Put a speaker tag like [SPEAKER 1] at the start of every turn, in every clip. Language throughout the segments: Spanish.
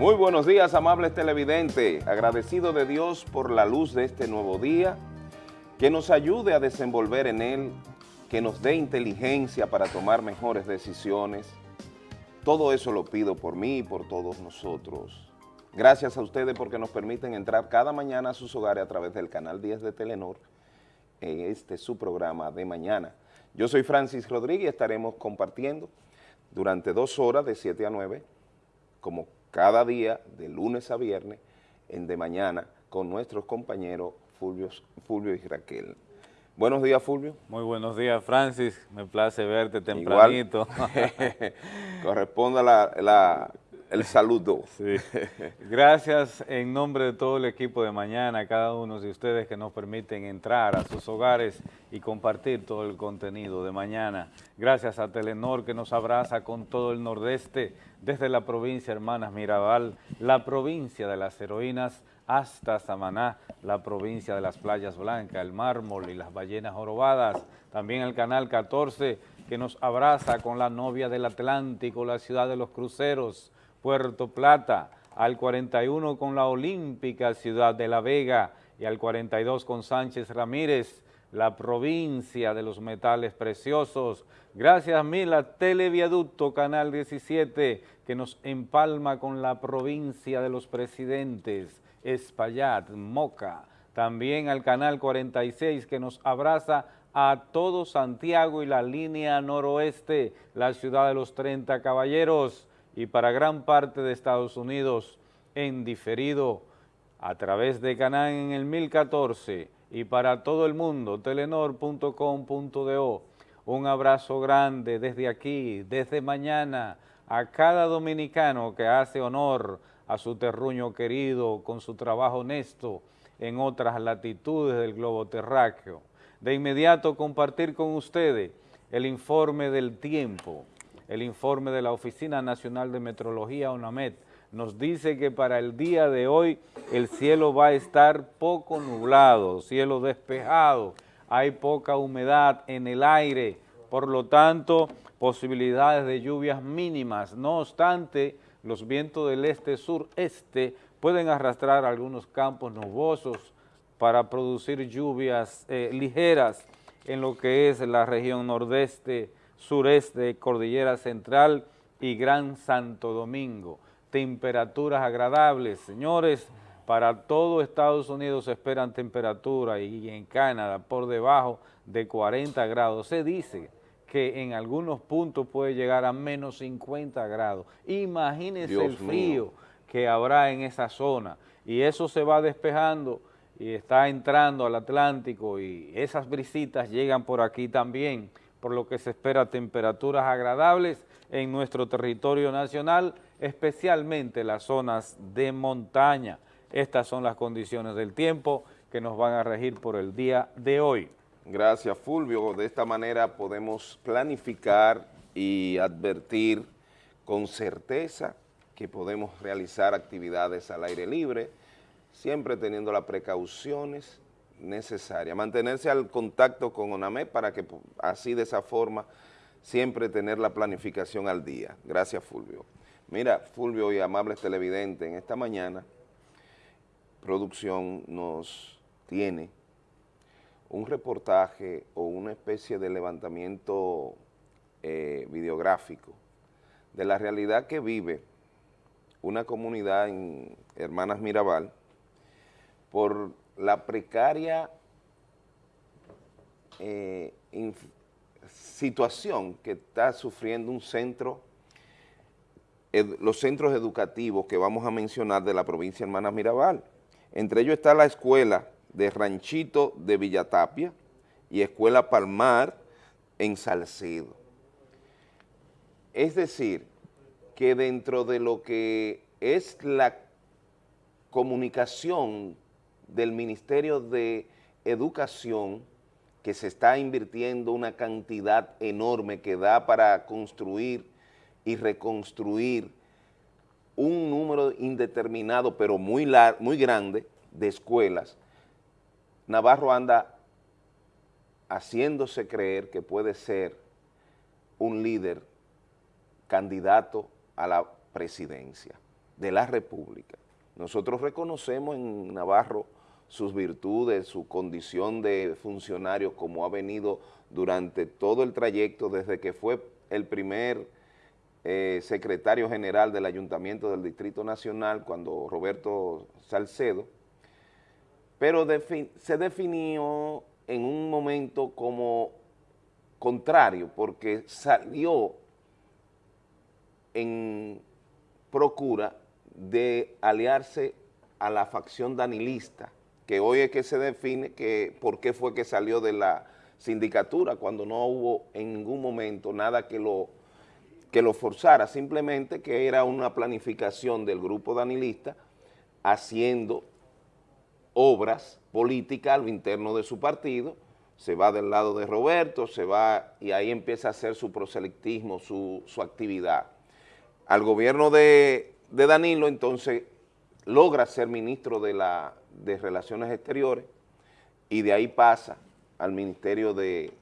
[SPEAKER 1] Muy buenos días, amables televidentes. Agradecido de Dios por la luz de este nuevo día, que nos ayude a desenvolver en él, que nos dé inteligencia para tomar mejores decisiones. Todo eso lo pido por mí y por todos nosotros. Gracias a ustedes porque nos permiten entrar cada mañana a sus hogares a través del canal 10 de Telenor, en este su programa de mañana. Yo soy Francis Rodríguez y estaremos compartiendo durante dos horas de 7 a 9, como cada día, de lunes a viernes, en de mañana, con nuestros compañeros Fulvio, Fulvio y Raquel. Buenos días, Fulvio.
[SPEAKER 2] Muy buenos días, Francis. Me place verte tempranito.
[SPEAKER 1] Corresponde la, la, el saludo.
[SPEAKER 2] Gracias en nombre de todo el equipo de mañana, a cada uno de ustedes que nos permiten entrar a sus hogares y compartir todo el contenido de mañana. Gracias a Telenor que nos abraza con todo el nordeste, desde la provincia Hermanas Mirabal, la provincia de las heroínas, hasta Samaná, la provincia de las playas blancas, el mármol y las ballenas jorobadas. También el Canal 14 que nos abraza con la novia del Atlántico, la ciudad de los cruceros, Puerto Plata, al 41 con la Olímpica Ciudad de La Vega y al 42 con Sánchez Ramírez, la provincia de los metales preciosos. Gracias mil a Televiaducto Canal 17 que nos empalma con la provincia de los presidentes, Espaillat, Moca. También al Canal 46 que nos abraza a todo Santiago y la línea noroeste, la ciudad de los 30 caballeros y para gran parte de Estados Unidos en diferido a través de Canal en el 1014 y para todo el mundo, telenor.com.do. Un abrazo grande desde aquí, desde mañana, a cada dominicano que hace honor a su terruño querido con su trabajo honesto en otras latitudes del globo terráqueo. De inmediato compartir con ustedes el informe del tiempo, el informe de la Oficina Nacional de Metrología, UNAMED, nos dice que para el día de hoy el cielo va a estar poco nublado, cielo despejado, hay poca humedad en el aire, por lo tanto, posibilidades de lluvias mínimas. No obstante, los vientos del este-sureste pueden arrastrar algunos campos nubosos para producir lluvias eh, ligeras en lo que es la región nordeste, sureste, Cordillera Central y Gran Santo Domingo. Temperaturas agradables, señores, para todo Estados Unidos se esperan temperaturas y en Canadá por debajo de 40 grados. Se dice que en algunos puntos puede llegar a menos 50 grados. Imagínense el frío que habrá en esa zona y eso se va despejando y está entrando al Atlántico y esas brisitas llegan por aquí también por lo que se espera temperaturas agradables en nuestro territorio nacional, especialmente las zonas de montaña. Estas son las condiciones del tiempo que nos van a regir por el día de hoy.
[SPEAKER 1] Gracias, Fulvio. De esta manera podemos planificar y advertir con certeza que podemos realizar actividades al aire libre, siempre teniendo las precauciones necesaria. Mantenerse al contacto con ONAME para que así de esa forma siempre tener la planificación al día. Gracias, Fulvio. Mira, Fulvio y amables televidentes, en esta mañana producción nos tiene un reportaje o una especie de levantamiento eh, videográfico de la realidad que vive una comunidad en Hermanas Mirabal por la precaria eh, situación que está sufriendo un centro, los centros educativos que vamos a mencionar de la provincia Hermanas Mirabal. Entre ellos está la escuela de Ranchito de Villatapia y Escuela Palmar en Salcedo. Es decir, que dentro de lo que es la comunicación del Ministerio de Educación que se está invirtiendo una cantidad enorme que da para construir y reconstruir un número indeterminado pero muy, muy grande de escuelas, Navarro anda haciéndose creer que puede ser un líder candidato a la presidencia. de la República. Nosotros reconocemos en Navarro sus virtudes, su condición de funcionario, como ha venido durante todo el trayecto, desde que fue el primer eh, secretario general del Ayuntamiento del Distrito Nacional, cuando Roberto Salcedo, pero se definió en un momento como contrario, porque salió en procura de aliarse a la facción danilista, que hoy es que se define que por qué fue que salió de la sindicatura cuando no hubo en ningún momento nada que lo, que lo forzara, simplemente que era una planificación del grupo danilista haciendo obras políticas a lo interno de su partido, se va del lado de Roberto, se va y ahí empieza a hacer su proselectismo, su, actividad. Al gobierno de, de Danilo entonces logra ser ministro de la de Relaciones Exteriores y de ahí pasa al Ministerio de,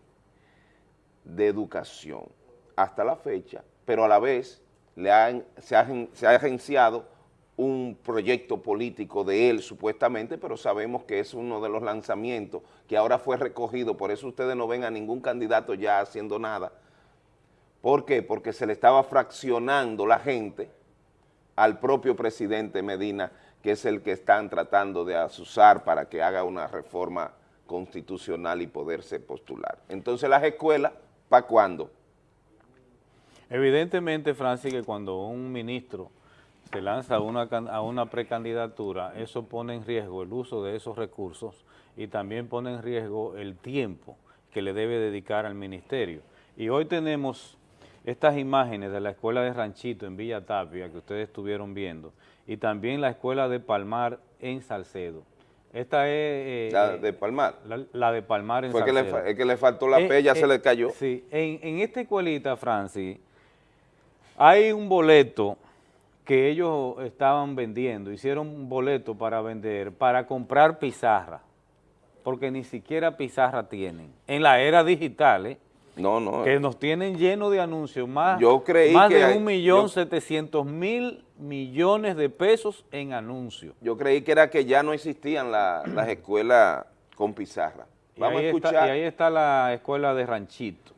[SPEAKER 1] de Educación hasta la fecha, pero a la vez le se, ha, se ha agenciado un proyecto político de él supuestamente, pero sabemos que es uno de los lanzamientos que ahora fue recogido, por eso ustedes no ven a ningún candidato ya haciendo nada. ¿Por qué? Porque se le estaba fraccionando la gente al propio presidente Medina que es el que están tratando de asusar para que haga una reforma constitucional y poderse postular. Entonces las escuelas, ¿para cuándo?
[SPEAKER 2] Evidentemente, Francis, que cuando un ministro se lanza a una, a una precandidatura, eso pone en riesgo el uso de esos recursos y también pone en riesgo el tiempo que le debe dedicar al ministerio. Y hoy tenemos estas imágenes de la escuela de Ranchito en Villa Tapia que ustedes estuvieron viendo y también la escuela de Palmar en Salcedo. Esta es...
[SPEAKER 1] Eh, la de Palmar.
[SPEAKER 2] La, de Palmar en Salcedo.
[SPEAKER 1] Que es que le faltó la eh, P, ya se eh, le cayó.
[SPEAKER 2] Sí, en, en esta escuelita, Francis, hay un boleto que ellos estaban vendiendo, hicieron un boleto para vender, para comprar pizarra, porque ni siquiera pizarra tienen. En la era digital, ¿eh?
[SPEAKER 1] No, no.
[SPEAKER 2] Que nos tienen lleno de anuncios, más, yo creí más de un millón setecientos mil millones de pesos en anuncios.
[SPEAKER 1] Yo creí que era que ya no existían las escuelas con pizarra.
[SPEAKER 2] Vamos a escuchar. y ahí está la escuela de Ranchito.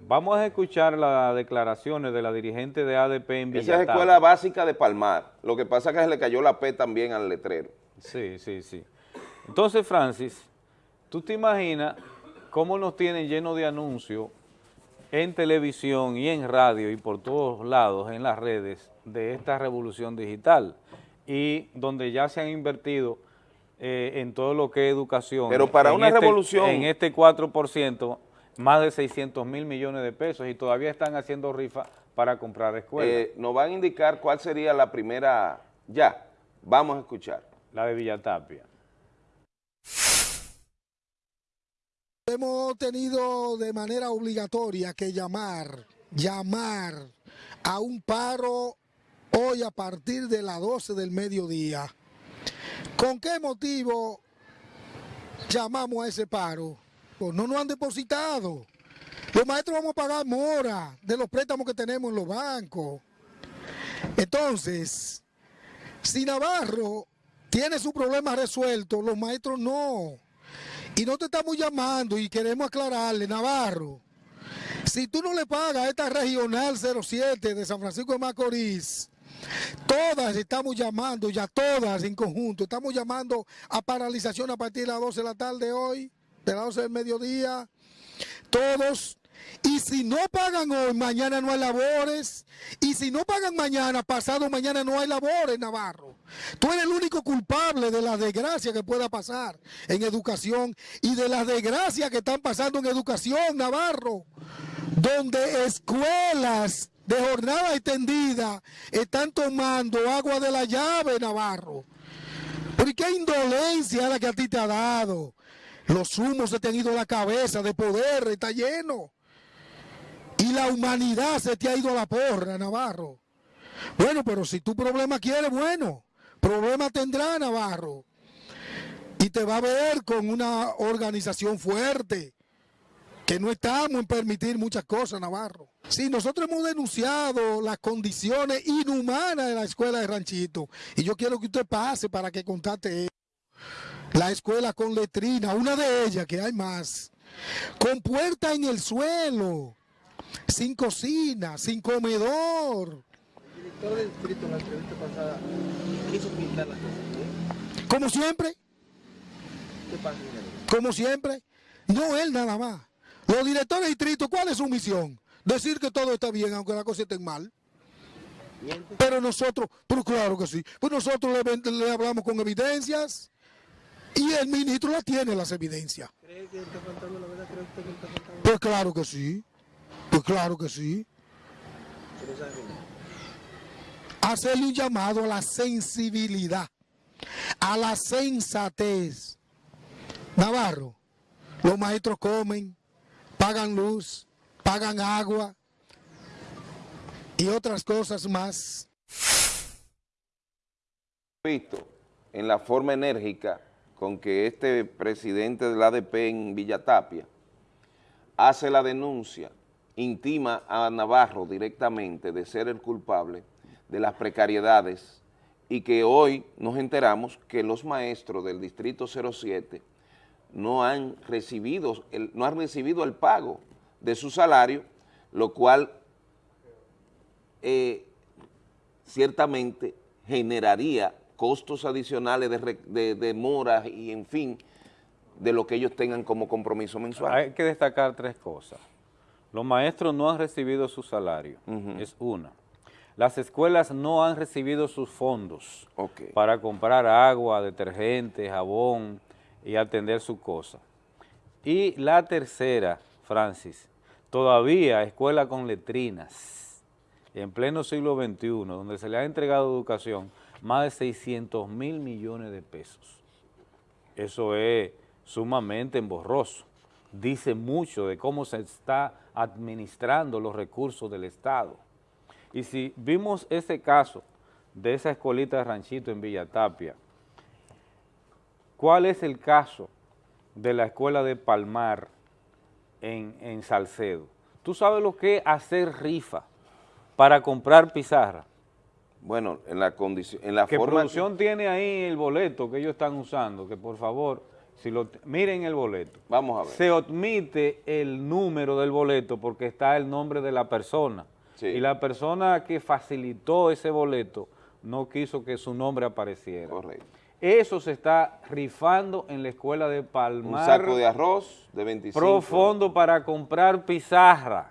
[SPEAKER 2] Vamos a escuchar las declaraciones de la dirigente de ADP en Villatán.
[SPEAKER 1] Esa es escuela básica de Palmar. Lo que pasa es que se le cayó la P también al letrero.
[SPEAKER 2] Sí, sí, sí. Entonces, Francis, tú te imaginas cómo nos tienen lleno de anuncios en televisión y en radio y por todos lados en las redes de esta revolución digital y donde ya se han invertido eh, en todo lo que es educación.
[SPEAKER 1] Pero para una
[SPEAKER 2] este,
[SPEAKER 1] revolución...
[SPEAKER 2] En este 4%, más de 600 mil millones de pesos y todavía están haciendo rifa para comprar escuelas.
[SPEAKER 1] Eh, nos van a indicar cuál sería la primera... Ya, vamos a escuchar.
[SPEAKER 2] La de Villatapia.
[SPEAKER 3] Hemos tenido de manera obligatoria que llamar, llamar a un paro hoy a partir de las 12 del mediodía. ¿Con qué motivo llamamos a ese paro? Pues no nos han depositado. Los maestros vamos a pagar mora de los préstamos que tenemos en los bancos. Entonces, si Navarro tiene su problema resuelto, los maestros no. Y no te estamos llamando y queremos aclararle, Navarro, si tú no le pagas a esta regional 07 de San Francisco de Macorís, todas estamos llamando, ya todas en conjunto, estamos llamando a paralización a partir de las 12 de la tarde hoy, de las 12 del mediodía, todos y si no pagan hoy, mañana no hay labores. Y si no pagan mañana, pasado mañana no hay labores, Navarro. Tú eres el único culpable de la desgracia que pueda pasar en educación y de las desgracias que están pasando en educación, Navarro. Donde escuelas de jornada extendida están tomando agua de la llave, Navarro. ¿Por qué indolencia la que a ti te ha dado? Los humos se te han ido a la cabeza de poder, está lleno. Y la humanidad se te ha ido a la porra, Navarro. Bueno, pero si tu problema quiere, bueno, problema tendrá Navarro. Y te va a ver con una organización fuerte. que no estamos en permitir muchas cosas, Navarro. Sí, nosotros hemos denunciado las condiciones inhumanas de la escuela de Ranchito. Y yo quiero que usted pase para que contate la escuela con letrina, una de ellas, que hay más, con puerta en el suelo, sin cocina, sin comedor. El director del distrito en la entrevista pasada quiso pintar las cosas. Como siempre. ¿Qué pasa? Como siempre. No él nada más. Los directores de distrito, ¿cuál es su misión? Decir que todo está bien, aunque las cosas estén mal. Pero nosotros, pero claro que sí, pues nosotros le, hablamos con evidencias y el ministro la tiene las evidencias. ¿Cree que está faltando la verdad? ¿Cree usted que está faltando? Pues claro que sí, pues claro que sí. Hacerle un llamado a la sensibilidad, a la sensatez. Navarro, los maestros comen, pagan luz, pagan agua y otras cosas más.
[SPEAKER 1] Visto en la forma enérgica con que este presidente del ADP en Villatapia hace la denuncia, intima a Navarro directamente de ser el culpable de las precariedades y que hoy nos enteramos que los maestros del Distrito 07 no han recibido el, no han recibido el pago de su salario, lo cual eh, ciertamente generaría costos adicionales de, demoras y en fin, de lo que ellos tengan como compromiso mensual.
[SPEAKER 2] Hay que destacar tres cosas. Los maestros no han recibido su salario, es una. Las escuelas no han recibido sus fondos para comprar agua, detergente, jabón, y atender su cosa. Y la tercera, Francis, todavía escuela con letrinas, en pleno siglo XXI, donde se le ha entregado educación más de 600 mil millones de pesos. Eso es sumamente emborroso. Dice mucho de cómo se está administrando los recursos del Estado. Y si vimos ese caso de esa escuelita de ranchito en Villa Tapia, ¿Cuál es el caso de la escuela de Palmar en, Salcedo? ¿Tú sabes lo que es hacer rifa para comprar pizarra?
[SPEAKER 1] Bueno, en la condición, en la
[SPEAKER 2] que producción tiene ahí el boleto que ellos están usando, que por favor, si lo miren el boleto.
[SPEAKER 1] Vamos a ver.
[SPEAKER 2] Se omite el número del boleto porque está el nombre de la persona. Y la persona que facilitó ese boleto no quiso que su nombre apareciera. Correcto. Eso se está rifando en la escuela de Palmar.
[SPEAKER 1] Un saco de arroz de 25.
[SPEAKER 2] Profundo para comprar pizarra.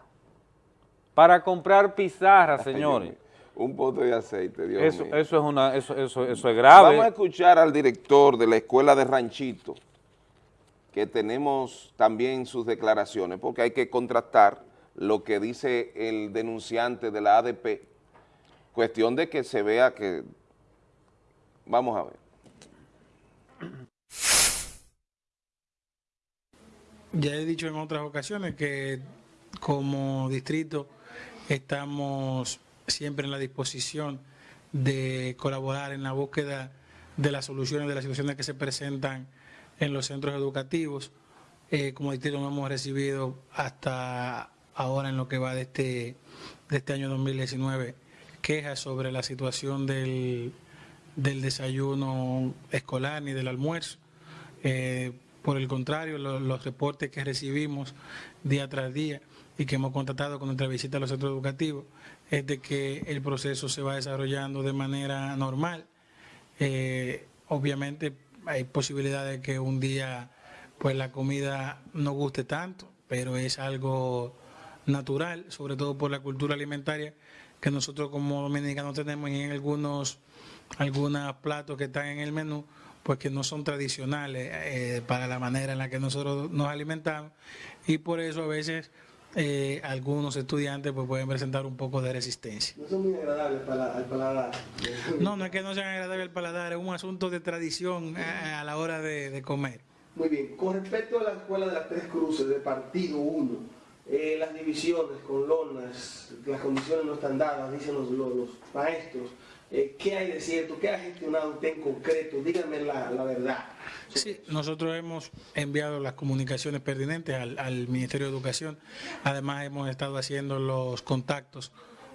[SPEAKER 2] Para comprar pizarra, señores.
[SPEAKER 1] Un pote de aceite, Dios
[SPEAKER 2] eso, mío. Eso es, una, eso, eso, eso es grave.
[SPEAKER 1] Vamos a escuchar al director de la escuela de Ranchito, que tenemos también sus declaraciones, porque hay que contrastar lo que dice el denunciante de la ADP, cuestión de que se vea que... Vamos a ver.
[SPEAKER 4] Ya he dicho en otras ocasiones que como distrito estamos siempre en la disposición de colaborar en la búsqueda de las soluciones de las situaciones que se presentan en los centros educativos. Eh, como distrito no hemos recibido hasta ahora en lo que va de este, de este año 2019 quejas sobre la situación del, del desayuno escolar ni del almuerzo. Eh, por el contrario, los reportes que recibimos día tras día y que hemos contactado con nuestra visita a los centros educativos es de que el proceso se va desarrollando de manera normal. Eh, obviamente hay posibilidades de que un día pues la comida no guste tanto, pero es algo natural, sobre todo por la cultura alimentaria que nosotros como dominicanos tenemos y en algunos, algunos platos que están en el menú, pues que no son tradicionales eh, para la manera en la que nosotros nos alimentamos. Y por eso a veces eh, algunos estudiantes pues pueden presentar un poco de resistencia.
[SPEAKER 5] ¿No son muy agradables para, al paladar?
[SPEAKER 4] No, no es que no sean agradables al paladar, es un asunto de tradición eh, a, la hora de, comer.
[SPEAKER 5] Muy bien, con respecto a la escuela de las tres cruces de partido 1, las divisiones con lonas, las condiciones no están dadas, dicen los, los maestros, Eh, ¿Qué hay de cierto? ¿Qué ha gestionado usted en concreto? Díganme la, la verdad.
[SPEAKER 4] Sí, nosotros hemos enviado las comunicaciones pertinentes al, al Ministerio de Educación. Además, hemos estado haciendo los contactos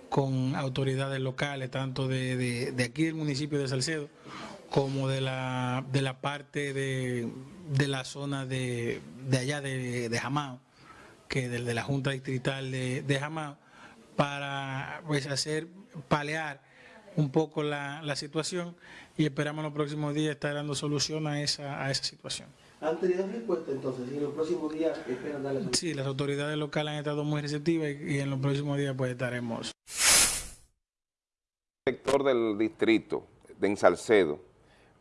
[SPEAKER 4] con autoridades locales, tanto de, aquí del municipio de Salcedo, como de la, de la parte de, la zona de, de allá de, de Jamao, que de, la Junta Distrital de, de Jamao, para pues, hacer palear un poco la, situación y esperamos en los próximos días estar dando solución a esa, a esa situación.
[SPEAKER 5] ¿Han tenido respuesta entonces? ¿Y en los próximos días esperan darle solución?
[SPEAKER 4] Sí, las autoridades locales han estado muy receptivas y, y en los próximos días pues estaremos.
[SPEAKER 1] Sector del distrito de Ensalcedo,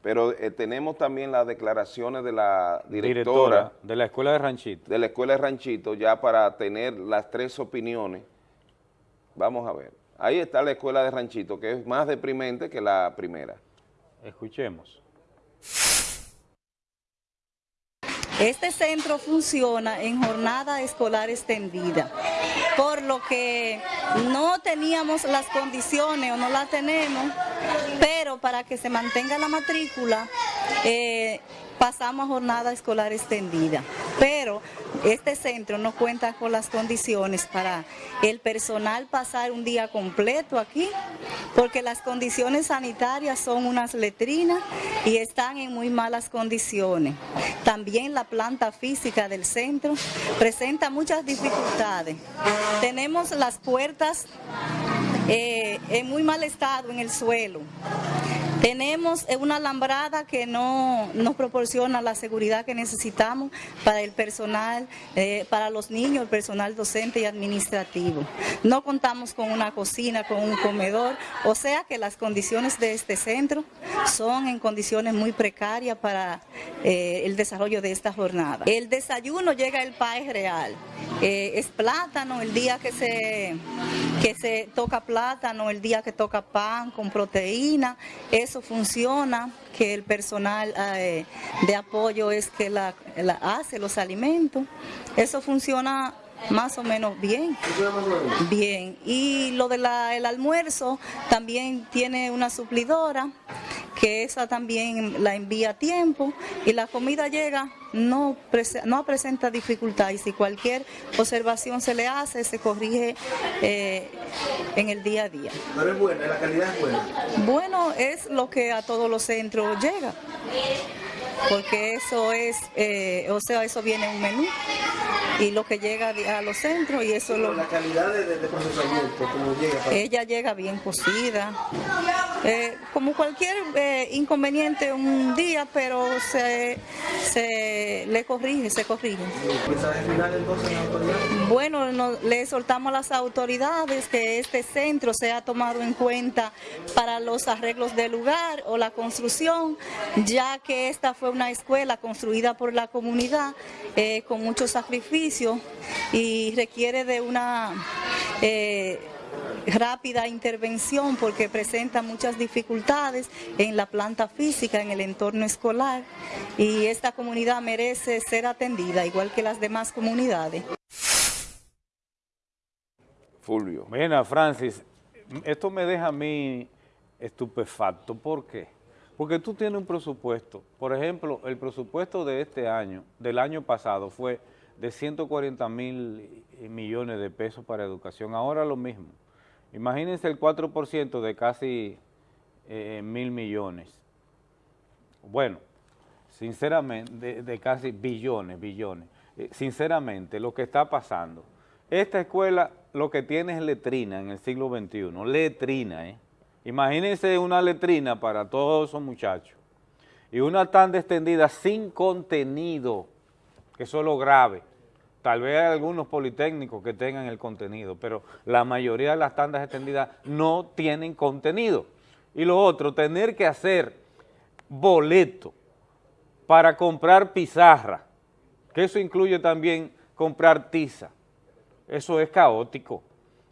[SPEAKER 1] pero eh, tenemos también las declaraciones de la directora,
[SPEAKER 2] Directora de la Escuela de Ranchito.
[SPEAKER 1] de la Escuela de Ranchito ya para tener las tres opiniones. Vamos a ver. Ahí está la Escuela de Ranchito, que es más deprimente que la primera.
[SPEAKER 2] Escuchemos.
[SPEAKER 6] Este centro funciona en jornada escolar extendida, por lo que no teníamos las condiciones o no las tenemos, pero para que se mantenga la matrícula, eh, pasamos a jornada escolar extendida. Pero este centro no cuenta con las condiciones para el personal pasar un día completo aquí, porque las condiciones sanitarias son unas letrinas y están en muy malas condiciones. También la planta física del centro presenta muchas dificultades. Tenemos las puertas eh, en muy mal estado en el suelo. Tenemos una alambrada que no nos proporciona la seguridad que necesitamos para el personal, eh, para los niños, el personal docente y administrativo. No contamos con una cocina, con un comedor, o sea que las condiciones de este centro son en condiciones muy precarias para eh, el desarrollo de esta jornada. El desayuno llega el país real, eh, es plátano el día que se, que se toca plátano, el día que toca pan con proteína, eso funciona, que el personal eh, de apoyo es que la, la hace los alimentos, eso funciona más o menos bien. Bien. Y lo del el almuerzo también tiene una suplidora que esa también la envía a tiempo y la comida llega, no, prese no presenta dificultad y si cualquier observación se le hace, se corrige eh, en el día a día.
[SPEAKER 5] Pero es buena, la calidad es buena.
[SPEAKER 6] Bueno, es lo que a todos los centros llega, porque eso es, eh, o sea, eso viene en un menú y lo que llega a los centros y eso
[SPEAKER 5] Pero
[SPEAKER 6] lo...
[SPEAKER 5] la calidad de, procesamiento, como llega. Para...
[SPEAKER 6] Ella llega bien cocida, eh, como cualquier eh, inconveniente un día, pero se, se le corrige, se corrige. Bueno, no, le exhortamos a las autoridades que este centro sea tomado en cuenta para los arreglos del lugar o la construcción, ya que esta fue una escuela construida por la comunidad eh, con mucho sacrificio y requiere de una eh, rápida intervención porque presenta muchas dificultades en la planta física, en el entorno escolar y esta comunidad merece ser atendida igual que las demás comunidades.
[SPEAKER 1] Fulvio.
[SPEAKER 2] Mira, Francis, esto me deja a mí estupefacto. ¿Por qué? Porque tú tienes un presupuesto. Por ejemplo, el presupuesto de este año, del año pasado, fue de 140 mil millones de pesos para educación. Ahora lo mismo. Imagínense el 4% de casi eh, mil millones. Bueno, sinceramente, de, casi billones, billones. Eh, sinceramente, lo que está pasando, esta escuela lo que tiene es letrina en el siglo XXI, letrina, ¿eh? Imagínense una letrina para todos esos muchachos y una tanda extendida sin contenido, que eso es lo grave. Tal vez hay algunos politécnicos que tengan el contenido, pero la mayoría de las tandas extendidas no tienen contenido. Y lo otro, tener que hacer boleto para comprar pizarra, que eso incluye también comprar tiza. Eso es caótico.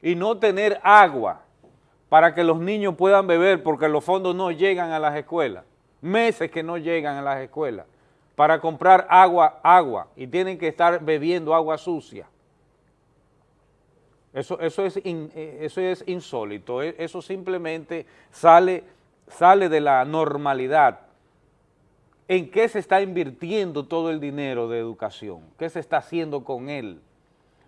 [SPEAKER 2] Y no tener agua para que los niños puedan beber porque los fondos no llegan a las escuelas. Meses que no llegan a las escuelas para comprar agua, agua, y tienen que estar bebiendo agua sucia. Eso, eso, es, in, eso es insólito, eso simplemente sale sale de la normalidad, ¿en qué se está invirtiendo todo el dinero de educación? ¿Qué se está haciendo con él?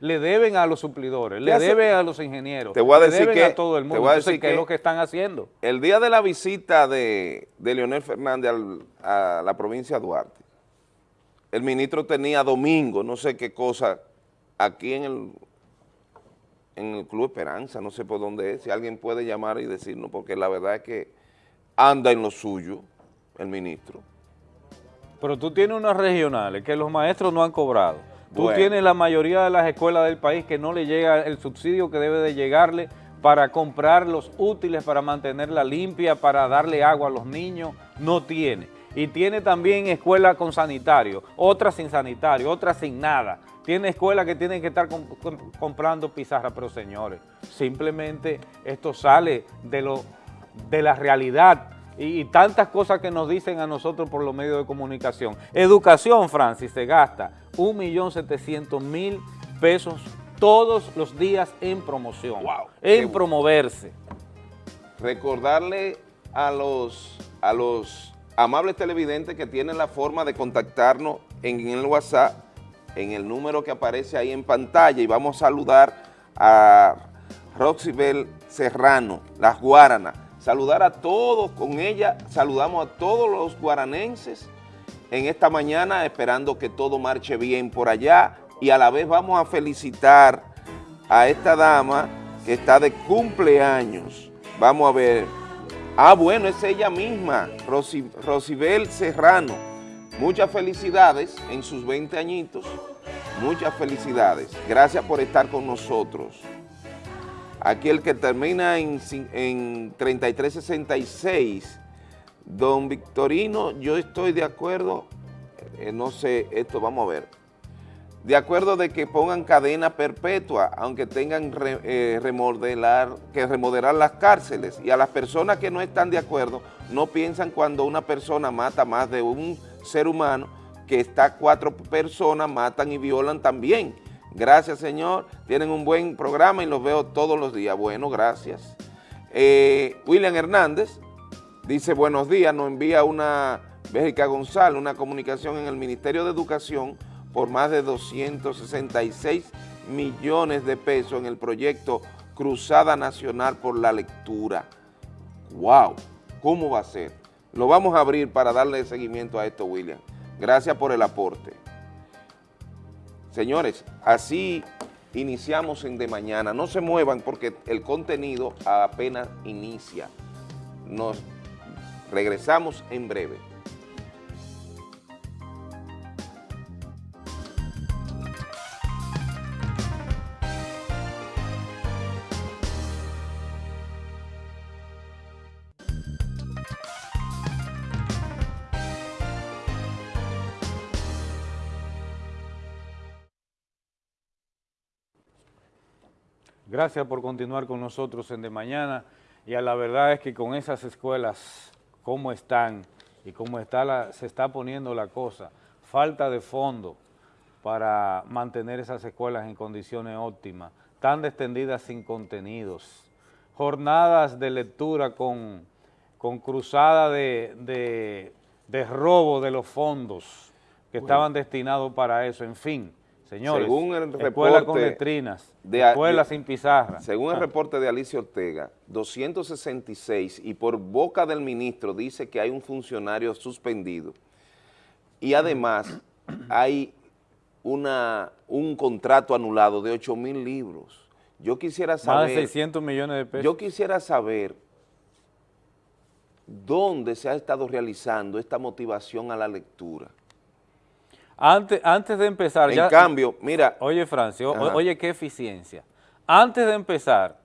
[SPEAKER 2] Le deben a los suplidores, le deben a los ingenieros,
[SPEAKER 1] te voy a
[SPEAKER 2] le
[SPEAKER 1] decir
[SPEAKER 2] deben
[SPEAKER 1] que,
[SPEAKER 2] a todo el mundo.
[SPEAKER 1] Te voy a
[SPEAKER 2] Entonces,
[SPEAKER 1] decir
[SPEAKER 2] ¿qué
[SPEAKER 1] que
[SPEAKER 2] es lo que están haciendo?
[SPEAKER 1] El día de la visita de, de Leonel Fernández al- a la provincia de Duarte, el ministro tenía domingo, no sé qué cosa, aquí en el, en el Club Esperanza, no sé por dónde es, si alguien puede llamar y decirnos, porque la verdad es que anda en lo suyo el ministro.
[SPEAKER 2] Pero tú tienes unas regionales que los maestros no han cobrado. Tú
[SPEAKER 1] Bueno.
[SPEAKER 2] tienes la mayoría de las escuelas del país que no le llega el subsidio que debe de llegarle para comprar los útiles, para mantenerla limpia, para darle agua a los niños, no tiene. Y tiene también escuelas con sanitario, otras sin sanitario, otras sin nada. Tiene escuelas que tienen que estar com- com- comprando pizarra, pero señores, simplemente esto sale de, lo, de la realidad y, y tantas cosas que nos dicen a nosotros por los medios de comunicación. Educación, Francis, se gasta 1.700.000 pesos todos los días en promoción,
[SPEAKER 1] Wow,
[SPEAKER 2] en promoverse.
[SPEAKER 1] recordarle a los, a los amables televidentes que tienen la forma de contactarnos en el WhatsApp, en el número que aparece ahí en pantalla y vamos a saludar a Roxybel Serrano, las Guaranas. Saludar a todos, con ella saludamos a todos los guaranenses en esta mañana, esperando que todo marche bien por allá y a la vez vamos a felicitar a esta dama que está de cumpleaños. Vamos a ver. Ah, bueno, es ella misma, Rosy- Rosibel Serrano. Muchas felicidades en sus 20 añitos. Muchas felicidades. Gracias por estar con nosotros. Aquí el que termina en, en 3366, don Victorino, yo estoy de acuerdo, eh, no sé, esto vamos a ver, de acuerdo de que pongan cadena perpetua, aunque tengan eh, remodelar, que remodelar las cárceles, y a las personas que no están de acuerdo, no piensan cuando una persona mata más de un ser humano, que está cuatro personas, matan y violan también. Gracias, señor. Tienen un buen programa y los veo todos los días. Bueno, gracias. Eh, William Hernández dice, buenos días, nos envía una, Béjica González, una comunicación en el Ministerio de Educación por más de 266 millones de pesos en el proyecto Cruzada Nacional por la Lectura. ¡Wow! ¿Cómo va a ser? Lo vamos a abrir para darle seguimiento a esto, William. Gracias por el aporte. Señores, así iniciamos en De Mañana. No se muevan porque el contenido apenas inicia. Regresamos en breve.
[SPEAKER 2] Gracias por continuar con nosotros en De Mañana y a la verdad es que con esas escuelas, cómo están y cómo está la, se está poniendo la cosa, falta de fondo para mantener esas escuelas en condiciones óptimas, tan extendidas sin contenidos, jornadas de lectura con, con cruzada de, de- de robo de los fondos que estaban destinados para eso, en fin, señores,
[SPEAKER 1] Según el
[SPEAKER 2] escuelas con letrinas,
[SPEAKER 1] de a-
[SPEAKER 2] escuelas
[SPEAKER 1] de-
[SPEAKER 2] sin pizarra.
[SPEAKER 1] Según el
[SPEAKER 2] Ah.
[SPEAKER 1] reporte de Alicia Ortega, 266 y por boca del ministro dice que hay un funcionario suspendido y además hay una, un contrato anulado de 8 mil libros. Yo quisiera
[SPEAKER 2] Más de
[SPEAKER 1] saber,
[SPEAKER 2] 600 millones de pesos.
[SPEAKER 1] yo quisiera saber dónde se ha estado realizando esta motivación a la lectura.
[SPEAKER 2] Antes, antes de empezar,
[SPEAKER 1] En
[SPEAKER 2] ya,
[SPEAKER 1] cambio, mira,
[SPEAKER 2] oye Francio, o- oye qué eficiencia. Antes de empezar,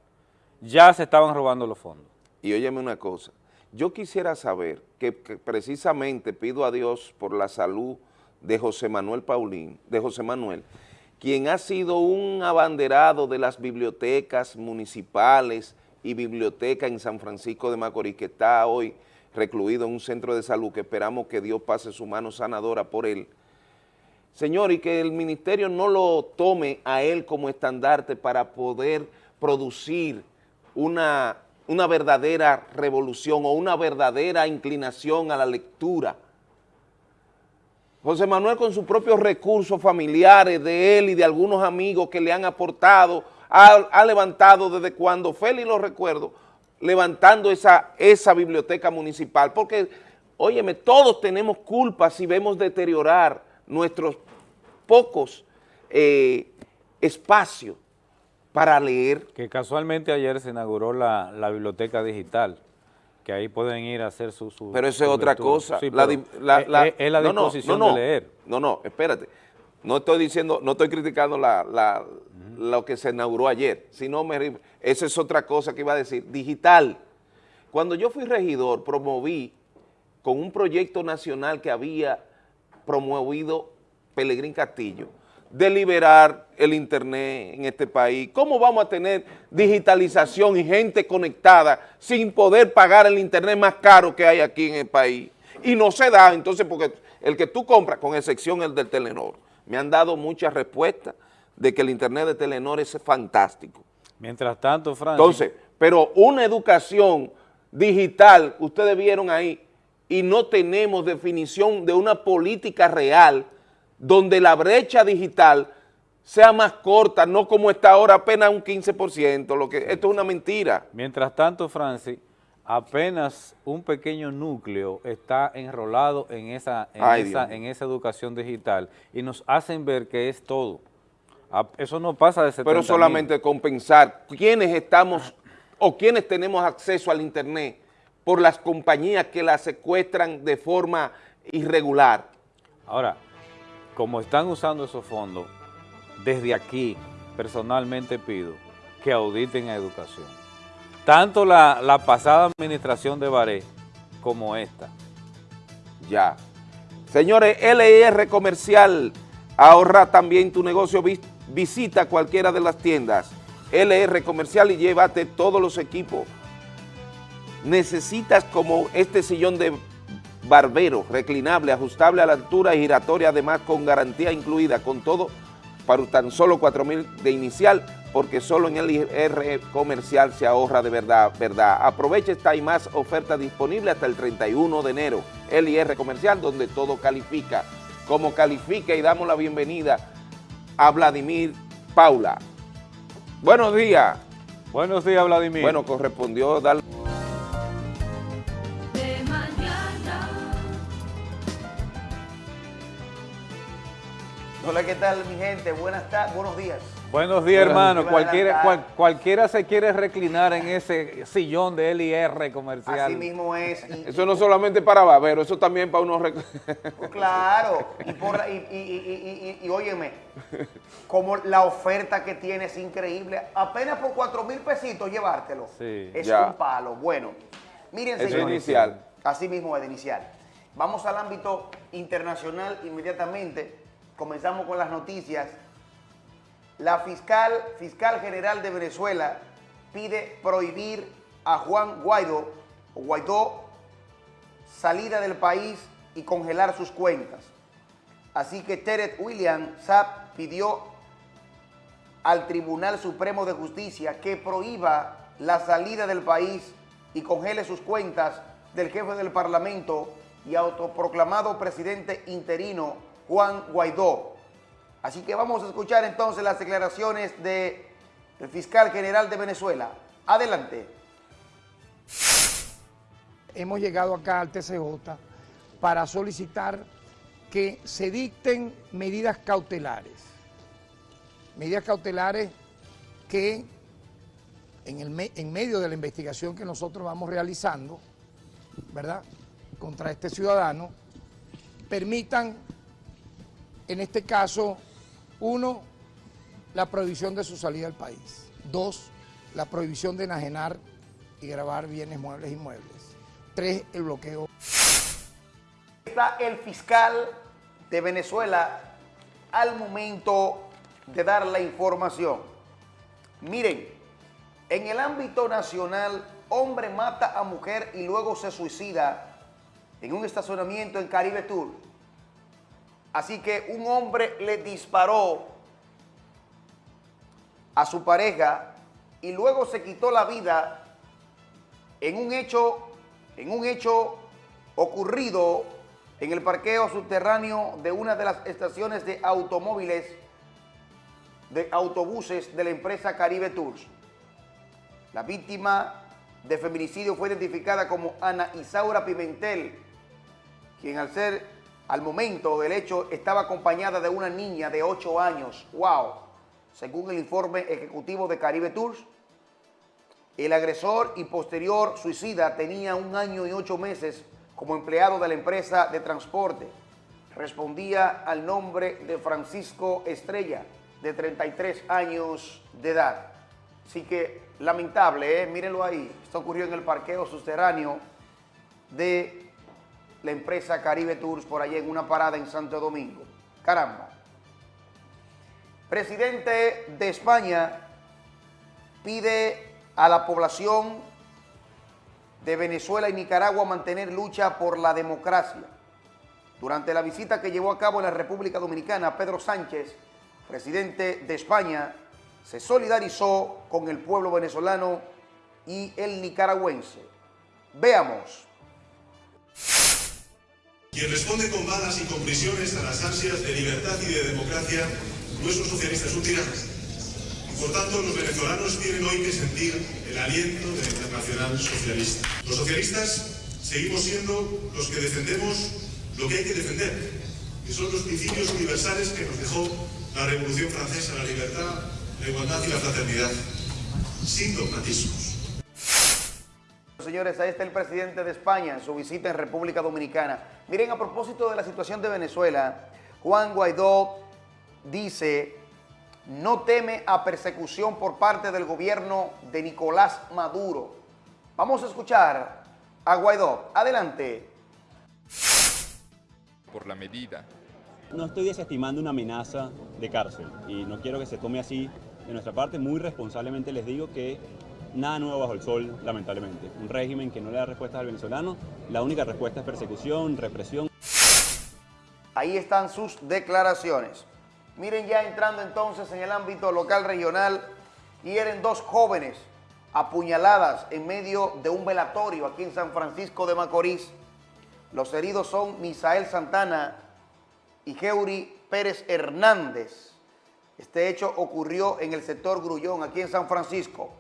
[SPEAKER 2] ya se estaban robando los fondos.
[SPEAKER 1] Y óyeme una cosa, yo quisiera saber que, que precisamente pido a Dios por la salud de José Manuel Paulín, de José Manuel, quien ha sido un abanderado de las bibliotecas municipales y biblioteca en San Francisco de Macorís, que está hoy recluido en un centro de salud, que esperamos que Dios pase su mano sanadora por él. Señor, y que el ministerio no lo tome a él como estandarte para poder producir una, una verdadera revolución o una verdadera inclinación a la lectura. José Manuel con sus propios recursos familiares de él y de algunos amigos que le han aportado, ha, levantado desde cuando Félix lo recuerdo, levantando esa, esa biblioteca municipal, porque, óyeme, todos tenemos culpa si vemos deteriorar nuestros pocos eh, espacios para leer.
[SPEAKER 2] Que casualmente ayer se inauguró la, biblioteca digital, que ahí pueden ir a hacer su...
[SPEAKER 1] pero eso es otra cosa.
[SPEAKER 2] es, la disposición
[SPEAKER 1] no,
[SPEAKER 2] de leer.
[SPEAKER 1] No, no, espérate. No estoy diciendo, no estoy criticando la, lo que se inauguró ayer, sino me, esa es otra cosa que iba a decir. Digital. Cuando yo fui regidor, promoví con un proyecto nacional que había promovido Pelegrín Castillo, de liberar el internet en este país. ¿Cómo vamos a tener digitalización y gente conectada sin poder pagar el internet más caro que hay aquí en el país? Y no se da, entonces, porque el que tú compras, con excepción el del Telenor, me han dado muchas respuestas de que el internet de Telenor es fantástico.
[SPEAKER 2] Mientras tanto, Francis...
[SPEAKER 1] Entonces, pero una educación digital, ustedes vieron ahí, y no tenemos definición de una política real donde la brecha digital sea más corta, no como está ahora apenas un 15%, lo que, esto es una mentira.
[SPEAKER 2] Mientras tanto, Francis, apenas un pequeño núcleo está enrolado en esa, en, esa, educación digital y nos hacen ver que es todo. Eso no pasa de 70
[SPEAKER 1] Pero solamente compensar quiénes estamos o quiénes tenemos acceso al internet por las compañías que la secuestran de forma irregular.
[SPEAKER 2] Ahora, como están usando esos fondos, desde aquí personalmente pido que auditen a educación. Tanto la, pasada administración de Baré como esta.
[SPEAKER 1] Ya. Señores, LIR Comercial, ahorra también tu negocio, visita cualquiera de las tiendas. LR Comercial y llévate todos los equipos. Necesitas como este sillón de barbero, reclinable, ajustable a la altura y giratoria, además con garantía incluida, con todo para tan solo 4 mil de inicial, porque solo en el IR comercial se ahorra de verdad, verdad. Aprovecha esta y más oferta disponible hasta el 31 de enero. El IR comercial, donde todo califica. Como califica y damos la bienvenida a Vladimir Paula. Buenos días.
[SPEAKER 2] Buenos días, Vladimir.
[SPEAKER 1] Bueno, correspondió darle...
[SPEAKER 7] Hola, ¿qué tal mi gente? Buenas tardes, buenos días.
[SPEAKER 2] Buenos días, hermano. Cualquiera, cualquiera se quiere reclinar en ese sillón de LIR comercial.
[SPEAKER 7] Así mismo es.
[SPEAKER 1] eso no solamente para Babero, eso también para unos...
[SPEAKER 7] Pues claro. Y, y, óyeme, como la oferta que tiene es increíble. Apenas por 4 mil pesitos llevártelo. Sí. Es un palo. Bueno, miren, señores.
[SPEAKER 1] Eso inicial.
[SPEAKER 7] Así mismo es de inicial. Vamos al ámbito internacional inmediatamente comenzamos con las noticias. La fiscal, fiscal general de Venezuela pide prohibir a Juan Guaidó, Guaidó salida del país y congelar sus cuentas. Así que Teret William Saab pidió al Tribunal Supremo de Justicia que prohíba la salida del país y congele sus cuentas del jefe del Parlamento y autoproclamado presidente interino Juan Guaidó. Así que vamos a escuchar entonces las declaraciones del fiscal general de Venezuela. Adelante.
[SPEAKER 3] Hemos llegado acá al TCJ para solicitar que se dicten medidas cautelares. Medidas cautelares que en, el, en medio de la investigación que nosotros vamos realizando, ¿verdad?, contra este ciudadano, permitan en este caso, uno, la prohibición de su salida del país. Dos, la prohibición de enajenar y grabar bienes muebles y muebles. Tres, el bloqueo.
[SPEAKER 7] Está el fiscal de Venezuela al momento de dar la información. Miren, en el ámbito nacional, hombre mata a mujer y luego se suicida en un estacionamiento en Caribe Tour. Así que un hombre le disparó a su pareja y luego se quitó la vida en un hecho, en un hecho ocurrido en el parqueo subterráneo de una de las estaciones de automóviles de autobuses de la empresa Caribe Tours. La víctima de feminicidio fue identificada como Ana Isaura Pimentel, quien al ser al momento del hecho estaba acompañada de una niña de 8 años. ¡Wow! Según el informe ejecutivo de Caribe Tours, el agresor y posterior suicida tenía un año y ocho meses como empleado de la empresa de transporte. Respondía al nombre de Francisco Estrella, de 33 años de edad. Así que lamentable, ¿eh? mírenlo ahí. Esto ocurrió en el parqueo subterráneo de la empresa Caribe Tours por allá en una parada en Santo Domingo. Caramba. Presidente de España pide a la población de Venezuela y Nicaragua mantener lucha por la democracia. Durante la visita que llevó a cabo en la República Dominicana, Pedro Sánchez, presidente de España, se solidarizó con el pueblo venezolano y el nicaragüense. Veamos.
[SPEAKER 8] Quien responde con balas y con prisiones a las ansias de libertad y de democracia, nuestros socialistas son tiranos. Y por tanto, los venezolanos tienen hoy que sentir el aliento de la Internacional Socialista. Los socialistas seguimos siendo los que defendemos lo que hay que defender, que son los principios universales que nos dejó la Revolución Francesa, la libertad, la igualdad y la fraternidad, sin dogmatismos.
[SPEAKER 7] Señores, ahí está el presidente de España en su visita en República Dominicana. Miren, a propósito de la situación de Venezuela, Juan Guaidó dice, no teme a persecución por parte del gobierno de Nicolás Maduro. Vamos a escuchar a Guaidó. Adelante.
[SPEAKER 9] Por la medida.
[SPEAKER 10] No estoy desestimando una amenaza de cárcel y no quiero que se tome así. De nuestra parte, muy responsablemente les digo que nada nuevo bajo el sol, lamentablemente. Un régimen que no le da respuestas al venezolano, la única respuesta es persecución, represión.
[SPEAKER 7] Ahí están sus declaraciones. Miren ya entrando entonces en el ámbito local regional, hieren dos jóvenes apuñaladas en medio de un velatorio aquí en San Francisco de Macorís. Los heridos son Misael Santana y Geuri Pérez Hernández. Este hecho ocurrió en el sector Grullón, aquí en San Francisco.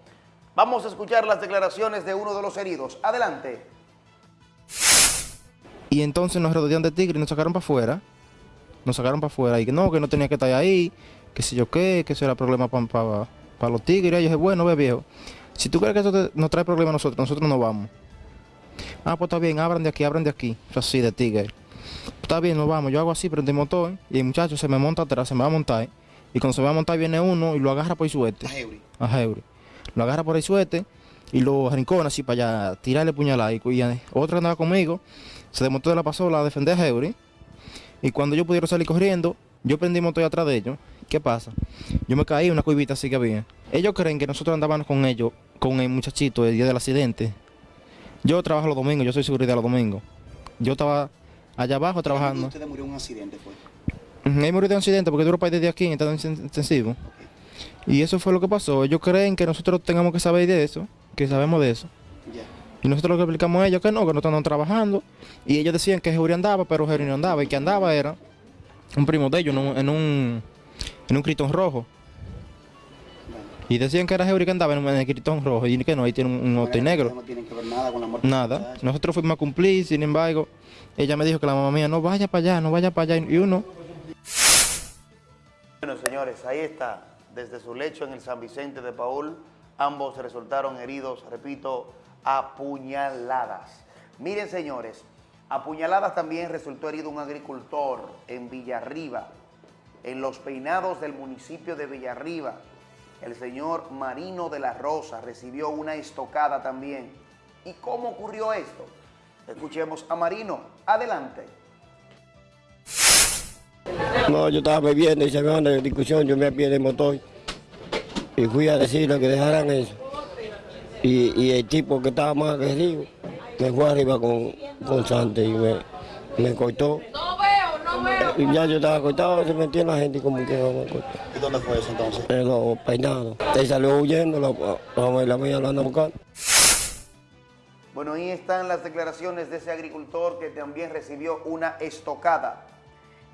[SPEAKER 7] Vamos a escuchar las declaraciones de uno de los heridos. Adelante.
[SPEAKER 11] Y entonces nos rodearon de tigre y nos sacaron para afuera. Nos sacaron para afuera y que no, que no tenía que estar ahí, que si yo qué, que eso era problema para los tigres. Y yo dije, bueno, ve viejo, si tú crees que eso nos trae problemas a nosotros, nosotros no vamos. Ah, pues está bien, abran de aquí, abran de aquí. Eso así, de tigre. Está bien, nos vamos. Yo hago así, prendí el motor y el muchacho se me monta atrás, se me va a montar. Y cuando se va a montar viene uno y lo agarra por suerte. A Heuri. A Heuri. Lo agarra por el suerte y lo rincona así para allá, tirarle puñalada. Y, y otro que andaba conmigo se desmontó de la pasola a defender a Heuri. Y cuando yo pudieron salir corriendo, yo prendí motor atrás de ellos. ¿Qué pasa? Yo me caí en una cuivita así que había. Ellos creen que nosotros andábamos con ellos, con el muchachito el día del accidente. Yo trabajo los domingos, yo soy seguridad los domingos. Yo estaba allá abajo trabajando.
[SPEAKER 7] ¿Usted murió en un accidente, pues?
[SPEAKER 11] Él murió de un accidente porque duró para desde aquí en estado intensivo. Y eso fue lo que pasó. Ellos creen que nosotros tengamos que saber de eso, que sabemos de eso. Y nosotros lo que explicamos a ellos que no, que no están trabajando. Y ellos decían que Jeuri andaba, pero Jeuri no andaba. Y que andaba era un primo de ellos en un, en un, en un critón rojo. Y decían que era Jeuri que andaba en, el critón rojo y que no, ahí tiene un, un auto negro.
[SPEAKER 7] No tienen que ver nada con la muerte.
[SPEAKER 11] Nada. Nosotros fuimos a cumplir, sin embargo, ella me dijo que la mamá mía no vaya para allá, no vaya para allá. Y uno...
[SPEAKER 7] Bueno, señores, ahí está. Desde su lecho en el San Vicente de Paul, ambos resultaron heridos, repito, apuñaladas. Miren, señores, apuñaladas también resultó herido un agricultor en Villarriba, en los peinados del municipio de Villarriba. El señor Marino de la Rosa recibió una estocada también. ¿Y cómo ocurrió esto? Escuchemos a Marino. Adelante.
[SPEAKER 12] No, yo estaba bebiendo y se me van de discusión, yo me apié del motor y fui a decirle que dejaran eso. Y, y el tipo que estaba más agresivo me fue arriba con, con Sante y me, me cortó.
[SPEAKER 13] No veo, no veo.
[SPEAKER 12] Y ya yo estaba cortado, se metía en la gente y como que no me cortó.
[SPEAKER 7] ¿Y dónde fue eso entonces?
[SPEAKER 12] En los peinados. Él salió huyendo, la, la, la mía lo anda buscando.
[SPEAKER 7] Bueno, ahí están las declaraciones de ese agricultor que también recibió una estocada.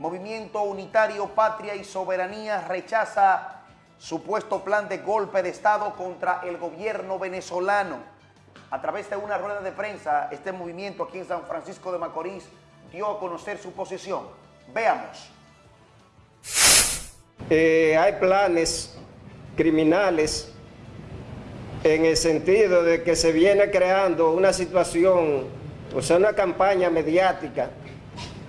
[SPEAKER 7] Movimiento Unitario Patria y Soberanía rechaza supuesto plan de golpe de Estado contra el gobierno venezolano. A través de una rueda de prensa, este movimiento aquí en San Francisco de Macorís dio a conocer su posición. Veamos.
[SPEAKER 9] Eh, hay planes criminales en el sentido de que se viene creando una situación, o sea, una campaña mediática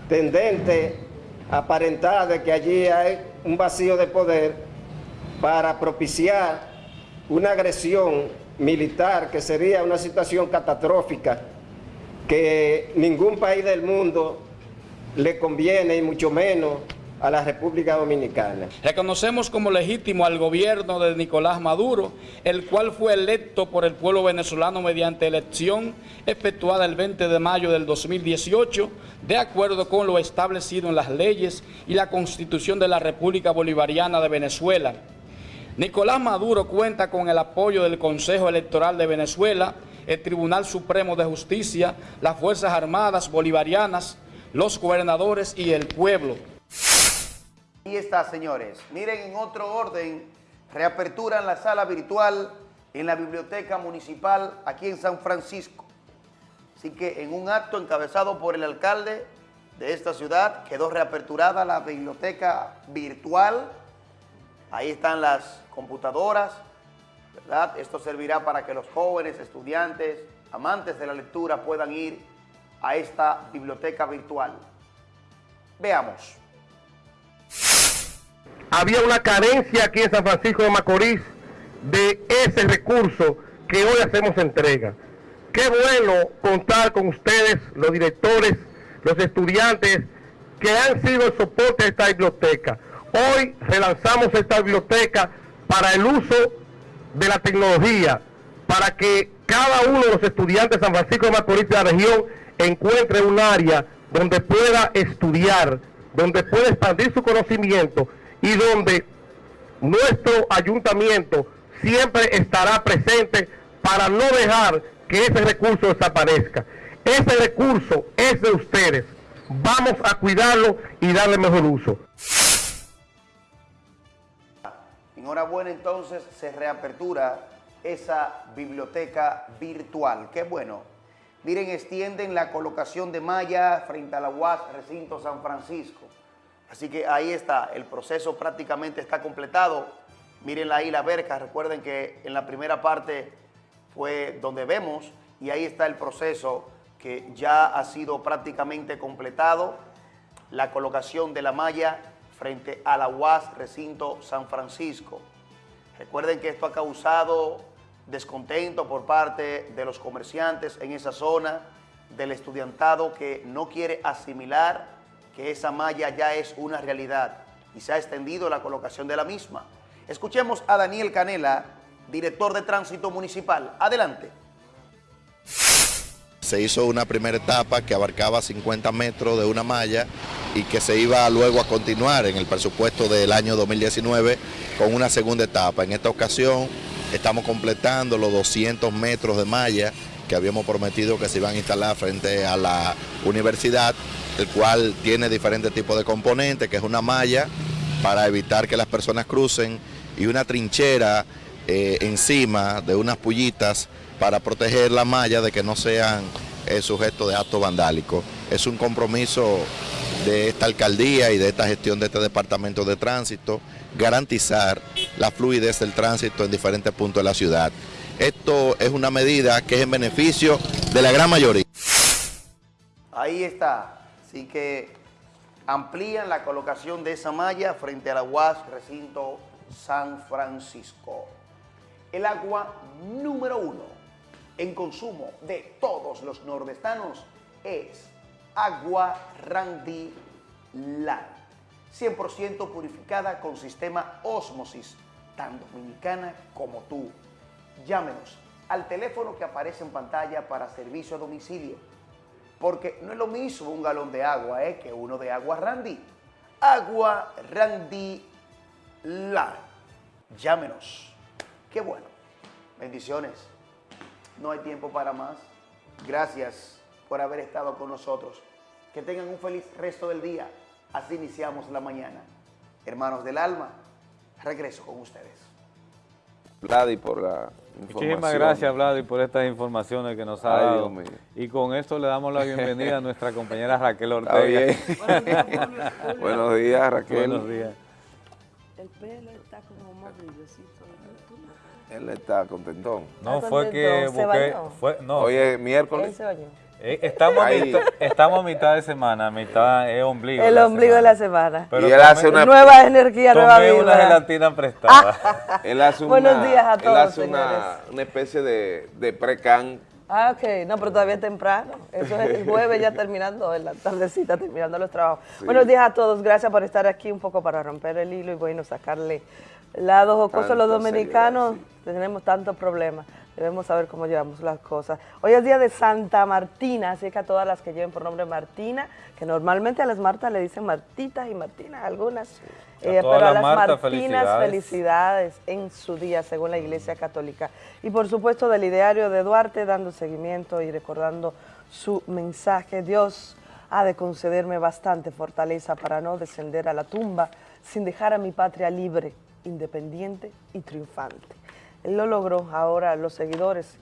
[SPEAKER 9] tendente aparentar de que allí hay un vacío de poder para propiciar una agresión militar que sería una situación catastrófica que ningún país del mundo le conviene y mucho menos a la República Dominicana.
[SPEAKER 13] Reconocemos como legítimo al gobierno de Nicolás Maduro, el cual fue electo por el pueblo venezolano mediante elección efectuada el 20 de mayo del 2018, de acuerdo con lo establecido en las leyes y la Constitución de la República Bolivariana de Venezuela. Nicolás Maduro cuenta con el apoyo del Consejo Electoral de Venezuela, el Tribunal Supremo de Justicia, las Fuerzas Armadas Bolivarianas, los gobernadores y el pueblo.
[SPEAKER 7] Ahí está, señores. Miren, en otro orden, reapertura en la sala virtual en la Biblioteca Municipal aquí en San Francisco. Así que en un acto encabezado por el alcalde de esta ciudad, quedó reaperturada la biblioteca virtual. Ahí están las computadoras, ¿verdad? Esto servirá para que los jóvenes, estudiantes, amantes de la lectura puedan ir a esta biblioteca virtual. Veamos
[SPEAKER 14] había una carencia aquí en San Francisco de Macorís de ese recurso que hoy hacemos entrega. Qué bueno contar con ustedes, los directores, los estudiantes, que han sido el soporte de esta biblioteca. Hoy relanzamos esta biblioteca para el uso de la tecnología, para que cada uno de los estudiantes de San Francisco de Macorís de la región encuentre un área donde pueda estudiar, donde pueda expandir su conocimiento y donde nuestro ayuntamiento siempre estará presente para no dejar que ese recurso desaparezca. Ese recurso es de ustedes. Vamos a cuidarlo y darle mejor uso.
[SPEAKER 7] Enhorabuena entonces se reapertura esa biblioteca virtual. Qué bueno. Miren, extienden la colocación de malla frente a la UAS Recinto San Francisco. Así que ahí está, el proceso prácticamente está completado. Mírenla ahí la verca, recuerden que en la primera parte fue donde vemos y ahí está el proceso que ya ha sido prácticamente completado. La colocación de la malla frente a la UAS Recinto San Francisco. Recuerden que esto ha causado descontento por parte de los comerciantes en esa zona, del estudiantado que no quiere asimilar que esa malla ya es una realidad y se ha extendido la colocación de la misma. Escuchemos a Daniel Canela, director de Tránsito Municipal. Adelante.
[SPEAKER 15] Se hizo una primera etapa que abarcaba 50 metros de una malla y que se iba luego a continuar en el presupuesto del año 2019 con una segunda etapa. En esta ocasión estamos completando los 200 metros de malla que habíamos prometido que se iban a instalar frente a la universidad el cual tiene diferentes tipos de componentes, que es una malla para evitar que las personas crucen y una trinchera eh, encima de unas pullitas para proteger la malla de que no sean eh, sujetos de actos vandálicos. Es un compromiso de esta alcaldía y de esta gestión de este departamento de tránsito, garantizar la fluidez del tránsito en diferentes puntos de la ciudad. Esto es una medida que es en beneficio de la gran mayoría.
[SPEAKER 7] Ahí está, Así que amplían la colocación de esa malla frente a la UAS Recinto San Francisco. El agua número uno en consumo de todos los nordestanos es agua Randy Land. 100% purificada con sistema Osmosis, tan dominicana como tú. Llámenos al teléfono que aparece en pantalla para servicio a domicilio porque no es lo mismo un galón de agua eh, que uno de agua Randy. Agua Randy La. Llámenos. Qué bueno. Bendiciones. No hay tiempo para más. Gracias por haber estado con nosotros. Que tengan un feliz resto del día. Así iniciamos la mañana. Hermanos del alma, regreso con ustedes.
[SPEAKER 1] Vladi, por la información.
[SPEAKER 2] Muchísimas gracias, Vladi, por estas informaciones que nos ha
[SPEAKER 1] Ay,
[SPEAKER 2] dado.
[SPEAKER 1] Dios mío.
[SPEAKER 2] Y con esto le damos la bienvenida a nuestra compañera Raquel
[SPEAKER 1] Está
[SPEAKER 2] Ortega.
[SPEAKER 1] bien. Buenos días, Raquel.
[SPEAKER 2] Buenos días.
[SPEAKER 16] El pelo está como más brillosito.
[SPEAKER 1] Él está contentón.
[SPEAKER 2] No,
[SPEAKER 16] Está
[SPEAKER 2] fue que busqué,
[SPEAKER 16] bañó.
[SPEAKER 2] fue, no,
[SPEAKER 1] Hoy es
[SPEAKER 16] Él
[SPEAKER 1] miércoles.
[SPEAKER 16] se bañó.
[SPEAKER 2] Eh, estamos, a mitad, estamos a mitad de semana, mitad es ombligo.
[SPEAKER 16] El
[SPEAKER 2] de
[SPEAKER 16] ombligo de la semana.
[SPEAKER 2] Pero
[SPEAKER 1] Y él
[SPEAKER 2] tomé-
[SPEAKER 1] hace una-
[SPEAKER 16] Nueva energía, nueva
[SPEAKER 2] tomé una
[SPEAKER 16] vida.
[SPEAKER 2] gelatina prestada.
[SPEAKER 1] Él hace una,
[SPEAKER 16] Buenos días a
[SPEAKER 1] él
[SPEAKER 16] todos,
[SPEAKER 1] hace una, una especie de, de pre-can.
[SPEAKER 16] Ah, ok. No, pero todavía es temprano. Eso es el jueves ya terminando, en la tardecita terminando los trabajos.
[SPEAKER 1] Sí.
[SPEAKER 16] Buenos días a todos. Gracias por estar aquí un poco para romper el hilo y bueno, sacarle lado jocoso a los dominicanos. Tenemos tantos problemas. Debemos saber cómo llevamos las cosas. Hoy es día de Santa Martina, así que a todas las que lleven por nombre Martina, que normalmente a las Martas le dicen Martitas y Martinas, algunas. Eh, pero a
[SPEAKER 2] las
[SPEAKER 16] Martinas,
[SPEAKER 2] felicidades.
[SPEAKER 16] felicidades en su día, según la Iglesia Católica. Y por supuesto del ideario de Duarte, dando seguimiento y recordando su mensaje. Dios ha de concederme bastante fortaleza para no descender a la tumba sin dejar a mi patria libre, independiente y triunfante. Él lo logró, ahora los seguidores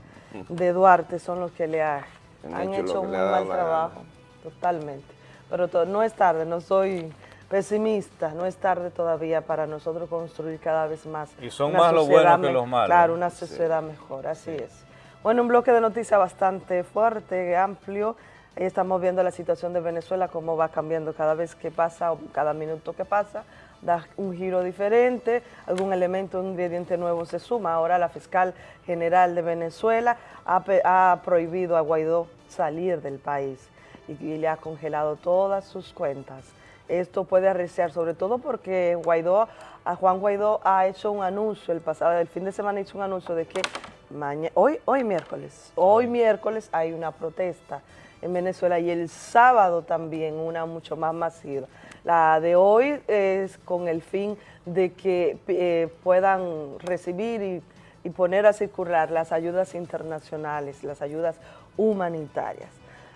[SPEAKER 16] de Duarte son los que le ha-
[SPEAKER 1] Han
[SPEAKER 16] han,
[SPEAKER 1] hecho
[SPEAKER 16] un mal trabajo, totalmente. Pero to- no es tarde, no soy pesimista, no es tarde todavía para nosotros construir cada vez más.
[SPEAKER 2] Y son más los
[SPEAKER 16] sociedad
[SPEAKER 2] buenos que los malos.
[SPEAKER 16] Claro, una
[SPEAKER 2] Sí.
[SPEAKER 16] sociedad mejor, así es. Bueno, un bloque de noticias bastante fuerte, amplio. Ahí estamos viendo la situación de Venezuela, cómo va cambiando cada vez que pasa o cada minuto que pasa. Da un giro diferente, algún elemento, un ingrediente nuevo se suma. Ahora la fiscal general de Venezuela ha, prohibido a Guaidó salir del país y, y le ha congelado todas sus cuentas. Esto puede arreciar, sobre todo porque Guaidó, a Juan Guaidó ha hecho un anuncio el pasado, el fin de semana hizo un anuncio de que mañana, hoy, hoy miércoles, hoy miércoles hay una protesta en Venezuela y el sábado también una mucho más masiva. La de hoy es con el fin de que eh, puedan recibir y, y poner a circular las ayudas internacionales, las ayudas humanitarias.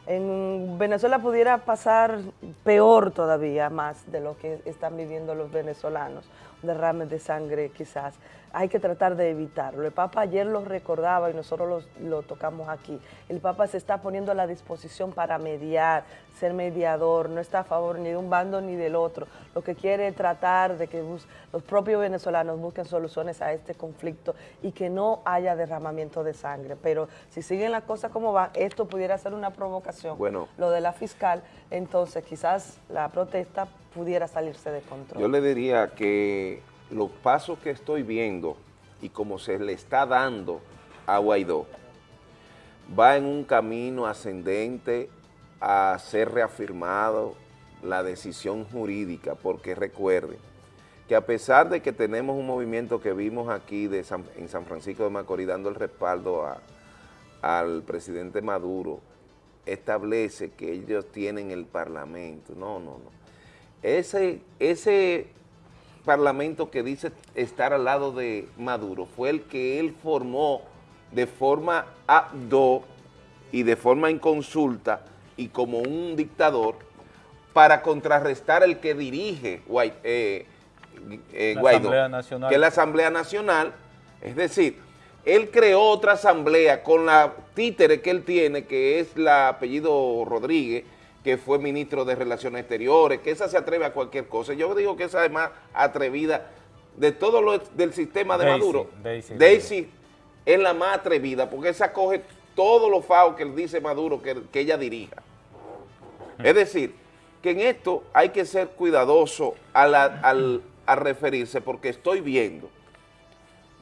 [SPEAKER 16] En Venezuela pudiera pasar peor todavía más de lo que están viviendo los venezolanos, derrames de sangre quizás. Hay que tratar de evitarlo. El Papa ayer lo recordaba y nosotros lo, lo tocamos aquí. El Papa se está poniendo a la disposición para mediar, ser mediador, no está a favor ni de un bando ni del otro. Lo que quiere es tratar de que los propios venezolanos busquen soluciones a este conflicto y que no haya derramamiento de sangre. Pero si siguen las cosas como van, esto pudiera ser una provocación.
[SPEAKER 1] Bueno.
[SPEAKER 16] Lo de la fiscal, entonces quizás la protesta pudiera salirse de control.
[SPEAKER 1] Yo le diría que los pasos que estoy viendo y como se le está dando a Guaidó, va en un camino ascendente a ser reafirmado la decisión jurídica, porque recuerden que a pesar de que tenemos un movimiento que vimos aquí en San Francisco de Macorís dando el respaldo al presidente Maduro, establece que ellos tienen el parlamento. No, no, no. Ese, ese parlamento que dice estar al lado de Maduro fue el que él formó de forma abdo y de forma inconsulta y como un dictador para contrarrestar el que dirige eh, eh, Guaidó, que es la Asamblea Nacional, es decir, él creó otra asamblea con la títere que él tiene, que es la apellido Rodríguez, que fue ministro de Relaciones Exteriores, que esa se atreve a cualquier cosa. Yo digo que esa es más atrevida de todo lo del sistema de
[SPEAKER 2] Daisy,
[SPEAKER 1] Maduro.
[SPEAKER 2] Daisy.
[SPEAKER 1] Daisy es la más atrevida, porque esa coge todos los faos que dice Maduro que, que ella dirija. Es decir, que en esto hay que ser cuidadoso a la- al, a referirse, porque estoy viendo,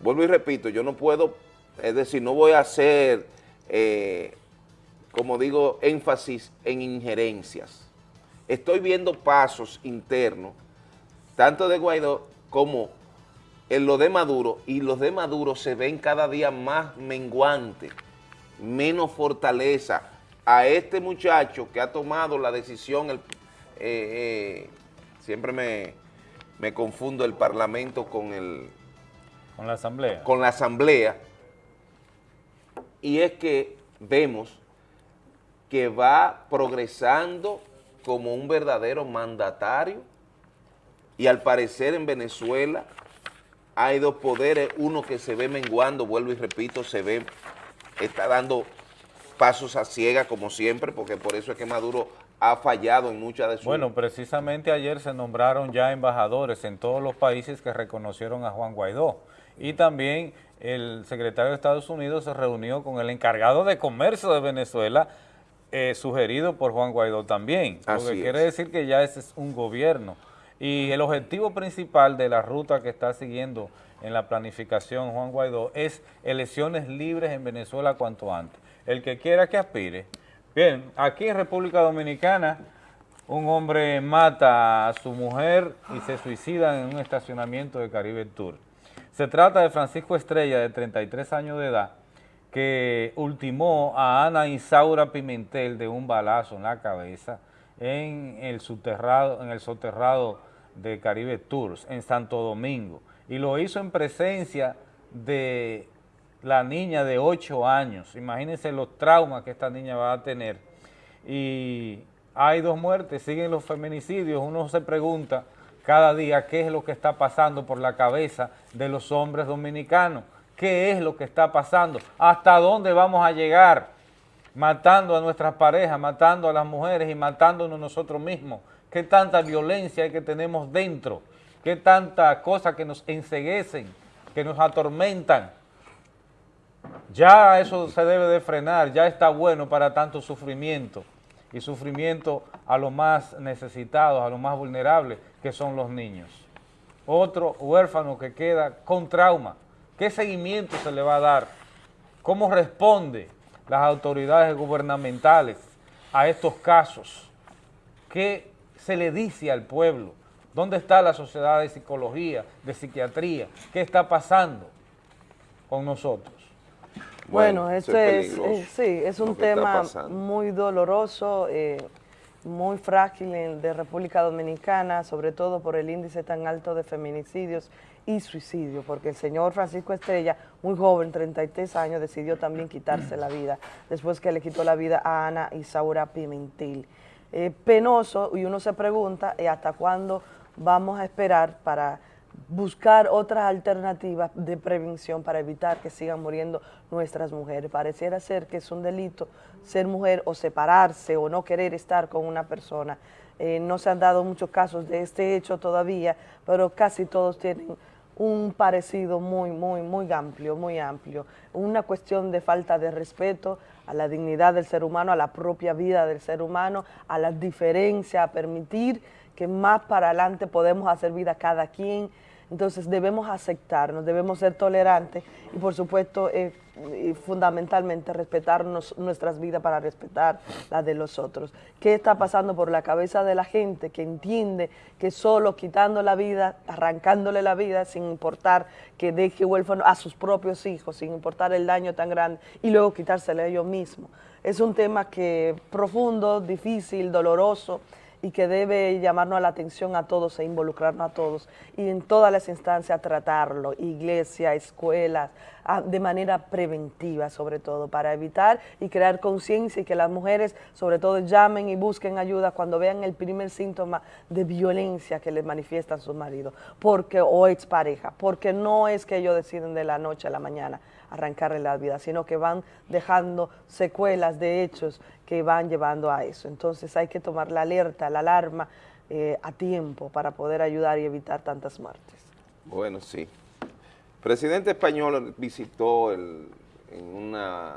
[SPEAKER 1] vuelvo y repito, yo no puedo, es decir, no voy a hacer, eh, como digo, énfasis en injerencias. Estoy viendo pasos internos, tanto de Guaidó como en lo de Maduro, y los de Maduro se ven cada día más menguantes, menos fortaleza a este muchacho que ha tomado la decisión, el, eh, eh, siempre me, me confundo el parlamento con el
[SPEAKER 2] Con la asamblea.
[SPEAKER 1] con la asamblea, y es que vemos que va progresando como un verdadero mandatario y al parecer en Venezuela hay dos poderes, uno que se ve menguando, vuelvo y repito, se ve, está dando pasos a ciega como siempre, porque por eso es que Maduro ha fallado en muchas de sus...
[SPEAKER 2] Bueno, precisamente ayer se nombraron ya embajadores en todos los países que reconocieron a Juan Guaidó. Y también el secretario de Estados Unidos se reunió con el encargado de comercio de Venezuela, eh, sugerido por Juan Guaidó también. Lo
[SPEAKER 1] Así
[SPEAKER 2] que
[SPEAKER 1] es.
[SPEAKER 2] quiere decir que ya ese es un gobierno. Y el objetivo principal de la ruta que está siguiendo en la planificación Juan Guaidó es elecciones libres en Venezuela cuanto antes. El que quiera que aspire. Bien, aquí en República Dominicana un hombre mata a su mujer y se suicida en un estacionamiento de Caribe Tour. Se trata de Francisco Estrella, de 33 años de edad, que ultimó a Ana Isaura Pimentel de un balazo en la cabeza en el soterrado, en el soterrado de Caribe Tours, en Santo Domingo, y lo hizo en presencia de la niña de 8 años. Imagínense los traumas que esta niña va a tener. Y hay dos muertes, siguen los feminicidios, uno se pregunta cada día qué es lo que está pasando por la cabeza de los hombres dominicanos, qué es lo que está pasando, hasta dónde vamos a llegar matando a nuestras parejas, matando a las mujeres y matándonos nosotros mismos, qué tanta violencia hay que tenemos dentro, qué tanta cosa que nos enseguecen, que nos atormentan. Ya eso se debe de frenar, ya está bueno para tanto sufrimiento y sufrimiento a los más necesitados, a los más vulnerables, que son los niños. Otro huérfano que queda con trauma. ¿Qué seguimiento se le va a dar? ¿Cómo responde las autoridades gubernamentales a estos casos? ¿Qué se le dice al pueblo? ¿Dónde está la sociedad de psicología, de psiquiatría? ¿Qué está pasando con nosotros?
[SPEAKER 16] Bueno,
[SPEAKER 1] eso
[SPEAKER 16] este
[SPEAKER 1] es
[SPEAKER 16] eh, sí, es un tema muy doloroso, eh, muy frágil en- de República Dominicana, sobre todo por el índice tan alto de feminicidios y suicidios, porque el señor Francisco Estrella, muy joven, 33 años, decidió también quitarse la vida, después que le quitó la vida a Ana Isaura Pimentel. Eh, penoso, y uno se pregunta, ¿y hasta cuándo vamos a esperar para buscar otras alternativas de prevención para evitar que sigan muriendo nuestras mujeres. Pareciera ser que es un delito ser mujer o separarse o no querer estar con una persona. Eh, no se han dado muchos casos de este hecho todavía, pero casi todos tienen un parecido muy, muy, muy amplio, muy amplio. Una cuestión de falta de respeto a la dignidad del ser humano, a la propia vida del ser humano, a las diferencias, a permitir que más para adelante podemos hacer vida cada quien. Entonces debemos aceptarnos, debemos ser tolerantes y por supuesto eh, y fundamentalmente respetarnos nuestras vidas para respetar las de los otros. ¿Qué está pasando por la cabeza de la gente que entiende que solo quitando la vida, arrancándole la vida sin importar que deje huérfano a sus propios hijos, sin importar el daño tan grande y luego quitárselo a ellos mismos? Es un tema que profundo, difícil, doloroso, y que debe llamarnos la atención a todos e involucrarnos a todos y en todas las instancias tratarlo, iglesia, escuelas, de manera preventiva sobre todo, para evitar y crear conciencia y que las mujeres sobre todo llamen y busquen ayuda cuando vean el primer síntoma de violencia que les manifiestan sus maridos, porque o expareja, porque no es que ellos deciden de la noche a la mañana arrancarle la vida, sino que van dejando secuelas de hechos que van llevando a eso. Entonces hay que tomar la alerta, la alarma eh, a tiempo para poder ayudar y evitar tantas muertes.
[SPEAKER 1] Bueno, sí. Presidente español visitó el- en una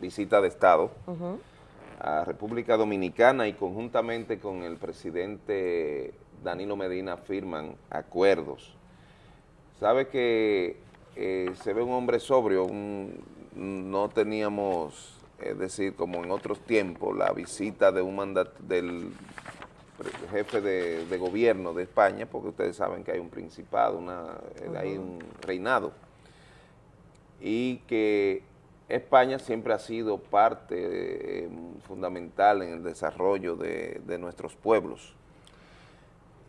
[SPEAKER 1] visita de Estado a República Dominicana y conjuntamente con el presidente Danilo Medina firman acuerdos. Sabe que eh, se ve un hombre sobrio, un- no teníamos, es decir, como en otros tiempos, la visita de un mandat del jefe de, de gobierno de España, porque ustedes saben que hay un principado, una, eh, hay
[SPEAKER 17] Ujú.
[SPEAKER 1] un reinado, y que España siempre ha sido parte eh, fundamental en el desarrollo de, de nuestros pueblos.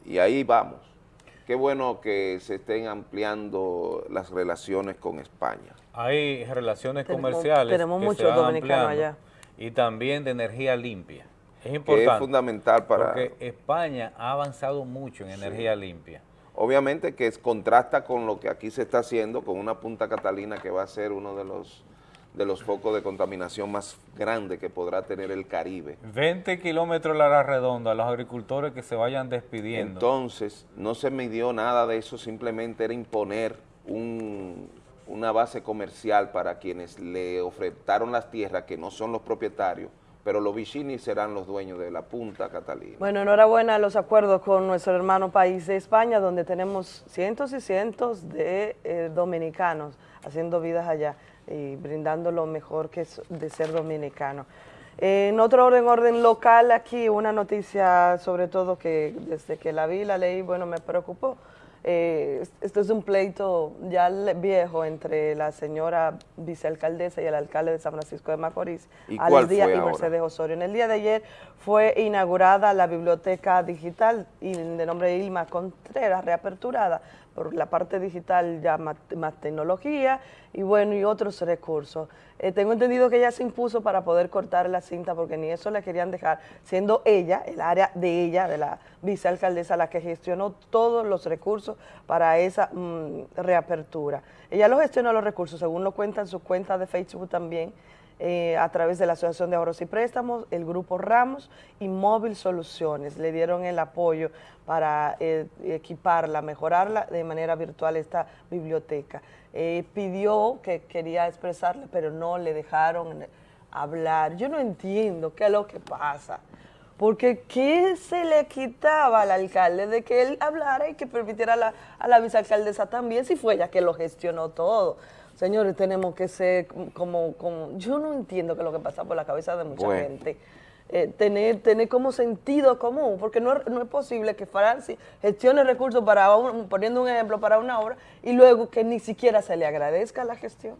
[SPEAKER 1] Y ahí vamos. Qué bueno que se estén ampliando las relaciones con España.
[SPEAKER 2] Hay relaciones
[SPEAKER 16] Tenemos-
[SPEAKER 2] comerciales
[SPEAKER 16] tenemos
[SPEAKER 2] que se
[SPEAKER 16] muchos
[SPEAKER 2] van
[SPEAKER 16] dominicanos
[SPEAKER 2] ampliando.
[SPEAKER 16] allá.
[SPEAKER 2] y también de energía limpia. Es
[SPEAKER 1] que
[SPEAKER 2] importante.
[SPEAKER 1] es fundamental para...
[SPEAKER 2] Porque España ha avanzado mucho en energía limpia.
[SPEAKER 1] Obviamente que es, contrasta con lo que aquí se está haciendo con una Punta Catalina que va a ser uno de los, de los focos de contaminación más grandes que podrá tener el Caribe.
[SPEAKER 2] 20 kilómetros la redonda, los agricultores que se vayan despidiendo.
[SPEAKER 1] Entonces, no se midió nada de eso, simplemente era imponer un- una base comercial para quienes le ofertaron las tierras que no son los propietarios, pero los Vicini serán los dueños de la Punta Catalina.
[SPEAKER 16] Bueno, enhorabuena a los acuerdos con nuestro hermano país de España, donde tenemos cientos y cientos de eh, dominicanos haciendo vidas allá y brindando lo mejor que es de ser dominicano. En otro orden, orden local, aquí una noticia sobre todo que desde que la vi, la leí, bueno, me preocupó. Eh, esto es un pleito ya viejo entre la señora vicealcaldesa y el alcalde de San Francisco de Macorís,
[SPEAKER 1] ¿Y
[SPEAKER 16] Alex Díaz y? Mercedes Osorio. En el día de ayer fue inaugurada la biblioteca digital y de nombre Ilma Contreras, reaperturada por la parte digital ya más, tecnología y bueno y otros recursos. Eh, tengo entendido que ella se impuso para poder cortar la cinta porque ni eso le querían dejar, siendo ella, el área de ella, de la vicealcaldesa, la que gestionó todos los recursos para esa mm, reapertura. Ella lo gestionó los recursos, según lo cuenta en su cuenta de Facebook también, eh, a través de la Asociación de Ahorros y Préstamos, el Grupo Ramos y Móvil Soluciones. Le dieron el apoyo para eh, equiparla, mejorarla de manera virtual esta biblioteca. Eh, pidió que quería expresarle, pero no le dejaron hablar. Yo no entiendo qué es lo que pasa. Porque ¿qué se le quitaba al alcalde de que él hablara y que permitiera a la, a la vicealcaldesa también, si fue ella que lo gestionó todo? Señores, tenemos que ser como, como, yo no entiendo qué es lo que pasa por la cabeza de mucha
[SPEAKER 1] Bueno.
[SPEAKER 16] gente. Eh, tener, tener como sentido común, porque no, no es posible que Francis gestione recursos para, un- poniendo un ejemplo, para una obra, y luego que ni siquiera se le agradezca la gestión,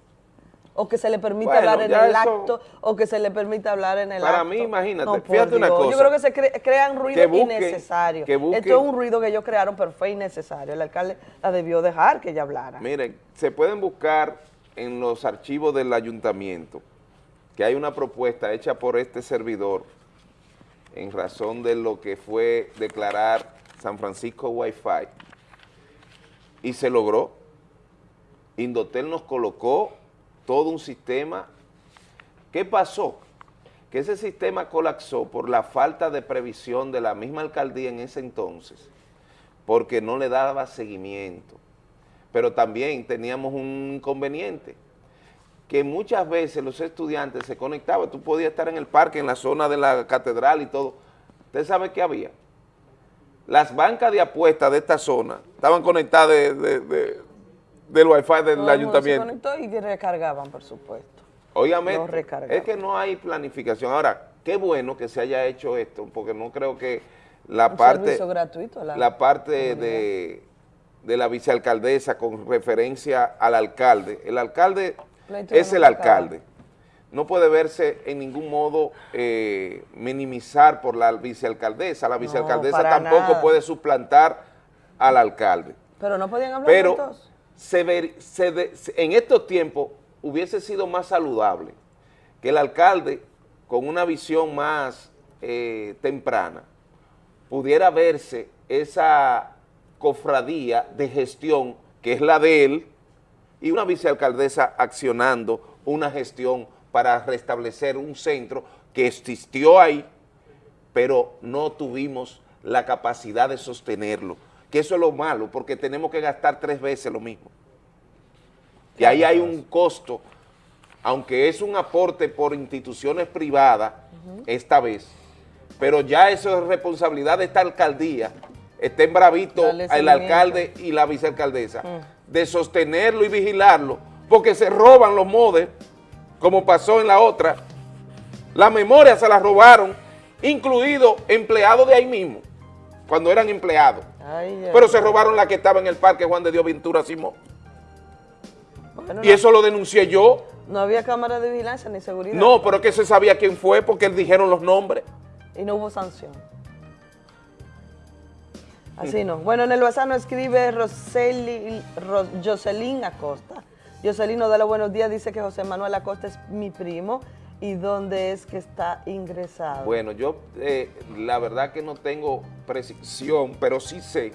[SPEAKER 16] o que se le permita
[SPEAKER 1] Bueno,
[SPEAKER 16] hablar en el
[SPEAKER 1] eso-
[SPEAKER 16] acto, o que se le permita hablar en el
[SPEAKER 1] Para
[SPEAKER 16] acto.
[SPEAKER 1] mí, imagínate,
[SPEAKER 16] No,
[SPEAKER 1] fíjate una
[SPEAKER 16] Dios.
[SPEAKER 1] cosa.
[SPEAKER 16] Yo creo que se cre- crean ruido
[SPEAKER 1] Que busquen-
[SPEAKER 16] innecesario.
[SPEAKER 1] que busquen-
[SPEAKER 16] Esto es un ruido que ellos crearon, pero fue innecesario. El alcalde la debió dejar que ella hablara.
[SPEAKER 1] Miren, se pueden buscar en los archivos del ayuntamiento que hay una propuesta hecha por este servidor en razón de lo que fue declarar San Francisco Wi-Fi y se logró. Indotel nos colocó todo un sistema. ¿Qué pasó? Que ese sistema colapsó por la falta de previsión de la misma alcaldía en ese entonces, porque no le daba seguimiento pero también teníamos un inconveniente, que muchas veces los estudiantes se conectaban, tú podías estar en el parque, en la zona de la catedral y todo. ¿Usted sabe qué había? Las bancas de apuestas de esta zona estaban conectadas de, de- de- del wifi del
[SPEAKER 16] Todo
[SPEAKER 1] ayuntamiento.
[SPEAKER 16] Se conectó y que recargaban, por supuesto. Recargaban.
[SPEAKER 1] es que no hay planificación. Ahora, qué bueno que se haya hecho esto, porque no creo que la
[SPEAKER 16] Un
[SPEAKER 1] parte,
[SPEAKER 16] gratuito la
[SPEAKER 1] la parte de, de la vicealcaldesa con referencia al alcalde. El alcalde es el alcalde. No puede verse en ningún modo eh, minimizar por la vicealcaldesa. La vicealcaldesa tampoco
[SPEAKER 16] nada.
[SPEAKER 1] puede suplantar al alcalde.
[SPEAKER 16] Pero no podían hablar
[SPEAKER 1] Pero
[SPEAKER 16] juntos.
[SPEAKER 1] Se en estos tiempos hubiese sido más saludable que el alcalde, con una visión más eh, temprana, pudiera verse esa cofradía de gestión que es la de él y una vicealcaldesa accionando una gestión para restablecer un centro que existió ahí, pero no tuvimos la capacidad de sostenerlo, que eso es lo malo, porque tenemos que gastar tres veces lo mismo. Y ahí hay un costo, aunque es un aporte por instituciones privadas, esta vez, pero ya eso es responsabilidad de esta alcaldía, estén bravito el alcalde y la vicealcaldesa, de sostenerlo y vigilarlo, porque se roban los modes, como pasó en la otra, la memoria se la robaron, incluido empleados de ahí mismo, cuando eran empleados.
[SPEAKER 16] Ay,
[SPEAKER 1] Pero se robaron la que estaba en el parque Juan de Dios Ventura Simón.
[SPEAKER 16] Bueno,
[SPEAKER 1] Y
[SPEAKER 16] no-
[SPEAKER 1] eso lo denuncié yo.
[SPEAKER 16] No había cámara de vigilancia ni seguridad.
[SPEAKER 1] No, pero es que se sabía quién fue porque dijeron los nombres.
[SPEAKER 16] Y no hubo sanción. Así no. Bueno, en el WhatsApp nos escribe Roseli, Ro- Jocelyn Acosta. Jocelyn nos da los buenos días, dice que José Manuel Acosta es mi primo y dónde es que está ingresado.
[SPEAKER 1] Bueno, yo eh, la verdad que no tengo precisión, pero sí sé,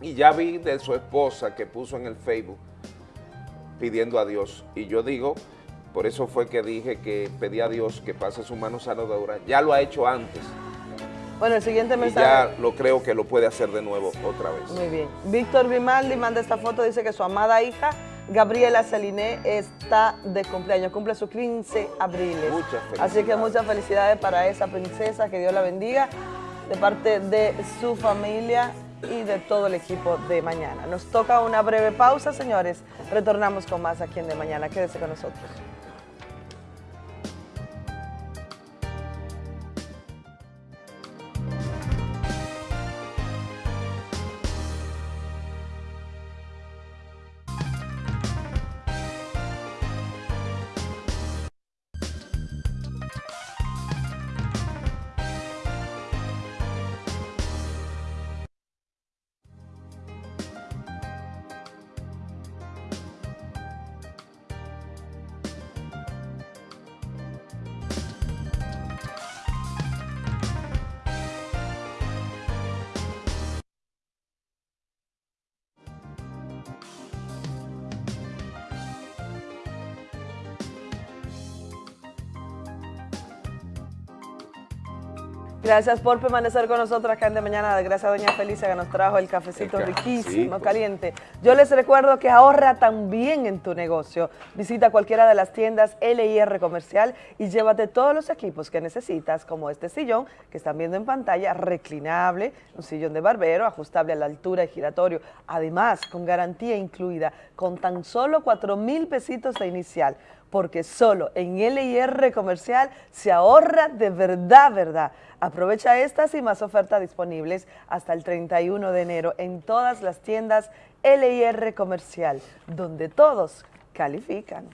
[SPEAKER 1] y ya vi de su esposa que puso en el Facebook pidiendo a Dios, y yo digo, por eso fue que dije que pedí a Dios que pase su mano sanadora, ya lo ha hecho antes,
[SPEAKER 16] Bueno, el siguiente
[SPEAKER 1] y
[SPEAKER 16] mensaje.
[SPEAKER 1] ya lo creo que lo puede hacer de nuevo otra vez.
[SPEAKER 16] Muy bien. Víctor Vimaldi manda esta foto, dice que su amada hija, Gabriela Saliné, está de cumpleaños, cumple sus 15 abriles.
[SPEAKER 1] Muchas
[SPEAKER 16] Así que muchas felicidades para esa princesa, que Dios la bendiga, de parte de su familia y de todo el equipo de Mañana. Nos toca una breve pausa, señores. Retornamos con más aquí en De Mañana. Quédese con nosotros. Gracias por permanecer con nosotros acá en De Mañana. Gracias a Doña Felicia que nos trajo el cafecito
[SPEAKER 1] El
[SPEAKER 16] riquísimo, caliente. Yo les recuerdo que ahorra también en tu negocio. Visita cualquiera de las tiendas LIR Comercial y llévate todos los equipos que necesitas, como este sillón que están viendo en pantalla, reclinable, un sillón de barbero, ajustable a la altura y giratorio. Además, con garantía incluida, con tan solo 4 mil pesitos de inicial porque solo en LIR Comercial se ahorra de verdad, verdad. Aprovecha estas y más ofertas disponibles hasta el 31 de enero en todas las tiendas LIR Comercial, donde todos califican.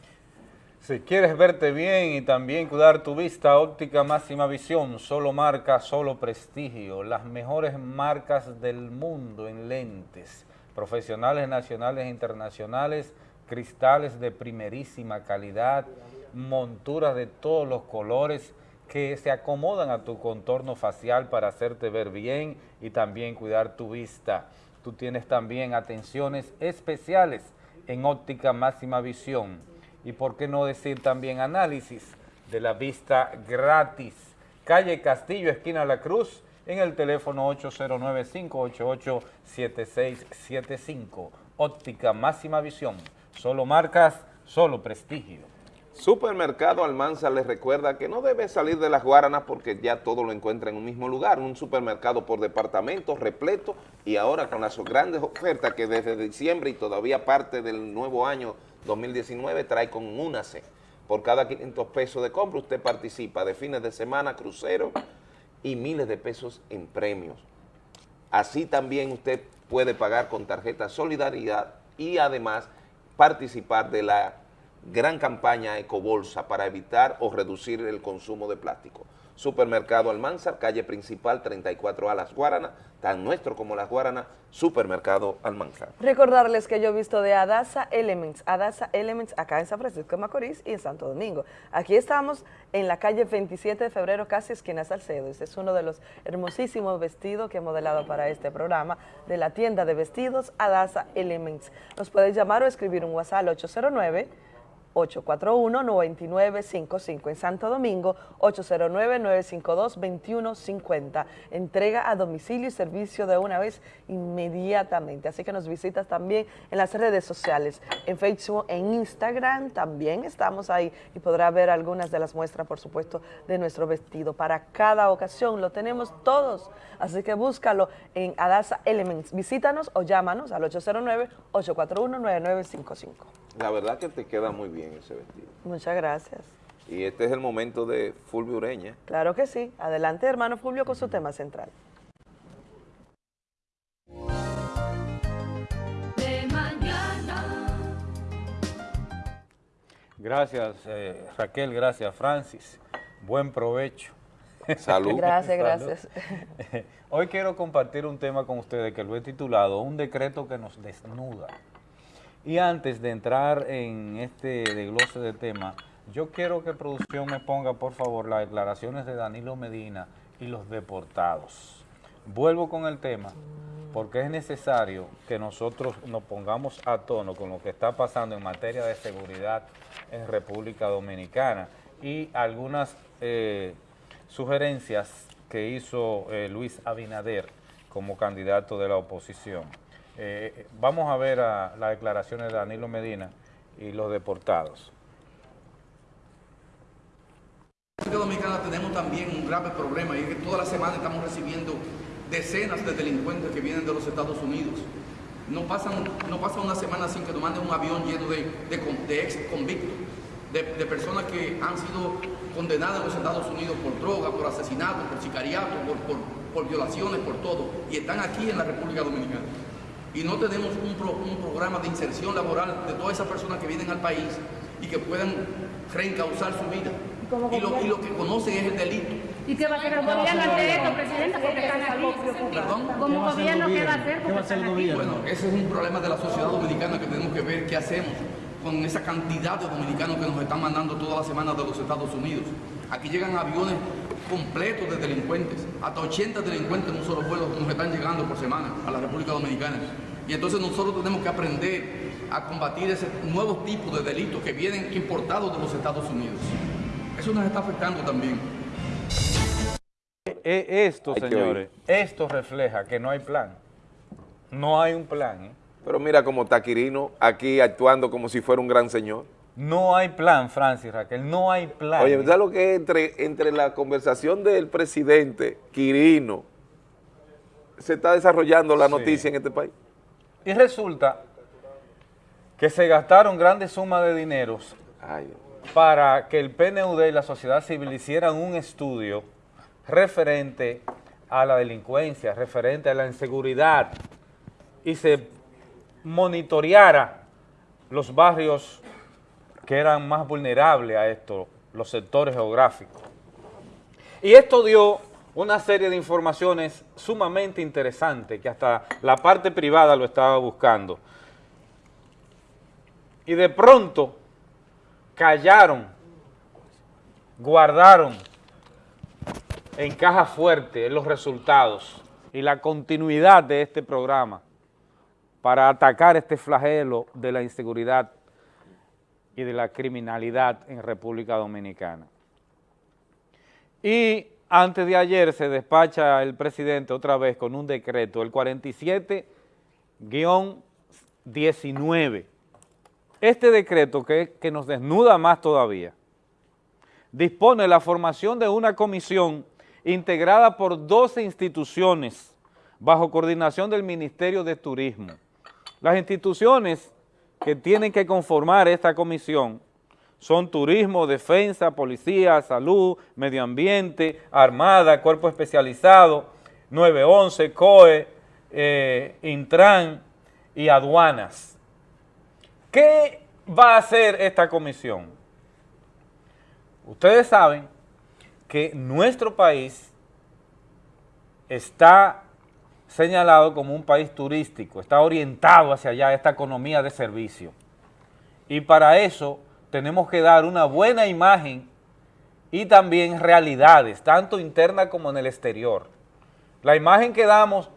[SPEAKER 2] Si quieres verte bien y también cuidar tu vista, óptica máxima visión, solo marca, solo prestigio, las mejores marcas del mundo en lentes, profesionales nacionales e internacionales, cristales de primerísima calidad, monturas de todos los colores que se acomodan a tu contorno facial para hacerte ver bien y también cuidar tu vista. Tú tienes también atenciones especiales en óptica máxima visión y por qué no decir también análisis de la vista gratis. Calle Castillo, esquina La Cruz, en el teléfono 809-588-7675. Óptica máxima visión. Solo marcas, solo prestigio.
[SPEAKER 1] Supermercado Almanza les recuerda que no debe salir de las Guaranas porque ya todo lo encuentra en un mismo lugar, un supermercado por departamento repleto y ahora con las grandes ofertas que desde diciembre y todavía parte del nuevo año 2019 trae con Únase. Por cada 500 pesos de compra usted participa de fines de semana, crucero y miles de pesos en premios. Así también usted puede pagar con tarjeta Solidaridad y además participar de la gran campaña Ecobolsa para evitar o reducir el consumo de plástico. Supermercado Almanzar, calle principal 34A Las Guaranas, tan nuestro como Las Guaranas, Supermercado Almanzar.
[SPEAKER 16] Recordarles que yo he visto de Adasa Elements, Adasa Elements acá en San Francisco de Macorís y en Santo Domingo. Aquí estamos en la calle 27 de febrero, casi esquina Salcedo. Este es uno de los hermosísimos vestidos que he modelado para este programa de la tienda de vestidos Adasa Elements. Nos puedes llamar o escribir un WhatsApp al 809 841-9955 en Santo Domingo, 809-952-2150. Entrega a domicilio y servicio de una vez inmediatamente. Así que nos visitas también en las redes sociales, en Facebook, en Instagram también estamos ahí y podrá ver algunas de las muestras, por supuesto, de nuestro vestido. Para cada ocasión lo tenemos todos, así que búscalo en Adasa Elements. Visítanos o llámanos al 809-841-9955.
[SPEAKER 1] La verdad que te queda muy bien ese vestido.
[SPEAKER 16] Muchas gracias.
[SPEAKER 1] Y este es el momento de Fulvio Ureña.
[SPEAKER 16] Claro que sí. Adelante, hermano Fulvio, con su tema central.
[SPEAKER 17] De mañana.
[SPEAKER 2] Gracias eh, Raquel, gracias Francis. Buen provecho.
[SPEAKER 1] Salud.
[SPEAKER 16] Gracias,
[SPEAKER 2] Salud.
[SPEAKER 16] gracias.
[SPEAKER 2] Hoy quiero compartir un tema con ustedes que lo he titulado Un decreto que nos desnuda. Y antes de entrar en este desglose de tema, Yo quiero que producción me ponga, por favor, las declaraciones de Danilo Medina y los deportados. Vuelvo con el tema, porque es necesario que nosotros nos pongamos a tono con lo que está pasando en materia de seguridad en República Dominicana y algunas eh, sugerencias que hizo eh, Luis Abinader como candidato de la oposición. Eh, vamos a ver las declaraciones de Danilo Medina y los deportados.
[SPEAKER 18] En República Dominicana tenemos también un grave problema y es que toda la semana estamos recibiendo decenas de delincuentes que vienen de los Estados Unidos. No pasan, no pasa una semana sin que nos manden un avión lleno de, ex convictos, de, personas que han sido condenadas en los Estados Unidos por droga, por asesinato, por sicariato, por violaciones, por todo, y están aquí en la República Dominicana. Y no tenemos un, pro- un programa de inserción laboral de todas esas personas que vienen al país y que puedan reencauzar su vida. Y lo, y lo que conocen es el delito.
[SPEAKER 17] ¿Y qué va a hacer el gobierno ante esto, presidenta? Porque están aquí.
[SPEAKER 18] ¿Perdón?
[SPEAKER 17] Como gobierno, ¿qué va a hacer? Porque están aquí.
[SPEAKER 18] Bueno, ese es un problema de la sociedad dominicana que tenemos que ver qué hacemos con esa cantidad de dominicanos que nos están mandando todas las semanas de los Estados Unidos. Aquí llegan aviones completos de delincuentes, hasta 80 delincuentes en un solo vuelo nos están llegando por semana a la República Dominicana. Y entonces nosotros tenemos que aprender a combatir ese nuevo tipo de delitos que vienen importados de los Estados Unidos. Eso nos está afectando también.
[SPEAKER 2] E- Esto,
[SPEAKER 1] Hay que
[SPEAKER 2] señores, esto refleja que no hay plan. No hay un plan, ¿eh?
[SPEAKER 1] Pero mira como Taquirino aquí actuando como si fuera un gran señor.
[SPEAKER 2] No hay plan, Francis Raquel, no hay plan.
[SPEAKER 1] Oye. ¿sabes lo que entre, entre la conversación del presidente Quirino se está desarrollando la
[SPEAKER 2] Sí.
[SPEAKER 1] noticia en este país?
[SPEAKER 2] Y resulta que se gastaron grandes sumas de dineros para que el PNUD y la sociedad civil hicieran un estudio referente a la delincuencia, referente a la inseguridad y se monitoreara los barrios que eran más vulnerables a esto, los sectores geográficos. Y esto dio una serie de informaciones sumamente interesantes que hasta la parte privada lo estaba buscando. Y de pronto callaron, guardaron en caja fuerte los resultados y la continuidad de este programa para atacar este flagelo de la inseguridad y de la criminalidad en República Dominicana. Y antes de ayer se despacha el presidente otra vez con un decreto, el 47-19. Este decreto que, que nos desnuda más todavía, dispone la formación de una comisión integrada por 12 instituciones bajo coordinación del Ministerio de Turismo. Las instituciones que tienen que conformar esta comisión son turismo, defensa, policía, salud, medio ambiente, armada, cuerpo especializado, 911, COE, eh, Intran y aduanas. ¿Qué va a hacer esta comisión? Ustedes saben que nuestro país está señalado como un país turístico, está orientado hacia allá esta economía de servicio. Y para eso tenemos que dar una buena imagen y también realidades, tanto interna como en el exterior. La imagen que damos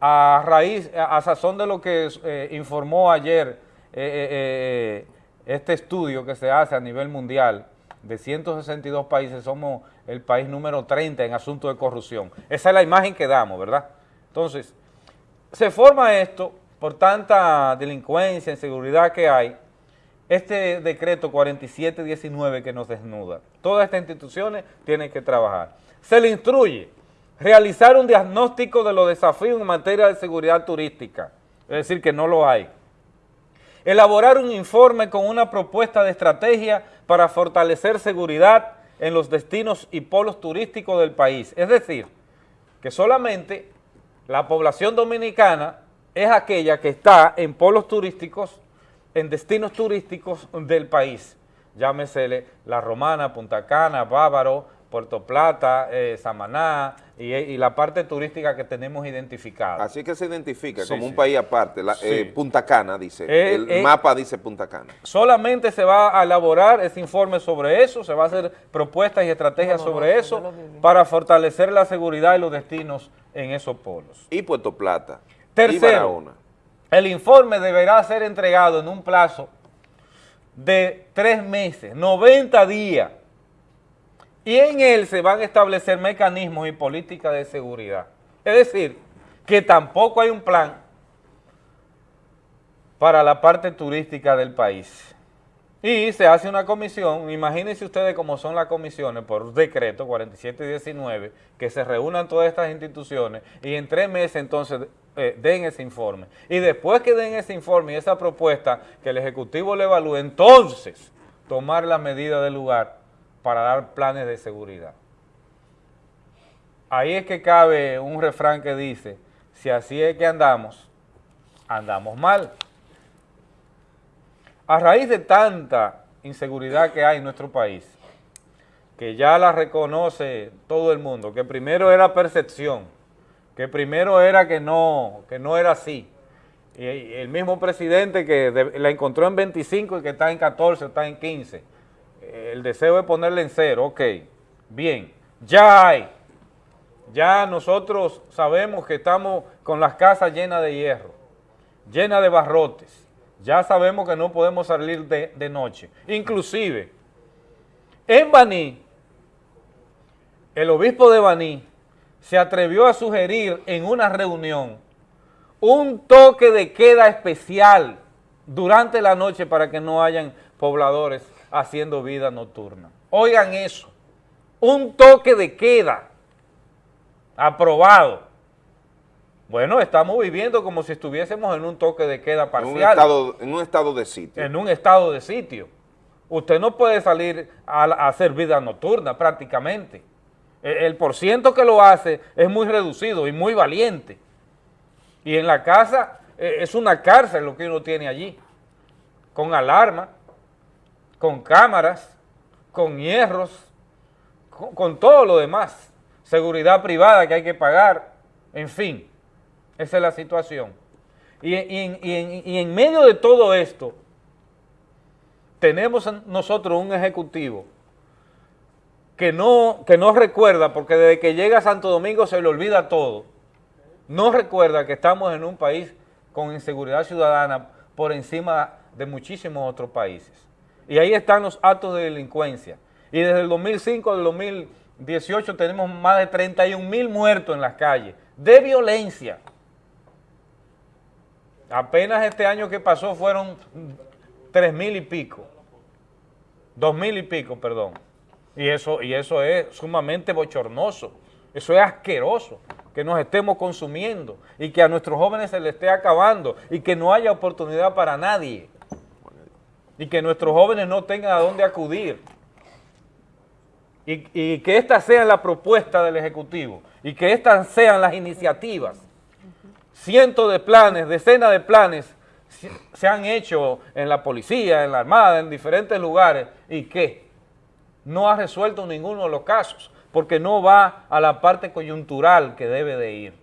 [SPEAKER 2] a raíz, a sazón de lo que eh, informó ayer eh, eh, este estudio que se hace a nivel mundial, de 162 países, somos el país número 30 en asuntos de corrupción. Esa es la imagen que damos, ¿verdad? Entonces, se forma esto por tanta delincuencia, inseguridad que hay, este decreto 4719 que nos desnuda. Todas estas instituciones tienen que trabajar. Se le instruye realizar un diagnóstico de los desafíos en materia de seguridad turística, es decir, que no lo hay. Elaborar un informe con una propuesta de estrategia para fortalecer seguridad en los destinos y polos turísticos del país. Es decir, que solamente la población dominicana es aquella que está en polos turísticos, en destinos turísticos del país. Llámesele La Romana, Punta Cana, Bávaro, Puerto Plata, eh, Samaná, y, y la parte turística que tenemos identificada.
[SPEAKER 1] Así que se identifica
[SPEAKER 2] Sí,
[SPEAKER 1] como un país aparte. La-
[SPEAKER 2] Sí.
[SPEAKER 1] eh, Punta Cana dice.
[SPEAKER 2] Eh,
[SPEAKER 1] el
[SPEAKER 2] eh,
[SPEAKER 1] mapa dice Punta Cana.
[SPEAKER 2] Solamente se va a elaborar ese informe sobre eso, se va a hacer propuestas y estrategias sobre eso para fortalecer la seguridad y los destinos en esos polos.
[SPEAKER 1] Y Puerto Plata. Y
[SPEAKER 2] Tercero,
[SPEAKER 1] Barahona.
[SPEAKER 2] el informe deberá ser entregado en un plazo de tres meses, 90 días, y en él se van a establecer mecanismos y políticas de seguridad. Es decir, que tampoco hay un plan para la parte turística del país. Y se hace una comisión, imagínense ustedes cómo son las comisiones por decreto 47 y 19, que se reúnan todas estas instituciones y en tres meses entonces eh, den ese informe. Y después que den ese informe y esa propuesta que el Ejecutivo le evalúe, entonces tomar las medidas del lugar para dar planes de seguridad. Ahí es que cabe un refrán que dice, si así es que andamos, andamos mal. A raíz de tanta inseguridad que hay en nuestro país, que ya la reconoce todo el mundo, que primero era percepción, que primero era que no, que no era así. Y el mismo presidente que la encontró en 25 y que está en 14, está en 15. El deseo es ponerle en cero, ok, bien, ya hay. Ya nosotros sabemos que estamos con las casas llenas de hierro, llenas de barrotes. Ya sabemos que no podemos salir de, de noche. Inclusive, en Baní, el obispo de Baní se atrevió a sugerir en una reunión un toque de queda especial durante la noche para que no hayan pobladores haciendo vida nocturna. Oigan eso, un toque de queda aprobado. Bueno, estamos viviendo como si estuviésemos en un toque de queda
[SPEAKER 1] En
[SPEAKER 2] parcial.
[SPEAKER 1] un, estado, en un estado de sitio.
[SPEAKER 2] En un estado de sitio. Usted no puede salir a, a hacer vida nocturna prácticamente. El, el porciento que lo hace es muy reducido y muy valiente. Y en la casa eh, es una cárcel lo que uno tiene allí. Con alarma, con cámaras, con hierros, con, todo lo demás. Seguridad privada que hay que pagar, en fin. Esa es la situación. Y, en, medio de todo esto, tenemos en- nosotros un ejecutivo que no, que no recuerda, porque desde que llega a Santo Domingo se le olvida todo, no recuerda que estamos en un país con inseguridad ciudadana por encima de muchísimos otros países. Y ahí están los actos de delincuencia. Y desde el 2005 al 2018 tenemos más de 31 mil muertos en las calles de violencia. Apenas este año que pasó fueron tres mil y pico, dos mil y pico, perdón. Y eso, y eso es sumamente bochornoso, eso es asqueroso, que nos estemos consumiendo y que a nuestros jóvenes se les esté acabando y que no haya oportunidad para nadie y que nuestros jóvenes no tengan a dónde acudir. Y, que esta sea la propuesta del Ejecutivo y que estas sean las iniciativas cientos de planes, decenas de planes se han hecho en la policía, en la armada, en diferentes lugares, y que no ha resuelto ninguno de los casos, porque no va a la parte coyuntural que debe de ir.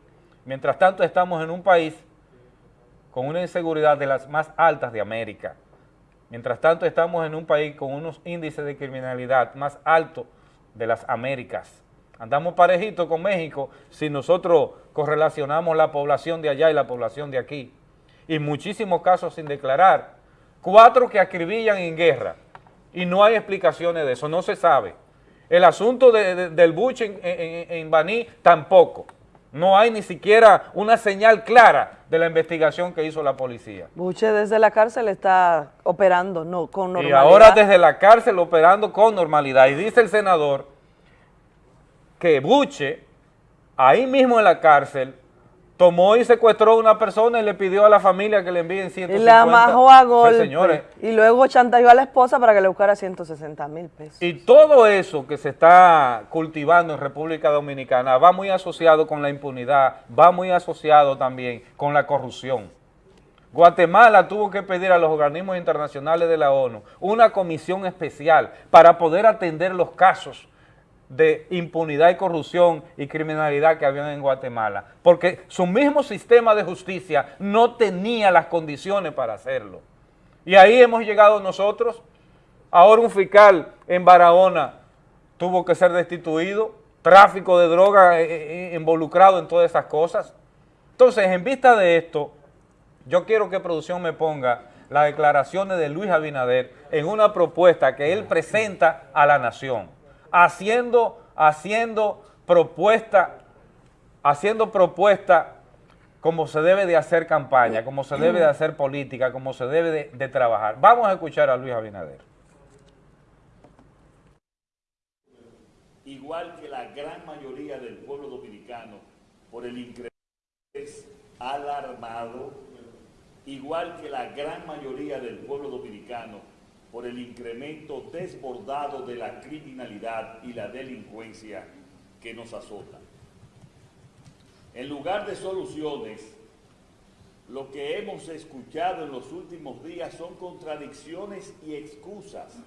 [SPEAKER 2] Mientras tanto, estamos en un país con una inseguridad de las más altas de América. Mientras tanto, estamos en un país con unos índices de criminalidad más altos de las Américas. Andamos parejitos con México si nosotros correlacionamos la población de allá y la población de aquí. Y muchísimos casos sin declarar. Cuatro que acribillan en guerra. Y no hay explicaciones de eso, no se sabe. El asunto de- de- del buche en, en- en Baní tampoco. No hay ni siquiera una señal clara de la investigación que hizo la policía.
[SPEAKER 16] Buche desde la cárcel está operando no, con
[SPEAKER 2] Y
[SPEAKER 16] normalidad.
[SPEAKER 2] ahora desde la cárcel operando con normalidad. Y dice el senador que Buche, ahí mismo en la cárcel, tomó y secuestró a una persona y le pidió a la familia que le envíen
[SPEAKER 16] y
[SPEAKER 2] 150.
[SPEAKER 16] la amajó a
[SPEAKER 2] Pues,
[SPEAKER 16] golpe.
[SPEAKER 2] señores,
[SPEAKER 16] y luego chantajeó a la esposa para que le buscara 160 mil pesos.
[SPEAKER 2] y todo eso que se está cultivando en República Dominicana va muy asociado con la impunidad, va muy asociado también con la corrupción. Guatemala tuvo que pedir a los organismos internacionales de la ONU una comisión especial para poder atender los casos de impunidad y corrupción y criminalidad que había en Guatemala, porque su mismo sistema de justicia no tenía las condiciones para hacerlo. Y ahí hemos llegado nosotros. Ahora un fiscal en Barahona tuvo que ser destituido, tráfico de droga eh, eh, involucrado en todas esas cosas. Entonces, en vista de esto, yo quiero que producción me ponga las declaraciones de Luis Abinader en una propuesta que él presenta a la nación, haciendo, haciendo propuesta, haciendo propuesta como se debe de hacer campaña, como se debe de hacer política, como se debe de, trabajar. Vamos a escuchar a Luis Abinader.
[SPEAKER 19] igual que la gran mayoría del pueblo dominicano, por el incremento alarmado, igual que la gran mayoría del pueblo dominicano, por el incremento desbordado de la criminalidad y la delincuencia que nos azota. En lugar de soluciones, lo que hemos escuchado en los últimos días son contradicciones y excusas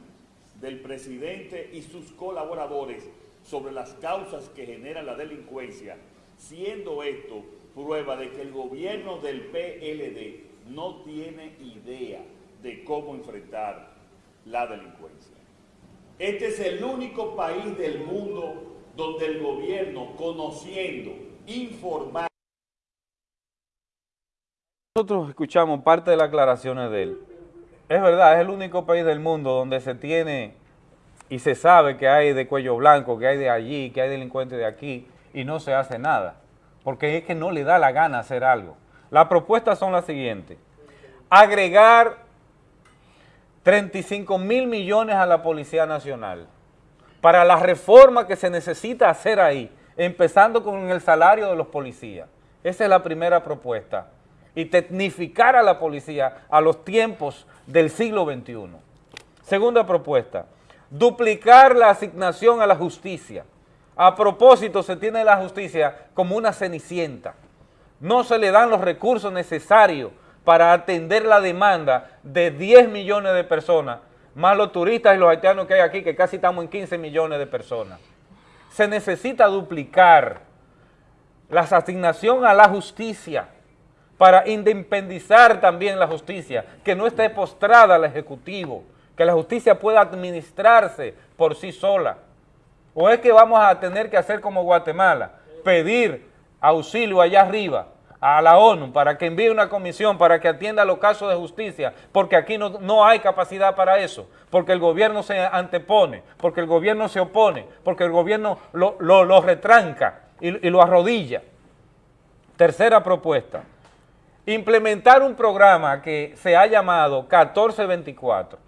[SPEAKER 19] del presidente y sus colaboradores sobre las causas que generan la delincuencia, siendo esto prueba de que el gobierno del PLD no tiene idea de cómo enfrentar la delincuencia. Este es el único país del mundo donde el gobierno, conociendo, informando,
[SPEAKER 2] Nosotros escuchamos parte de las aclaraciones de él. Es verdad, es el único país del mundo donde se tiene y se sabe que hay de cuello blanco, que hay de allí, que hay delincuentes de aquí, y no se hace nada, porque es que no le da la gana hacer algo. Las propuestas son las siguientes. Agregar 35 mil millones a la Policía Nacional para la reforma que se necesita hacer ahí, empezando con el salario de los policías. Esa es la primera propuesta. Y tecnificar a la policía a los tiempos del siglo XXI. Segunda propuesta, duplicar la asignación a la justicia. A propósito, se tiene la justicia como una cenicienta. No se le dan los recursos necesarios para atender la demanda de 10 millones de personas, más los turistas y los haitianos que hay aquí, que casi estamos en 15 millones de personas. Se necesita duplicar la asignación a la justicia para independizar también la justicia, que no esté postrada al Ejecutivo, que la justicia pueda administrarse por sí sola. ¿O es que vamos a tener que hacer como Guatemala, pedir auxilio allá arriba a la ONU para que envíe una comisión para que atienda los casos de justicia, porque aquí no, no hay capacidad para eso, porque el gobierno se antepone, porque el gobierno se opone, porque el gobierno lo, lo, lo retranca y, y lo arrodilla. Tercera propuesta, implementar un programa que se ha llamado 1424.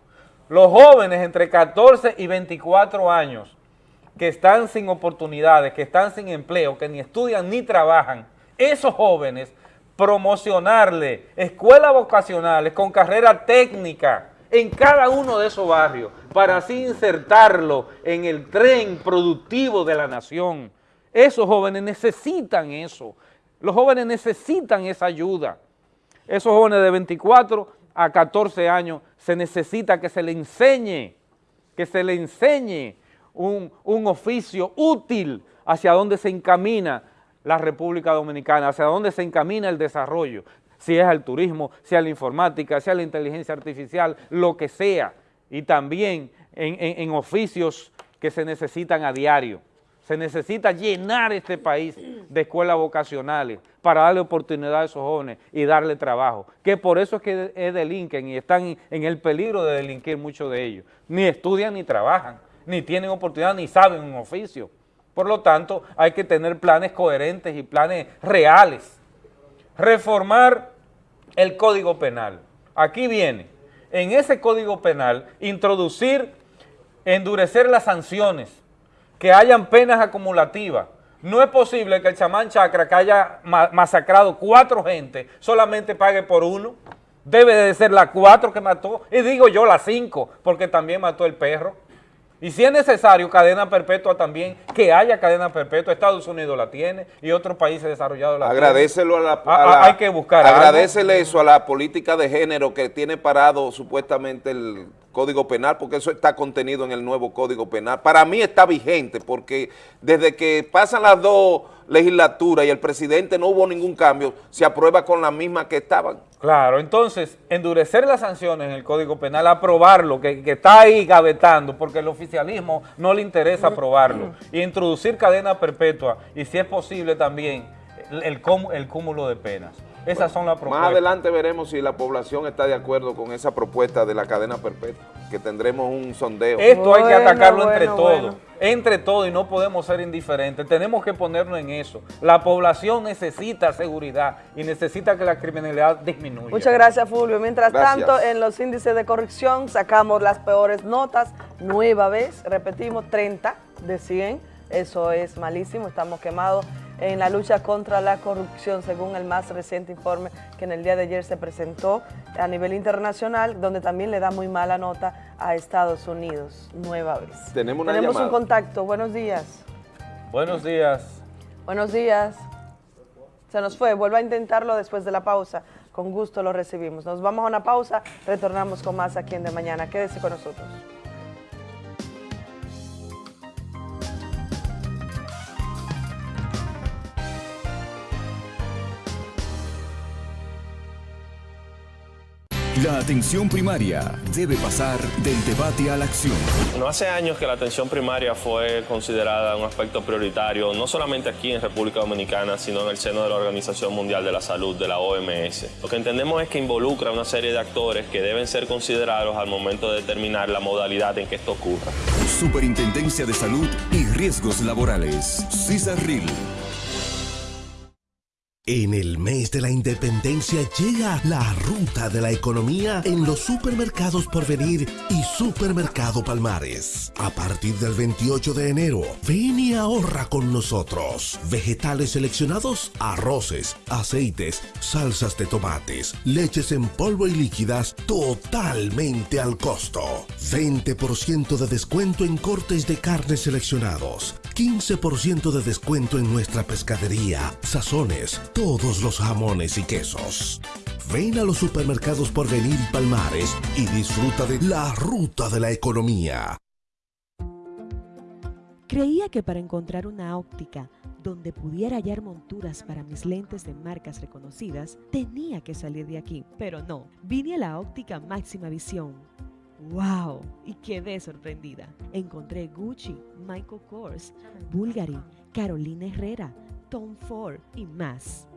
[SPEAKER 2] Los jóvenes entre 14 y 24 años que están sin oportunidades, que están sin empleo, que ni estudian ni trabajan, esos jóvenes promocionarle escuelas vocacionales con carrera técnica en cada uno de esos barrios para así insertarlo en el tren productivo de la nación. Esos jóvenes necesitan eso. Los jóvenes necesitan esa ayuda. Esos jóvenes de 24 a 14 años se necesita que se le enseñe, que se le enseñe un, un oficio útil hacia dónde se encamina la República Dominicana, hacia dónde se encamina el desarrollo, si es al turismo, si es a la informática, si es a la inteligencia artificial, lo que sea, y también en, en, oficios que se necesitan a diario. Se necesita llenar este país de escuelas vocacionales para darle oportunidad a esos jóvenes y darle trabajo. Que por eso es que delinquen y están en el peligro de delinquir muchos de ellos. Ni estudian ni trabajan, ni tienen oportunidad, ni saben un oficio. Por lo tanto, hay que tener planes coherentes y planes reales. Reformar el Código Penal. Aquí viene, en ese Código Penal, introducir, endurecer las sanciones, que hayan penas acumulativas. No es posible que el chamán Chacra, que haya masacrado cuatro gente, solamente pague por uno. Debe de ser la cuatro que mató, y digo yo las cinco, porque también mató el perro. Y si es necesario cadena perpetua también, que haya cadena perpetua, Estados Unidos la tiene y otros países desarrollados la
[SPEAKER 1] Agradecelo
[SPEAKER 2] tienen.
[SPEAKER 1] a la,
[SPEAKER 2] a,
[SPEAKER 1] a la,
[SPEAKER 2] hay que buscar
[SPEAKER 1] Agradecele eso a la política de género que tiene parado supuestamente el Código Penal, porque eso está contenido en el nuevo Código Penal. Para mí está vigente, porque desde que pasan las dos legislaturas y el presidente no hubo ningún cambio, se aprueba con la misma que estaban.
[SPEAKER 2] Claro, entonces, endurecer las sanciones en el Código Penal, aprobarlo, que, está ahí gavetando, porque el oficialismo no le interesa aprobarlo, y introducir cadena perpetua, y si es posible también, el, el el cúmulo de penas. Esas son las propuestas.
[SPEAKER 1] Más adelante veremos si la población está de acuerdo con esa propuesta de la cadena perpetua, que tendremos un sondeo.
[SPEAKER 2] Esto hay que atacarlo entre
[SPEAKER 1] bueno,
[SPEAKER 2] todos,
[SPEAKER 1] bueno.
[SPEAKER 2] entre todos y no podemos ser indiferentes, tenemos que ponernos en eso. La población necesita seguridad y necesita que la criminalidad disminuya.
[SPEAKER 16] Muchas gracias, Fulvio. Mientras
[SPEAKER 2] Gracias.
[SPEAKER 16] tanto, en los índices de corrección sacamos las peores notas, nueva vez, repetimos, 30 de 100. Eso es malísimo, estamos quemados en la lucha contra la corrupción, según el más reciente informe que en el día de ayer se presentó a nivel internacional, donde también le da muy mala nota a Estados Unidos, nueva vez.
[SPEAKER 1] Tenemos una
[SPEAKER 16] Tenemos un contacto, buenos días.
[SPEAKER 2] Buenos días.
[SPEAKER 16] Buenos días. Se nos fue, vuelva a intentarlo después de la pausa. Con gusto lo recibimos. Nos vamos a una pausa, retornamos con más aquí en De Mañana. Quédese con nosotros.
[SPEAKER 20] La atención primaria debe pasar del debate a la acción.
[SPEAKER 21] No hace años que la atención primaria fue considerada un aspecto prioritario, no solamente aquí en República Dominicana, sino en el seno de la Organización Mundial de la Salud, de la OMS. Lo que entendemos es que involucra una serie de actores que deben ser considerados al momento de determinar la modalidad en que esto ocurra.
[SPEAKER 20] Superintendencia de Salud y Riesgos Laborales. CISARRIL.
[SPEAKER 22] En el mes de la independencia llega la ruta de la economía en los supermercados Porvenir y Supermercado Palmares. A partir del 28 de enero, ven y ahorra con nosotros. Vegetales seleccionados, arroces, aceites, salsas de tomates, leches en polvo y líquidas totalmente al costo. 20% de descuento en cortes de carne seleccionados. 15% de descuento en nuestra pescadería, sazones, todos los jamones y quesos. Ven a los supermercados por venir y Palmares y disfruta de la ruta de la economía.
[SPEAKER 23] Creía que para encontrar una óptica donde pudiera hallar monturas para mis lentes de marcas reconocidas, tenía que salir de aquí, pero no. Vine a la óptica máxima visión. ¡Wow! Y quedé sorprendida. Encontré Gucci, Michael Kors, Bulgari, Carolina Herrera, Tom Ford y más.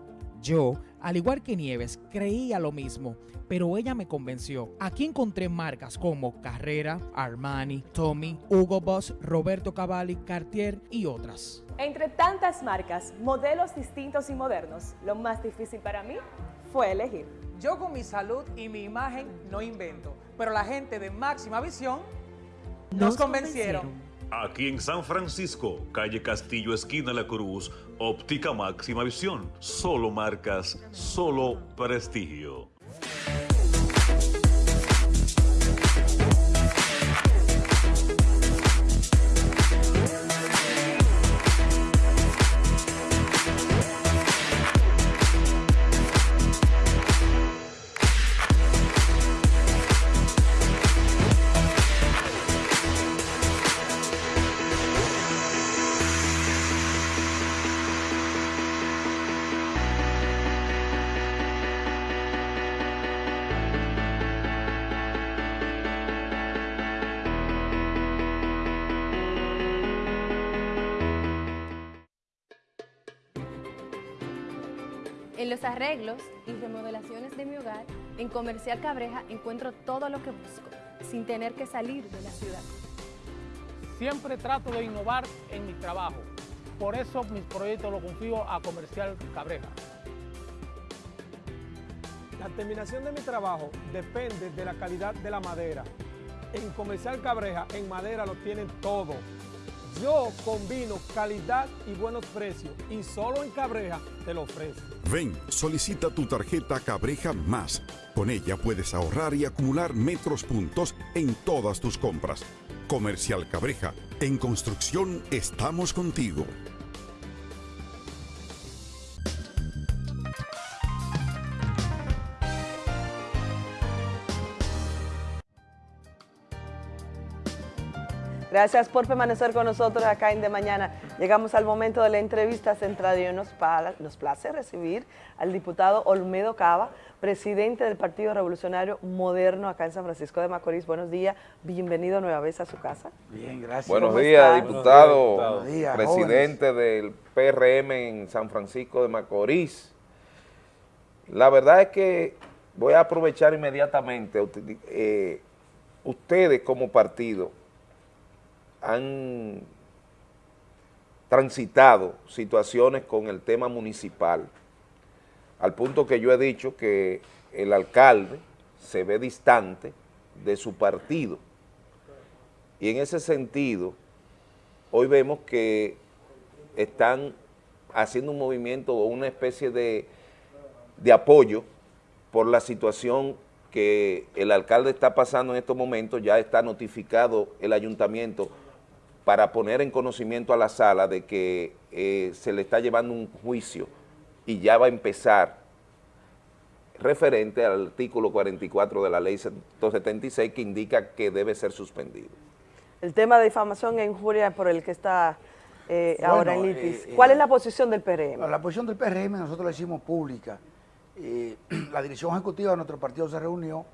[SPEAKER 24] Yo, al igual que Nieves, creía lo mismo, pero ella me convenció. Aquí encontré marcas como Carrera, Armani, Tommy, Hugo Boss, Roberto Cavalli, Cartier y otras.
[SPEAKER 25] Entre tantas marcas, modelos distintos y modernos, lo más difícil para mí fue elegir.
[SPEAKER 26] Yo con mi salud y mi imagen no invento, pero la gente de Máxima Visión nos, convencieron.
[SPEAKER 27] Aquí en San Francisco, calle Castillo, esquina La Cruz, óptica máxima visión. Solo marcas, solo prestigio.
[SPEAKER 28] Arreglos y remodelaciones de mi hogar, en Comercial Cabreja encuentro todo lo que busco, sin tener que salir de la ciudad.
[SPEAKER 29] Siempre trato de innovar en mi trabajo. Por eso mis proyectos los confío a Comercial Cabreja.
[SPEAKER 30] La terminación de mi trabajo depende de la calidad de la madera. En Comercial Cabreja, en madera lo tienen todo. Yo combino calidad y buenos precios y solo en Cabreja te lo ofrezco.
[SPEAKER 20] Ven, solicita tu tarjeta Cabreja Más. Con ella puedes ahorrar y acumular metros puntos en todas tus compras. Comercial Cabreja. En construcción estamos contigo.
[SPEAKER 16] Gracias por permanecer con nosotros acá en De Mañana. Llegamos al momento de la entrevista central y nos, nos place recibir al diputado Olmedo Cava, presidente del Partido Revolucionario Moderno acá en San Francisco de Macorís. Buenos días, bienvenido nueva vez a su casa.
[SPEAKER 31] Bien, gracias.
[SPEAKER 1] Buenos días, diputado, Buenos días, presidente del PRM en San Francisco de Macorís. La verdad es que voy a aprovechar inmediatamente, eh, ustedes como partido han transitado situaciones con el tema municipal, al punto que yo he dicho que el alcalde se ve distante de su partido. Y en ese sentido, hoy vemos que están haciendo un movimiento o una especie de, de apoyo por la situación que el alcalde está pasando en estos momentos, ya está notificado el ayuntamiento para poner en conocimiento a la sala de que eh, se le está llevando un juicio y ya va a empezar referente al artículo 44 de la ley 176 que indica que debe ser suspendido.
[SPEAKER 16] El tema de difamación e injuria por el que está eh, ahora en litis. Eh, ¿Cuál es la posición del PRM?
[SPEAKER 31] La posición del PRM nosotros la hicimos pública. la dirección ejecutiva de nuestro partido se reunió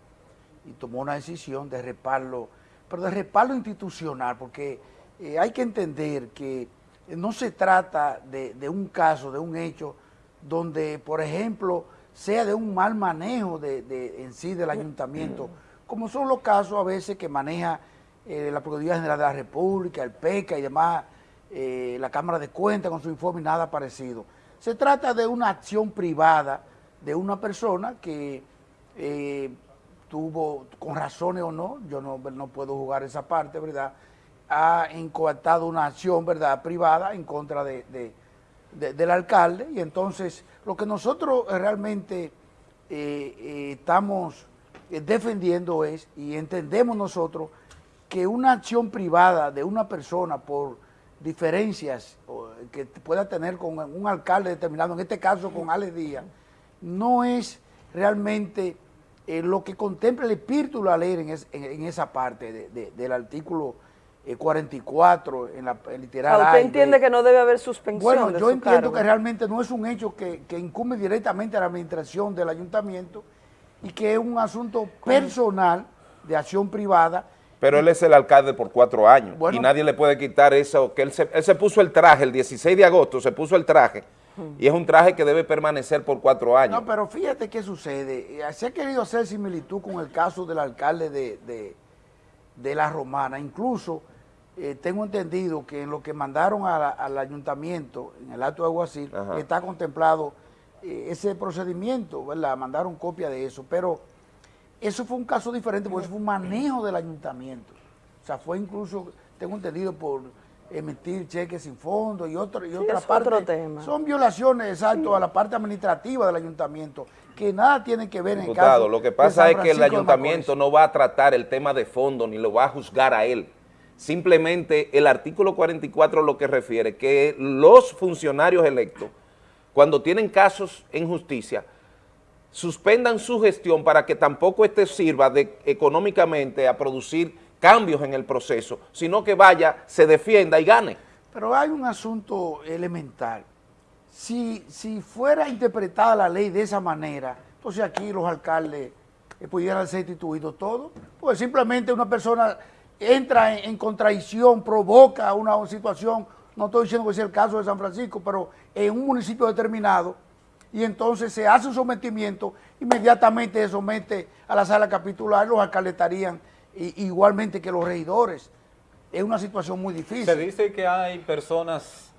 [SPEAKER 31] y tomó una decisión de respaldo, pero de respaldo institucional, porque eh, hay que entender que no se trata de, un caso, de un hecho, donde, por ejemplo, sea de un mal manejo de, en sí del ayuntamiento, como son los casos a veces que maneja eh, la Procuraduría General de la República, el PECA y demás, eh, la Cámara de Cuentas con su informe y nada parecido. Se trata de una acción privada de una persona que tuvo, con razones o no, yo no, no puedo jugar esa parte, ¿verdad?, ha incoartado una acción verdad privada en contra de, del alcalde. Y entonces lo que nosotros realmente eh, eh, estamos eh, defendiendo es y entendemos nosotros que una acción privada de una persona por diferencias que pueda tener con un alcalde determinado, en este caso con Alex Díaz, no es realmente lo que contempla el espíritu de la ley en, esa parte del artículo 44 eh, en la literal
[SPEAKER 16] ¿Usted entiende que no debe haber suspensión
[SPEAKER 31] Bueno, yo entiendo que realmente no es un hecho que, que, incumbe directamente a la administración del ayuntamiento y que es un asunto personal de acción privada.
[SPEAKER 1] Pero él es el alcalde por cuatro años y nadie le puede quitar eso, que él se, él se puso el traje el 16 de agosto, se puso el traje y es un traje que debe permanecer por cuatro años.
[SPEAKER 31] No, pero fíjate qué sucede. Eh, se ha querido hacer similitud con el caso del alcalde de, de, de La Romana. Incluso eh, tengo entendido que en lo que mandaron al ayuntamiento, en el acto de Aguacil, está contemplado eh, ese procedimiento, ¿verdad? Mandaron copia de eso, pero eso fue un caso diferente porque eso fue un manejo del ayuntamiento. O sea, fue incluso, tengo entendido, por emitir cheques sin fondo y, otro, y otra parte.
[SPEAKER 16] tema.
[SPEAKER 31] Son violaciones, exacto, a la parte administrativa del ayuntamiento, que nada tiene que ver en
[SPEAKER 1] el
[SPEAKER 31] caso
[SPEAKER 1] lo que pasa es que el ayuntamiento no va a tratar el tema de fondo ni lo va a juzgar a él. Simplemente el artículo 44 lo que refiere que los funcionarios electos, cuando tienen casos en justicia, suspendan su gestión para que tampoco este sirva de, económicamente a producir cambios en el proceso, sino que vaya, se defienda y gane.
[SPEAKER 31] Pero hay un asunto elemental. Si, si fuera interpretada la ley de esa manera, entonces aquí los alcaldes eh, pudieran ser instituidos todos, pues simplemente una persona entra en, contradicción, provoca una, situación, no estoy diciendo que sea el caso de San Francisco, pero en un municipio determinado, y entonces se hace un sometimiento, inmediatamente se somete a la sala capitular, los alcaldes estarían igualmente que los regidores. Es una situación muy difícil.
[SPEAKER 2] Se dice que hay personas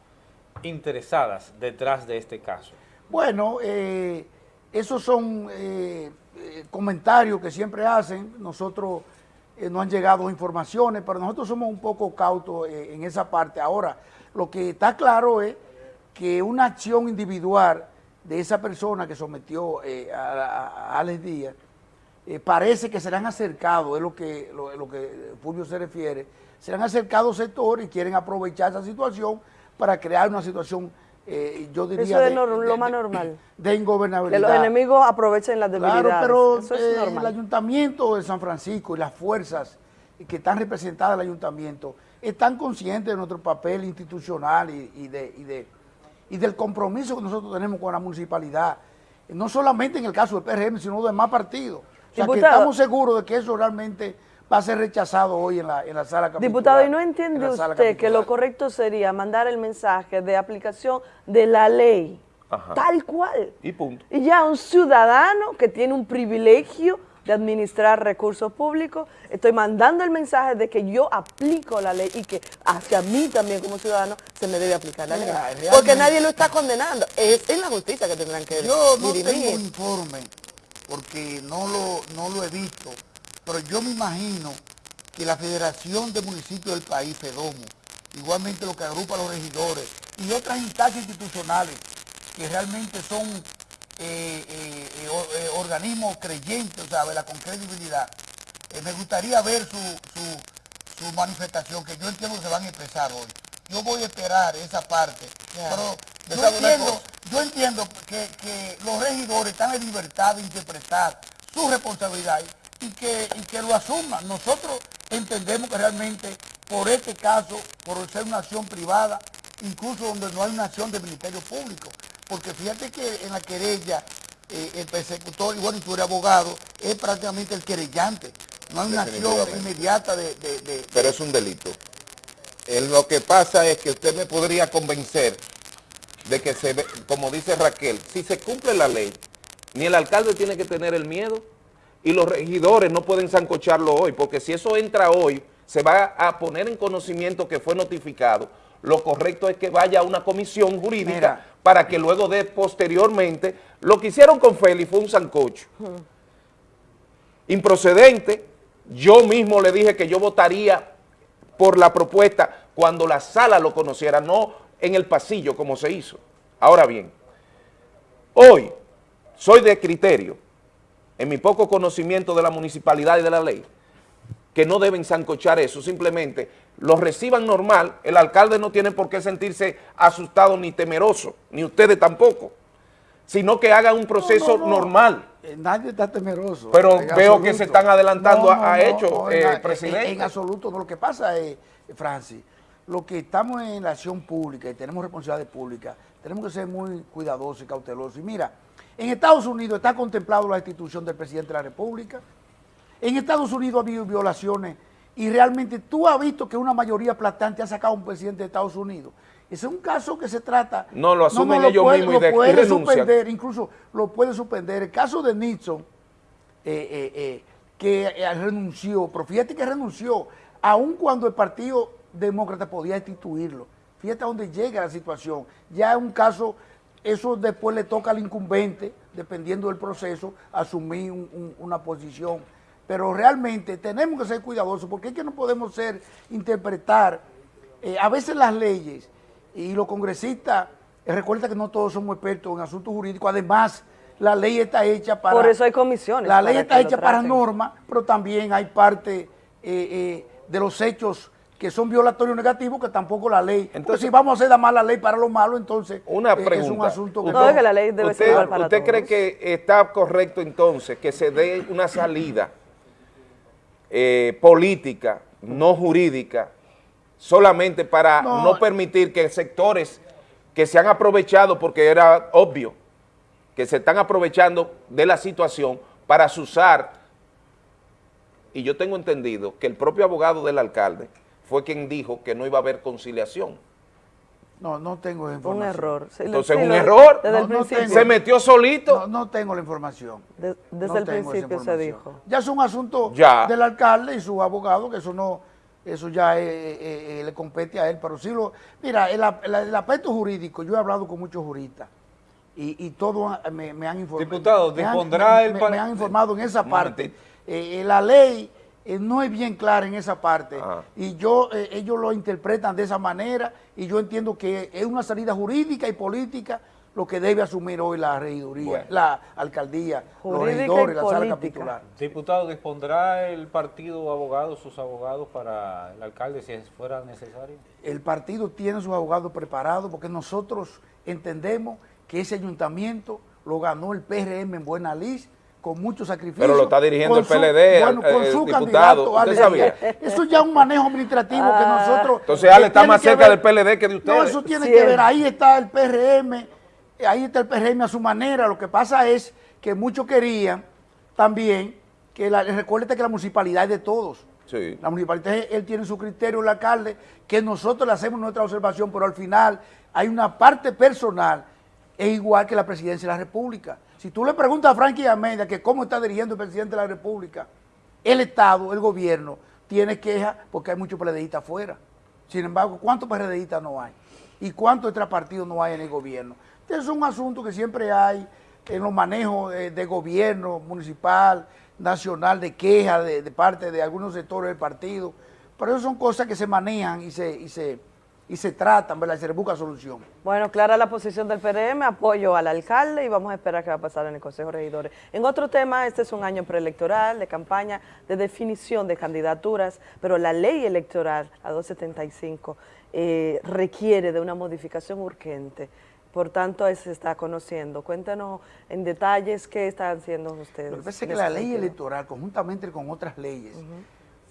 [SPEAKER 2] interesadas detrás de este caso.
[SPEAKER 31] Bueno, eh, esos son eh, eh, comentarios que siempre hacen. Nosotros eh, no han llegado informaciones, pero nosotros somos un poco cautos eh, en esa parte. Ahora, lo que está claro es que una acción individual de esa persona que sometió eh, a, Alex Díaz, parece que se le han acercado, es lo que, lo, que Fulvio se refiere, se le han acercado sectores y quieren aprovechar esa situación para crear una situación eh, yo diría
[SPEAKER 16] Eso es lo más normal.
[SPEAKER 31] De ingobernabilidad.
[SPEAKER 16] Que los enemigos aprovechen las debilidades. Claro,
[SPEAKER 31] pero eh, el ayuntamiento de San Francisco y las fuerzas que están representadas en el ayuntamiento están conscientes de nuestro papel institucional y, y de, y, de, y del compromiso que nosotros tenemos con la municipalidad, no solamente en el caso del PRM, sino de más partidos. O sea, que estamos seguros de que eso realmente va a ser rechazado hoy en la, en la sala capitular.
[SPEAKER 16] Diputado, ¿y no
[SPEAKER 31] en
[SPEAKER 16] entiende usted que lo correcto sería mandar el mensaje de aplicación de la ley,
[SPEAKER 32] Ajá.
[SPEAKER 16] tal cual?
[SPEAKER 32] Y punto.
[SPEAKER 16] Y ya un ciudadano que tiene un privilegio de administrar recursos públicos, estoy mandando el mensaje de que yo aplico la ley y que hacia mí también como ciudadano se me debe aplicar la ley.
[SPEAKER 31] Mira,
[SPEAKER 16] Porque nadie lo está condenando. Es en la justicia que tendrán que
[SPEAKER 31] Yo no
[SPEAKER 16] dirimir.
[SPEAKER 31] tengo informe porque no lo, no lo he visto, pero yo me imagino que la Federación de Municipios del país, FEDOMO, igualmente lo que agrupa a los regidores y otras instancias institucionales que realmente son eh, eh, eh, eh, organismos creyentes, o sea, ¿verdad? con credibilidad, eh, me gustaría ver su, su, su manifestación, que yo entiendo que se van a expresar hoy. Yo voy a esperar esa parte, pero yo
[SPEAKER 33] ¿sabe
[SPEAKER 31] entiendo, yo entiendo que, que los regidores están en libertad de interpretar su responsabilidad y que, y que lo asuman. Nosotros entendemos que realmente por este caso, por ser una acción privada, incluso donde no hay una acción del Ministerio Público, porque fíjate que en la querella eh, el persecutor, bueno, y tú eres abogado, es prácticamente el querellante. No hay una acción inmediata de- de- de,
[SPEAKER 1] pero es un delito. Lo que pasa es que usted me podría convencer de que se ve, como dice Raquel, si se cumple la ley, ni el alcalde tiene que tener el miedo y los regidores no pueden zancocharlo hoy, porque si eso entra hoy, se va a poner en conocimiento que fue notificado. Lo correcto es que vaya a una comisión jurídica
[SPEAKER 31] Mira.
[SPEAKER 1] para que luego de posteriormente, lo que hicieron con Félix fue un sancocho improcedente. Yo mismo le dije que yo votaría por la propuesta cuando la sala lo conociera, no en el pasillo como se hizo. Ahora bien, hoy soy de criterio, en mi poco conocimiento de la municipalidad y de la ley, que no deben zancochar eso, simplemente lo reciban normal, el alcalde no tiene por qué sentirse asustado ni temeroso, ni ustedes tampoco, sino que hagan un proceso
[SPEAKER 31] no, no.
[SPEAKER 1] normal.
[SPEAKER 31] Eh, Nadie está temeroso.
[SPEAKER 1] Pero veo que se están adelantando a- hechos, eh, presidente.
[SPEAKER 31] En, en absoluto, no. Lo que pasa es, Francis, lo que estamos en la acción pública y tenemos responsabilidades públicas, tenemos que ser muy cuidadosos y cautelosos. Y mira, en Estados Unidos está contemplado la institución del presidente de la República. En Estados Unidos ha habido violaciones y realmente tú has visto que una mayoría aplastante ha sacado a un presidente de Estados Unidos. Ese es un caso que se trata...
[SPEAKER 1] No, lo asumen
[SPEAKER 31] lo
[SPEAKER 1] ellos
[SPEAKER 31] puede-
[SPEAKER 1] mismos y
[SPEAKER 31] lo
[SPEAKER 1] y
[SPEAKER 31] puede
[SPEAKER 1] renuncian.
[SPEAKER 31] suspender, incluso lo puede suspender. El caso de Nixon, eh, eh, eh, que renunció, pero fíjate que renunció, aun cuando el Partido Demócrata podía instituirlo. Fíjate a dónde llega la situación. Ya es un caso, eso después le toca al incumbente, dependiendo del proceso, asumir un- un- una posición. Pero realmente tenemos que ser cuidadosos, porque es que no podemos ser, interpretar, eh, a veces las leyes y los congresistas, eh, recuerda que no todos somos expertos en asuntos jurídicos, además la ley está hecha para...
[SPEAKER 16] Por eso hay comisiones.
[SPEAKER 31] La ley está hecha para normas, pero también hay parte eh, de los hechos que son violatorios negativos que tampoco la ley. Entonces, si vamos a hacer la mala ley para lo malo, entonces
[SPEAKER 1] Una
[SPEAKER 31] eh,
[SPEAKER 1] pregunta.
[SPEAKER 31] es un asunto que...
[SPEAKER 16] La ley debe ser
[SPEAKER 1] usted-
[SPEAKER 16] para
[SPEAKER 1] ¿Usted
[SPEAKER 16] todos.
[SPEAKER 1] cree que está correcto entonces que se dé una salida eh, política, no jurídica, solamente para
[SPEAKER 31] No.
[SPEAKER 1] no. permitir que sectores que se han aprovechado, porque era obvio, que se están aprovechando de la situación para usar, y yo tengo entendido que el propio abogado del alcalde fue quien dijo que no iba a haber conciliación.
[SPEAKER 31] No, no tengo esa
[SPEAKER 16] Un
[SPEAKER 31] información.
[SPEAKER 16] error. Sí,
[SPEAKER 1] Entonces,
[SPEAKER 16] sí,
[SPEAKER 1] un
[SPEAKER 16] lo-
[SPEAKER 1] error.
[SPEAKER 16] Desde el
[SPEAKER 31] No, no
[SPEAKER 16] principio.
[SPEAKER 31] tengo.
[SPEAKER 1] Se metió solito.
[SPEAKER 31] No, no tengo la información.
[SPEAKER 16] De- desde
[SPEAKER 31] No
[SPEAKER 16] el
[SPEAKER 31] tengo esa
[SPEAKER 16] principio se
[SPEAKER 31] información.
[SPEAKER 16] dijo.
[SPEAKER 31] Ya es un asunto
[SPEAKER 1] Ya.
[SPEAKER 31] del alcalde y su abogado, que eso no, eso ya eh, eh, eh, le compete a él, pero sí lo, mira, el, ap- el- el aspecto jurídico, yo he hablado con muchos juristas y, y todos me, me han informado.
[SPEAKER 2] Diputado, dispondrá
[SPEAKER 31] me-
[SPEAKER 2] el
[SPEAKER 31] me- me han informado en esa parte. Eh, eh, la ley eh, no es bien clara en esa parte
[SPEAKER 1] Ah.
[SPEAKER 31] y yo eh, ellos lo interpretan de esa manera y yo entiendo que es una salida jurídica y política lo que debe asumir hoy la regiduría,
[SPEAKER 1] Bueno.
[SPEAKER 31] la alcaldía, los
[SPEAKER 16] Jurídica
[SPEAKER 31] regidores, la sala capitular.
[SPEAKER 2] Diputado, ¿dispondrá el partido abogados, sus abogados para el alcalde si fuera necesario?
[SPEAKER 31] El partido tiene sus abogados preparados porque nosotros entendemos que ese ayuntamiento lo ganó el PRM en Buena Luz con mucho sacrificio.
[SPEAKER 1] Pero lo está dirigiendo el PLD,
[SPEAKER 31] bueno,
[SPEAKER 1] el-
[SPEAKER 31] con
[SPEAKER 1] el
[SPEAKER 31] su
[SPEAKER 1] diputado,
[SPEAKER 31] candidato,
[SPEAKER 1] ¿usted
[SPEAKER 31] Ale
[SPEAKER 1] sabía?
[SPEAKER 31] Díaz. Eso ya es un manejo administrativo que
[SPEAKER 16] Ah.
[SPEAKER 31] nosotros...
[SPEAKER 1] Entonces Ale está más cerca
[SPEAKER 31] ver-
[SPEAKER 1] del PLD que de ustedes.
[SPEAKER 31] No, eso tiene que ver, ahí está el PRM, ahí está el PRM a su manera. Lo que pasa es que muchos querían también que la, recuerde que la municipalidad es de todos.
[SPEAKER 1] Sí.
[SPEAKER 31] La municipalidad, él tiene su criterio, el alcalde, que nosotros le hacemos nuestra observación, pero al final hay una parte personal, es igual que la presidencia de la República. Si tú le preguntas a Frankie Almeida que cómo está dirigiendo el presidente de la República, el Estado, el gobierno, tiene quejas porque hay muchos PRDistas afuera. Sin embargo, ¿cuántos PRDistas no hay? ¿Y cuántos extrapartidos no hay en el gobierno? Entonces es un asunto que siempre hay en los manejos de, de gobierno municipal, nacional, de quejas de, de parte de algunos sectores del partido. Pero eso son cosas que se manejan y se, y se, y se tratan, ¿verdad? Y se busca solución.
[SPEAKER 16] Bueno, clara la posición del PRM, apoyo al alcalde y vamos a esperar qué va a pasar en el Consejo de Regidores. En otro tema, este es un año preelectoral, de campaña, de definición de candidaturas, pero la ley electoral, la 275, eh, requiere de una modificación urgente. Por tanto, se está conociendo. Cuéntanos en detalles qué están haciendo ustedes.
[SPEAKER 31] Lo que pasa es que la ley electoral, conjuntamente con otras leyes,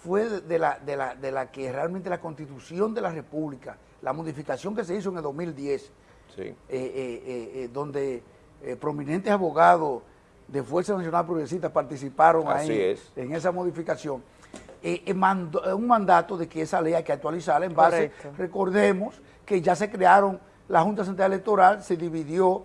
[SPEAKER 31] fue de- la, de, la, de la que realmente la constitución de la República, la modificación que se hizo en el 2010,
[SPEAKER 1] Sí.
[SPEAKER 31] eh, eh, eh, eh, donde eh, prominentes abogados de Fuerza Nacional Progresista participaron
[SPEAKER 1] Así
[SPEAKER 31] ahí
[SPEAKER 1] es.
[SPEAKER 31] en esa modificación. Eh, eh, mandó- eh, un mandato de que esa ley hay que actualizarla en base,
[SPEAKER 16] Correcto.
[SPEAKER 31] recordemos que ya se crearon la Junta Central Electoral, se dividió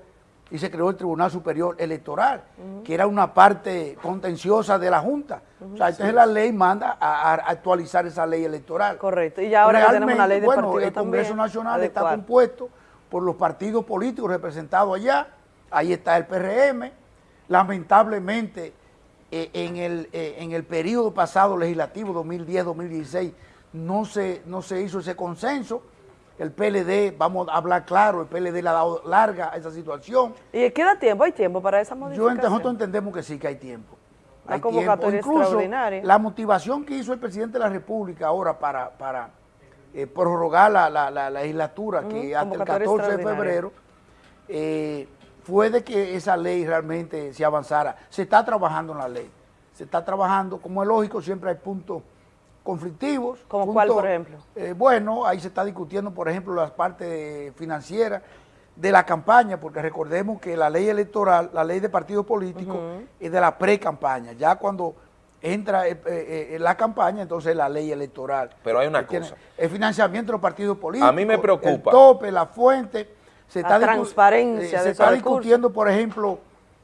[SPEAKER 31] y se creó el Tribunal Superior Electoral, que era una parte contenciosa de la Junta. O sea, entonces la ley manda a, a actualizar esa ley electoral.
[SPEAKER 16] Correcto, y ya ahora que tenemos una ley de
[SPEAKER 31] bueno,
[SPEAKER 16] partido
[SPEAKER 31] el Congreso
[SPEAKER 16] también,
[SPEAKER 31] Nacional está compuesto por los partidos políticos representados allá, ahí está el PRM, lamentablemente eh, en, el, eh, en el periodo pasado legislativo 2010-2016 no se, no se hizo ese consenso, el PLD, vamos a hablar claro, el PLD le ha dado larga a esa situación.
[SPEAKER 16] ¿Y queda tiempo? ¿Hay tiempo para esa
[SPEAKER 31] Yo
[SPEAKER 16] modificación?
[SPEAKER 31] ent- nosotros entendemos que sí, que hay tiempo. Hay
[SPEAKER 16] convocatoria
[SPEAKER 31] tiempo. Incluso la motivación que hizo el presidente de la República ahora para, para eh, prorrogar la, la- la legislatura, que hasta el
[SPEAKER 16] convocatoria
[SPEAKER 31] 14 de febrero, eh, fue de que esa ley realmente se avanzara. Se está trabajando en la ley. Se está trabajando, como es lógico, siempre hay puntos conflictivos.
[SPEAKER 16] ¿Como cuál, por ejemplo?
[SPEAKER 31] eh, bueno, ahí se está discutiendo, por ejemplo, las partes financieras de la campaña, porque recordemos que la ley electoral, la ley de partidos políticos, es de la pre-campaña. Ya cuando entra eh, eh, la campaña, entonces la ley electoral.
[SPEAKER 1] Pero hay una cosa.
[SPEAKER 31] El financiamiento de los partidos políticos.
[SPEAKER 1] A mí me preocupa.
[SPEAKER 31] El tope, la fuente. Se
[SPEAKER 16] La
[SPEAKER 31] está
[SPEAKER 16] transparencia
[SPEAKER 31] eh,
[SPEAKER 16] de
[SPEAKER 31] Se está
[SPEAKER 16] recursos.
[SPEAKER 31] discutiendo, por ejemplo,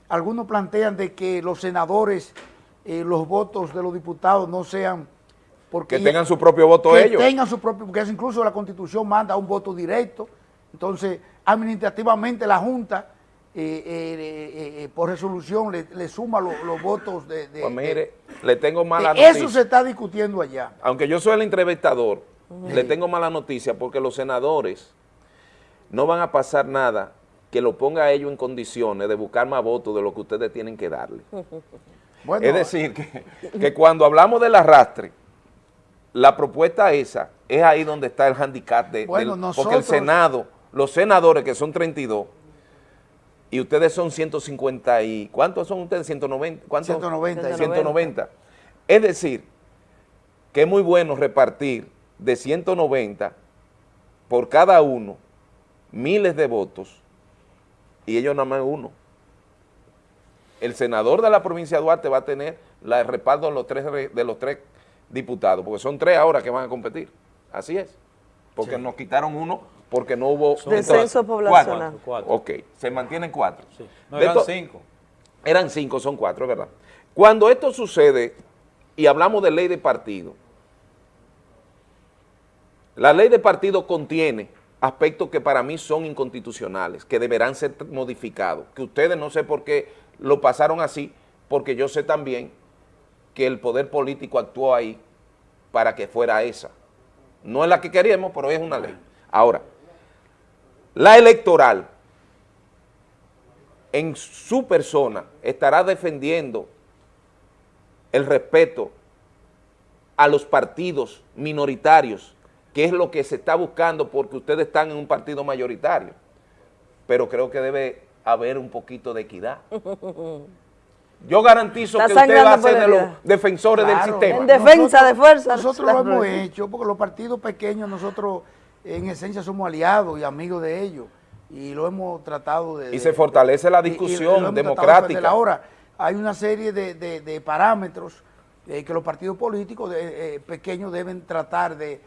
[SPEAKER 31] algunos plantean de que los senadores, eh, los votos de los diputados no sean... Porque
[SPEAKER 1] Que tengan su propio voto
[SPEAKER 31] que
[SPEAKER 1] ellos.
[SPEAKER 31] tengan su propio, porque incluso la constitución manda un voto directo, entonces administrativamente la Junta eh, eh, eh, por resolución le, le suma lo- los votos de... de-
[SPEAKER 1] Pues
[SPEAKER 31] de-
[SPEAKER 1] mire, le tengo mala noticia.
[SPEAKER 31] eso se está discutiendo allá.
[SPEAKER 1] Aunque yo soy el entrevistador, le tengo mala noticia porque los senadores no van a pasar nada que lo ponga a ellos en condiciones de buscar más votos de lo que ustedes tienen que darle.
[SPEAKER 31] Bueno,
[SPEAKER 1] es decir, que, que cuando hablamos del arrastre, la propuesta esa es ahí donde está el handicap de,
[SPEAKER 31] Bueno,
[SPEAKER 1] del-
[SPEAKER 31] nosotros-
[SPEAKER 1] porque el Senado, los senadores que son 32 y ustedes son 150 y ¿cuántos son ustedes? 190, ¿cuántos?
[SPEAKER 31] 190.
[SPEAKER 1] 190. Es decir, que es muy bueno repartir de 190 por cada uno miles de votos y ellos nada más uno. El senador de la provincia de Duarte va a tener la, el respaldo de los, tres, re- de los tres diputados, porque son tres ahora que van a competir. Así es. Porque nos quitaron uno porque no hubo...
[SPEAKER 16] Descenso poblacional.
[SPEAKER 1] Cuatro. Ok, se mantienen cuatro.
[SPEAKER 2] No, eran cinco.
[SPEAKER 1] Eran cinco, son cuatro, es verdad. Cuando esto sucede, y hablamos de ley de partido, la ley de partido contiene aspectos que para mí son inconstitucionales, que deberán ser modificados, que ustedes no sé por qué lo pasaron así, porque yo sé también que el poder político actuó ahí para que fuera esa. No es la que queríamos, pero es una ley. Ahora, la electoral, en su persona, estará defendiendo el respeto a los partidos minoritarios, que es lo que se está buscando porque ustedes están en un partido mayoritario. Pero creo que debe haber un poquito de equidad.
[SPEAKER 34] yo garantizo
[SPEAKER 16] La
[SPEAKER 34] que usted va a ser de los defensores
[SPEAKER 31] Claro.
[SPEAKER 34] del sistema.
[SPEAKER 16] En defensa de fuerza.
[SPEAKER 31] Nosotros lo hemos hecho porque los partidos pequeños, nosotros en esencia somos aliados y amigos de ellos. Y lo hemos tratado de...
[SPEAKER 34] Y se fortalece la
[SPEAKER 31] y- y
[SPEAKER 34] discusión
[SPEAKER 31] de
[SPEAKER 34] democrática.
[SPEAKER 31] Ahora, hay una serie de, de- de parámetros eh, que los partidos políticos de- eh, pequeños deben tratar de,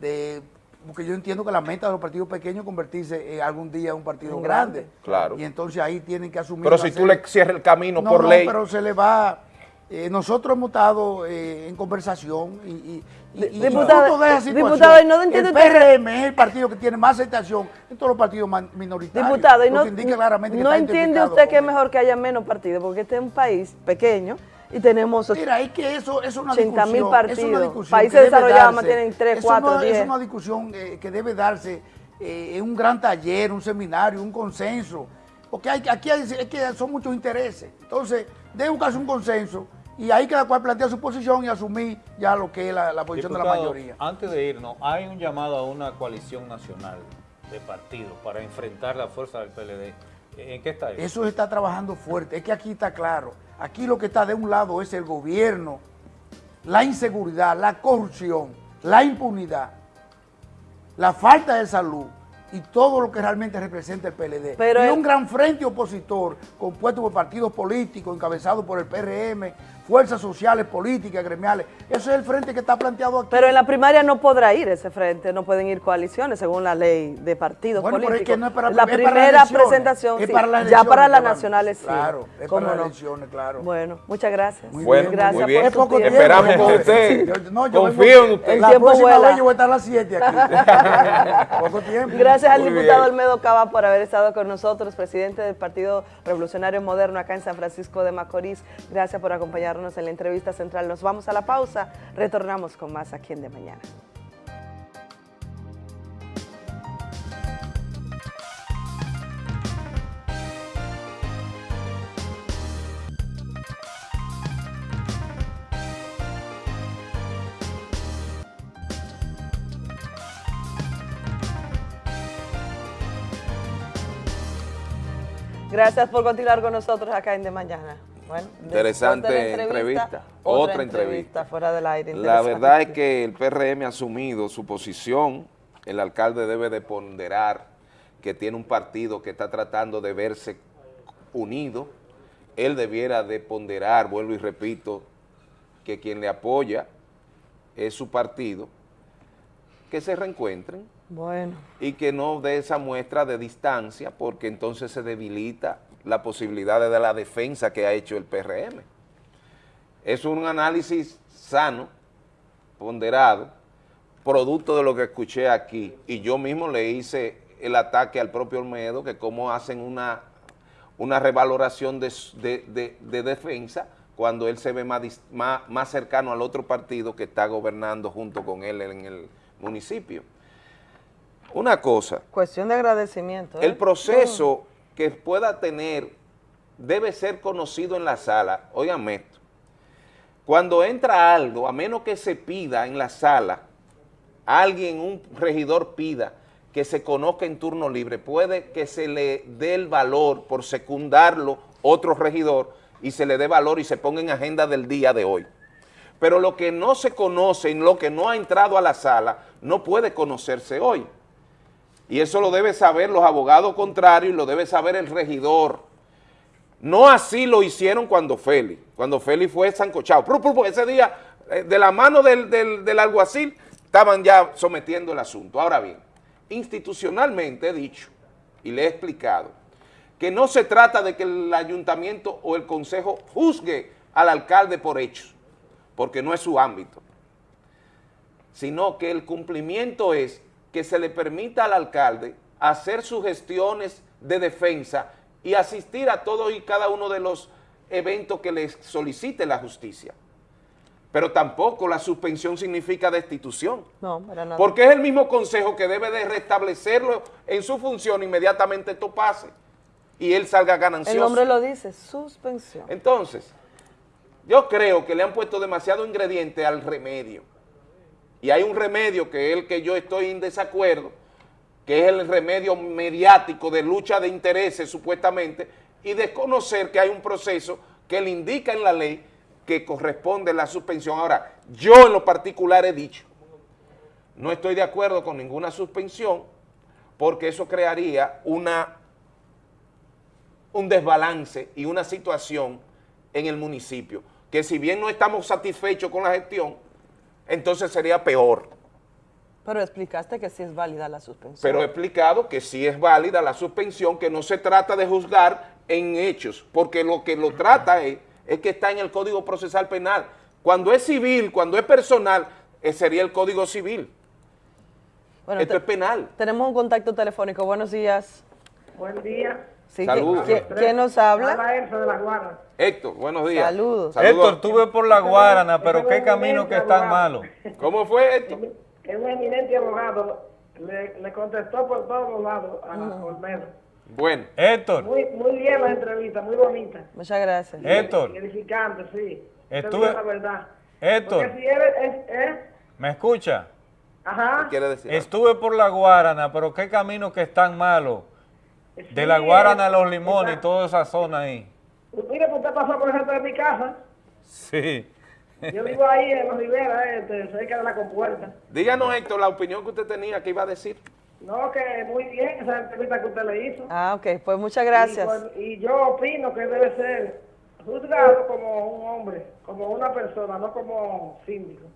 [SPEAKER 31] de- Porque yo entiendo que la meta de los partidos pequeños es convertirse en algún día en un partido
[SPEAKER 34] Un
[SPEAKER 31] grande.
[SPEAKER 34] grande. Claro.
[SPEAKER 31] Y entonces ahí tienen que asumir...
[SPEAKER 34] Pero si tú le cierras el camino
[SPEAKER 31] no,
[SPEAKER 34] por
[SPEAKER 31] no,
[SPEAKER 34] ley.
[SPEAKER 31] pero se le va... eh, nosotros hemos estado eh, en conversación y, y, y- y
[SPEAKER 16] Diputado-
[SPEAKER 31] fruto de esa situación,
[SPEAKER 16] diputado, ¿y no entiende
[SPEAKER 31] el
[SPEAKER 16] que-
[SPEAKER 31] PRM es el partido que tiene más aceptación en todos los partidos minoritarios.
[SPEAKER 16] Diputado, ¿y
[SPEAKER 31] lo
[SPEAKER 16] no,
[SPEAKER 31] que indica claramente que
[SPEAKER 16] no entiende usted que es mejor que haya menos partidos? Porque este es un país pequeño y tenemos
[SPEAKER 31] Mira, es que eso es una
[SPEAKER 16] 80 mil
[SPEAKER 31] discusión, es una
[SPEAKER 16] partidos.
[SPEAKER 31] discusión
[SPEAKER 16] Países
[SPEAKER 31] que debe
[SPEAKER 16] desarrollados
[SPEAKER 31] darse.
[SPEAKER 16] tienen 3,
[SPEAKER 31] Eso
[SPEAKER 16] 4,
[SPEAKER 31] no-
[SPEAKER 16] 10.
[SPEAKER 31] Es una discusión eh, que debe darse eh, en un gran taller, un seminario, un consenso. Porque hay, aquí hay, es que son muchos intereses. Entonces, debe buscarse un consenso y ahí cada cual plantea su posición y asumir ya lo que es la, la posición de la mayoría.
[SPEAKER 35] Antes de irnos, hay un llamado a una coalición nacional de partidos para enfrentar la fuerza del PLD. ¿En qué está eso?
[SPEAKER 31] Eso está trabajando fuerte. Es que aquí está claro. Aquí lo que está de un lado es el gobierno, la inseguridad, la corrupción, la impunidad, la falta de salud y todo lo que realmente representa el PLD.
[SPEAKER 16] Pero
[SPEAKER 31] y
[SPEAKER 16] el-
[SPEAKER 31] un gran frente opositor compuesto por partidos políticos, encabezado por el PRM, fuerzas sociales, políticas, gremiales. Eso es el frente que está planteado aquí.
[SPEAKER 16] Pero en la primaria no podrá ir ese frente, no pueden ir coaliciones según la ley de partidos
[SPEAKER 31] Bueno, pero es
[SPEAKER 16] políticos.
[SPEAKER 31] que no es para-
[SPEAKER 16] la
[SPEAKER 31] es para las
[SPEAKER 16] primera presentación,
[SPEAKER 31] es
[SPEAKER 16] sí.
[SPEAKER 31] para las
[SPEAKER 16] ya para las nacionales sí.
[SPEAKER 31] Claro, es
[SPEAKER 16] ¿Cómo
[SPEAKER 31] para las elecciones, claro.
[SPEAKER 16] Bueno, muchas gracias.
[SPEAKER 31] Muy
[SPEAKER 34] Bueno,
[SPEAKER 16] gracias
[SPEAKER 34] muy bien.
[SPEAKER 16] por
[SPEAKER 31] Es
[SPEAKER 16] tu
[SPEAKER 31] poco
[SPEAKER 16] tiempo.
[SPEAKER 31] tiempo.
[SPEAKER 34] Esperamos con usted.
[SPEAKER 31] Yo- no, yo
[SPEAKER 34] Confío
[SPEAKER 31] vengo-
[SPEAKER 34] en usted.
[SPEAKER 31] La
[SPEAKER 16] tiempo
[SPEAKER 31] próxima
[SPEAKER 16] vuela.
[SPEAKER 31] vez yo voy a estar a las 7 aquí. poco tiempo.
[SPEAKER 16] Gracias al
[SPEAKER 34] Muy
[SPEAKER 16] diputado
[SPEAKER 34] bien.
[SPEAKER 16] Olmedo Cava por haber estado con nosotros, presidente del Partido Revolucionario Moderno acá en San Francisco de Macorís. Gracias por acompañarnos en la entrevista central. Nos vamos a la pausa, retornamos con más aquí en De Mañana. Gracias por continuar con nosotros acá en De Mañana. Bueno,
[SPEAKER 1] Interesante
[SPEAKER 16] de
[SPEAKER 1] entrevista.
[SPEAKER 16] Otra,
[SPEAKER 1] Otra
[SPEAKER 16] entrevista,
[SPEAKER 1] entrevista.
[SPEAKER 16] fuera del aire.
[SPEAKER 1] La verdad es que el PRM ha asumido su posición, el alcalde debe de ponderar que tiene un partido que está tratando de verse unido, él debiera de ponderar, vuelvo y repito, que quien le apoya es su partido, que se reencuentren
[SPEAKER 16] Bueno.
[SPEAKER 1] y que no dé esa muestra de distancia porque entonces se debilita la posibilidad de la defensa que ha hecho el PRM. Es un análisis sano, ponderado, producto de lo que escuché aquí y yo mismo le hice el ataque al propio Olmedo que cómo hacen una, una revaloración de, de- de- de defensa cuando él se ve más, más, más cercano al otro partido que está gobernando junto con él en el municipio. Una cosa,
[SPEAKER 16] Cuestión de agradecimiento. ¿eh?
[SPEAKER 1] el proceso que pueda tener debe ser conocido en la sala. Óigame esto. Cuando entra algo, a menos que se pida en la sala, alguien, un regidor pida que se conozca en turno libre, puede que se le dé el valor por secundarlo otro regidor y se le dé valor y se ponga en agenda del día de hoy. Pero lo que no se conoce, en lo que no ha entrado a la sala, no puede conocerse hoy. Y eso lo debe saber los abogados contrarios y lo debe saber el regidor. No así lo hicieron cuando Félix, cuando Félix fue pru, ese día, eh, de la mano del- del alguacil, estaban ya sometiendo el asunto. Ahora bien, institucionalmente he dicho y le he explicado que no se trata de que el ayuntamiento o el consejo juzgue al alcalde por hechos, porque no es su ámbito sino que el cumplimiento es que se le permita al alcalde hacer sus gestiones de defensa y asistir a todos y cada uno de los eventos que le solicite la justicia. Pero tampoco la suspensión significa destitución,
[SPEAKER 16] No, para nada.
[SPEAKER 1] porque es el mismo consejo que debe de restablecerlo en su función inmediatamente esto pase y él salga ganancioso.
[SPEAKER 16] El nombre lo dice, suspensión.
[SPEAKER 1] Entonces, yo creo que le han puesto demasiado ingrediente al remedio. Y hay un remedio que es el que yo estoy en desacuerdo, que es el remedio mediático de lucha de intereses supuestamente, y desconocer que hay un proceso que le indica en la ley que corresponde la suspensión. Ahora, yo en lo particular he dicho, no estoy de acuerdo con ninguna suspensión porque eso crearía una, un desbalance y una situación en el municipio, que si bien no estamos satisfechos con la gestión, entonces sería peor.
[SPEAKER 16] Pero explicaste que sí es válida la suspensión.
[SPEAKER 1] Pero he explicado que sí es válida la suspensión, que no se trata de juzgar en hechos, porque lo que lo trata es, es que está en el Código Procesal Penal. Cuando es civil, cuando es personal, eh, sería el Código Civil.
[SPEAKER 16] Bueno,
[SPEAKER 1] Esto
[SPEAKER 16] te-
[SPEAKER 1] es penal.
[SPEAKER 16] Tenemos un contacto telefónico. Buenos días.
[SPEAKER 36] Buen día.
[SPEAKER 16] Sí,
[SPEAKER 1] Saludos.
[SPEAKER 16] ¿qué- qué- ¿Quién nos habla?
[SPEAKER 36] De la.
[SPEAKER 1] Héctor, buenos días.
[SPEAKER 16] Saludos.
[SPEAKER 2] Héctor, estuve por la Guarana, pero qué camino que es tan malo.
[SPEAKER 1] ¿Cómo fue esto?
[SPEAKER 36] Es un eminente abogado. Le, le contestó por todos los lados a Olmedo.
[SPEAKER 1] Bueno.
[SPEAKER 2] Héctor,
[SPEAKER 36] Muy, muy bien la entrevista, muy bonita.
[SPEAKER 16] Muchas gracias.
[SPEAKER 2] Héctor.
[SPEAKER 36] Edificante, sí.
[SPEAKER 2] Estuve-
[SPEAKER 36] la verdad.
[SPEAKER 2] Héctor,
[SPEAKER 36] Porque si eres, es, es,
[SPEAKER 2] ¿me escucha?
[SPEAKER 36] ajá.
[SPEAKER 1] quiere decir?
[SPEAKER 2] Estuve por la Guarana, pero qué camino que es tan De la Guarana a
[SPEAKER 36] eh,
[SPEAKER 2] los limones y toda esa zona ahí.
[SPEAKER 36] Mire, pues usted pasó por el centro de mi casa.
[SPEAKER 2] Sí.
[SPEAKER 36] Yo vivo ahí en los Rivera, este, cerca de la compuerta.
[SPEAKER 1] Díganos, Héctor, la opinión que usted tenía, que iba a decir.
[SPEAKER 36] No, que muy bien esa entrevista que usted le hizo.
[SPEAKER 16] Ah, ok. Pues muchas gracias.
[SPEAKER 36] Y, y yo opino que debe ser juzgado como un hombre, como una persona, no como síndico.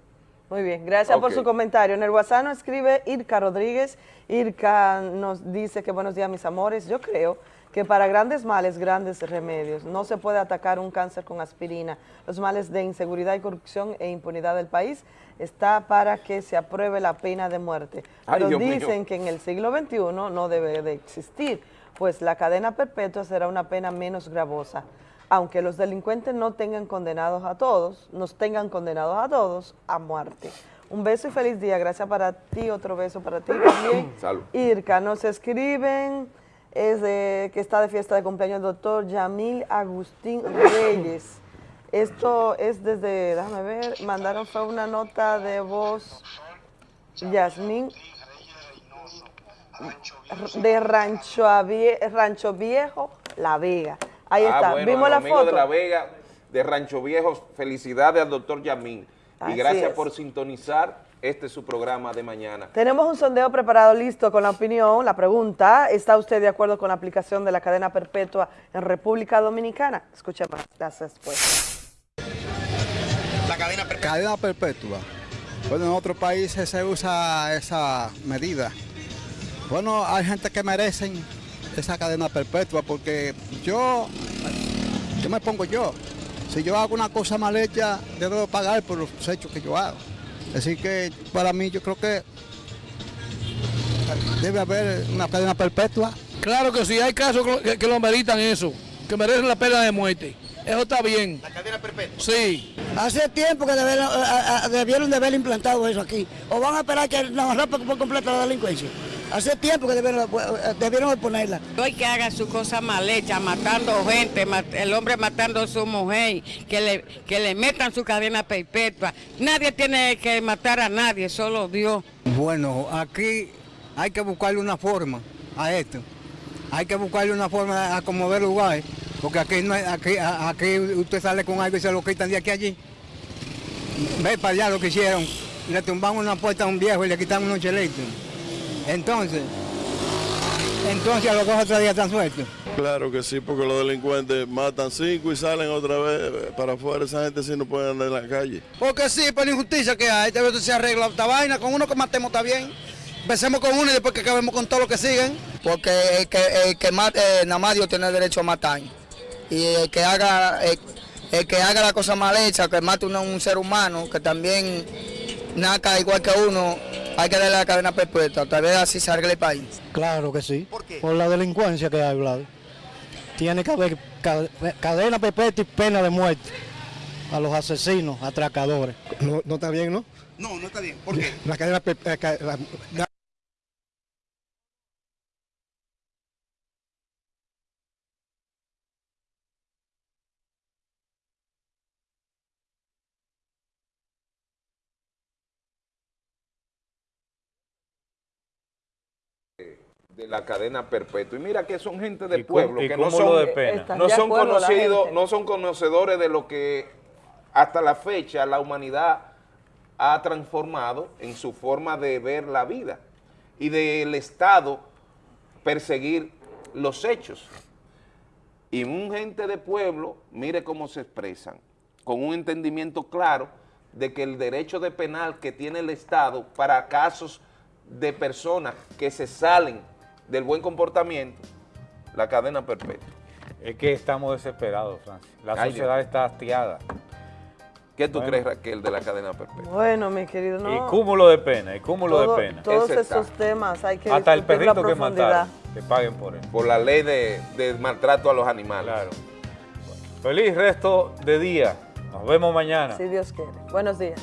[SPEAKER 16] Muy bien, gracias por su comentario. En el WhatsApp nos escribe Irka Rodríguez. Irka nos dice que buenos días, mis amores. Yo creo que para grandes males, grandes remedios. No se puede atacar un cáncer con aspirina. Los males de inseguridad y corrupción e impunidad del país está para que se apruebe la pena de muerte.
[SPEAKER 1] Ay,
[SPEAKER 16] Pero
[SPEAKER 1] mío.
[SPEAKER 16] dicen que en el siglo XXI no debe de existir, pues la cadena perpetua será una pena menos gravosa. Aunque los delincuentes no tengan condenados a todos, nos tengan condenados a todos a muerte. Un beso y feliz día. Gracias para ti, otro beso para ti también.
[SPEAKER 1] Salud.
[SPEAKER 16] Irka, nos escriben, es de, que está de fiesta de cumpleaños el doctor Yamil Agustín Reyes. Esto es desde, déjame ver, mandaron fue una nota de voz, Yasmín, de Rancho, Viejo, La Vega. Ahí
[SPEAKER 1] Ah,
[SPEAKER 16] está,
[SPEAKER 1] bueno,
[SPEAKER 16] vimos la foto.
[SPEAKER 1] de La Vega, de Rancho Viejo, felicidades al doctor Yamín.
[SPEAKER 16] Así
[SPEAKER 1] y gracias
[SPEAKER 16] es.
[SPEAKER 1] por sintonizar este su programa de mañana.
[SPEAKER 16] Tenemos un sondeo preparado listo con la opinión, la pregunta, ¿está usted de acuerdo con la aplicación de la cadena perpetua en República Dominicana? Escuchemos las respuestas.
[SPEAKER 3] La cadena perpetua. Cadena perpetua. Bueno, en otros países se usa esa medida. Bueno, hay gente que merecen esa cadena perpetua porque yo, yo me pongo yo. Si yo hago una cosa mal hecha, debo pagar por los hechos que yo hago. Así que para mí yo creo que debe haber una cadena perpetua.
[SPEAKER 7] Claro que sí, hay casos que, que lo meritan eso, que merecen la pena de muerte. Eso está bien.
[SPEAKER 3] La cadena perpetua.
[SPEAKER 7] Sí.
[SPEAKER 37] Hace tiempo que debieron, a- a- debieron de haber implantado eso aquí. O van a esperar que nos rompa por completo la delincuencia. Hace tiempo que debieron, debieron de ponerla.
[SPEAKER 38] Hoy que haga su cosa mal hecha, matando gente, el hombre matando a su mujer, que le, que le metan su cadena perpetua. Nadie tiene que matar a nadie, solo Dios.
[SPEAKER 3] Bueno, aquí hay que buscarle una forma a esto. Hay que buscarle una forma a como ver lugar, porque aquí no hay- aquí, aquí usted sale con algo y se lo quitan de aquí a allí. Ve para allá lo que hicieron. Le tumbaron una puerta a un viejo y le quitaron unos chelitos. Entonces, entonces a los dos o tres días están sueltos.
[SPEAKER 39] Claro que sí, porque los delincuentes matan cinco y salen otra vez eh, para afuera. Esa gente sí no puede andar en la calle.
[SPEAKER 37] Porque sí, por la injusticia que hay, debe se arregla esta vaina. Con uno que matemos está bien. Empecemos con uno y después que acabemos con todo lo que siguen.
[SPEAKER 40] porque el que, el que mate, eh, nada más Dios tiene derecho a matar. Y el que haga, el, el que haga la cosa mal hecha, que mate a un ser humano, que también naca igual que uno, hay que darle la cadena perpetua, tal vez así se arregle el país.
[SPEAKER 3] Claro que sí. ¿Por la delincuencia que hay, Vlad. Tiene que haber ca- cadena perpetua y pena de muerte a los asesinos, atracadores. No, no está bien, ¿no? No, no está bien. ¿Por qué? La cadena perpetua.
[SPEAKER 1] De la cadena perpetua. Y mira que son gente de
[SPEAKER 2] Y cum-
[SPEAKER 1] pueblo, que no son,
[SPEAKER 2] de pena. ¿Están
[SPEAKER 1] no son conocidos, no son conocedores de lo que hasta la fecha la humanidad ha transformado en su forma de ver la vida y del Estado perseguir los hechos. Y un gente de pueblo, mire cómo se expresan, con un entendimiento claro de que el derecho de penal que tiene el Estado para casos de personas que se salen del buen comportamiento, la cadena perpetua.
[SPEAKER 2] Es que estamos desesperados, Francis. La
[SPEAKER 1] Ay,
[SPEAKER 2] sociedad
[SPEAKER 1] Dios.
[SPEAKER 2] está hastiada.
[SPEAKER 1] ¿Qué tú
[SPEAKER 2] Bueno.
[SPEAKER 1] crees, Raquel, de la cadena perpetua?
[SPEAKER 16] Bueno, mi querido, no.
[SPEAKER 2] Y cúmulo de pena, y cúmulo
[SPEAKER 16] Todo-
[SPEAKER 2] de pena.
[SPEAKER 16] Todos
[SPEAKER 1] Ese
[SPEAKER 16] esos
[SPEAKER 1] está.
[SPEAKER 16] temas hay que
[SPEAKER 2] Hasta el perrito que mataron, que paguen por él.
[SPEAKER 1] Por la ley de, de maltrato a los animales.
[SPEAKER 2] Claro. Feliz resto de día. Nos vemos mañana.
[SPEAKER 16] Si Dios quiere. Buenos días.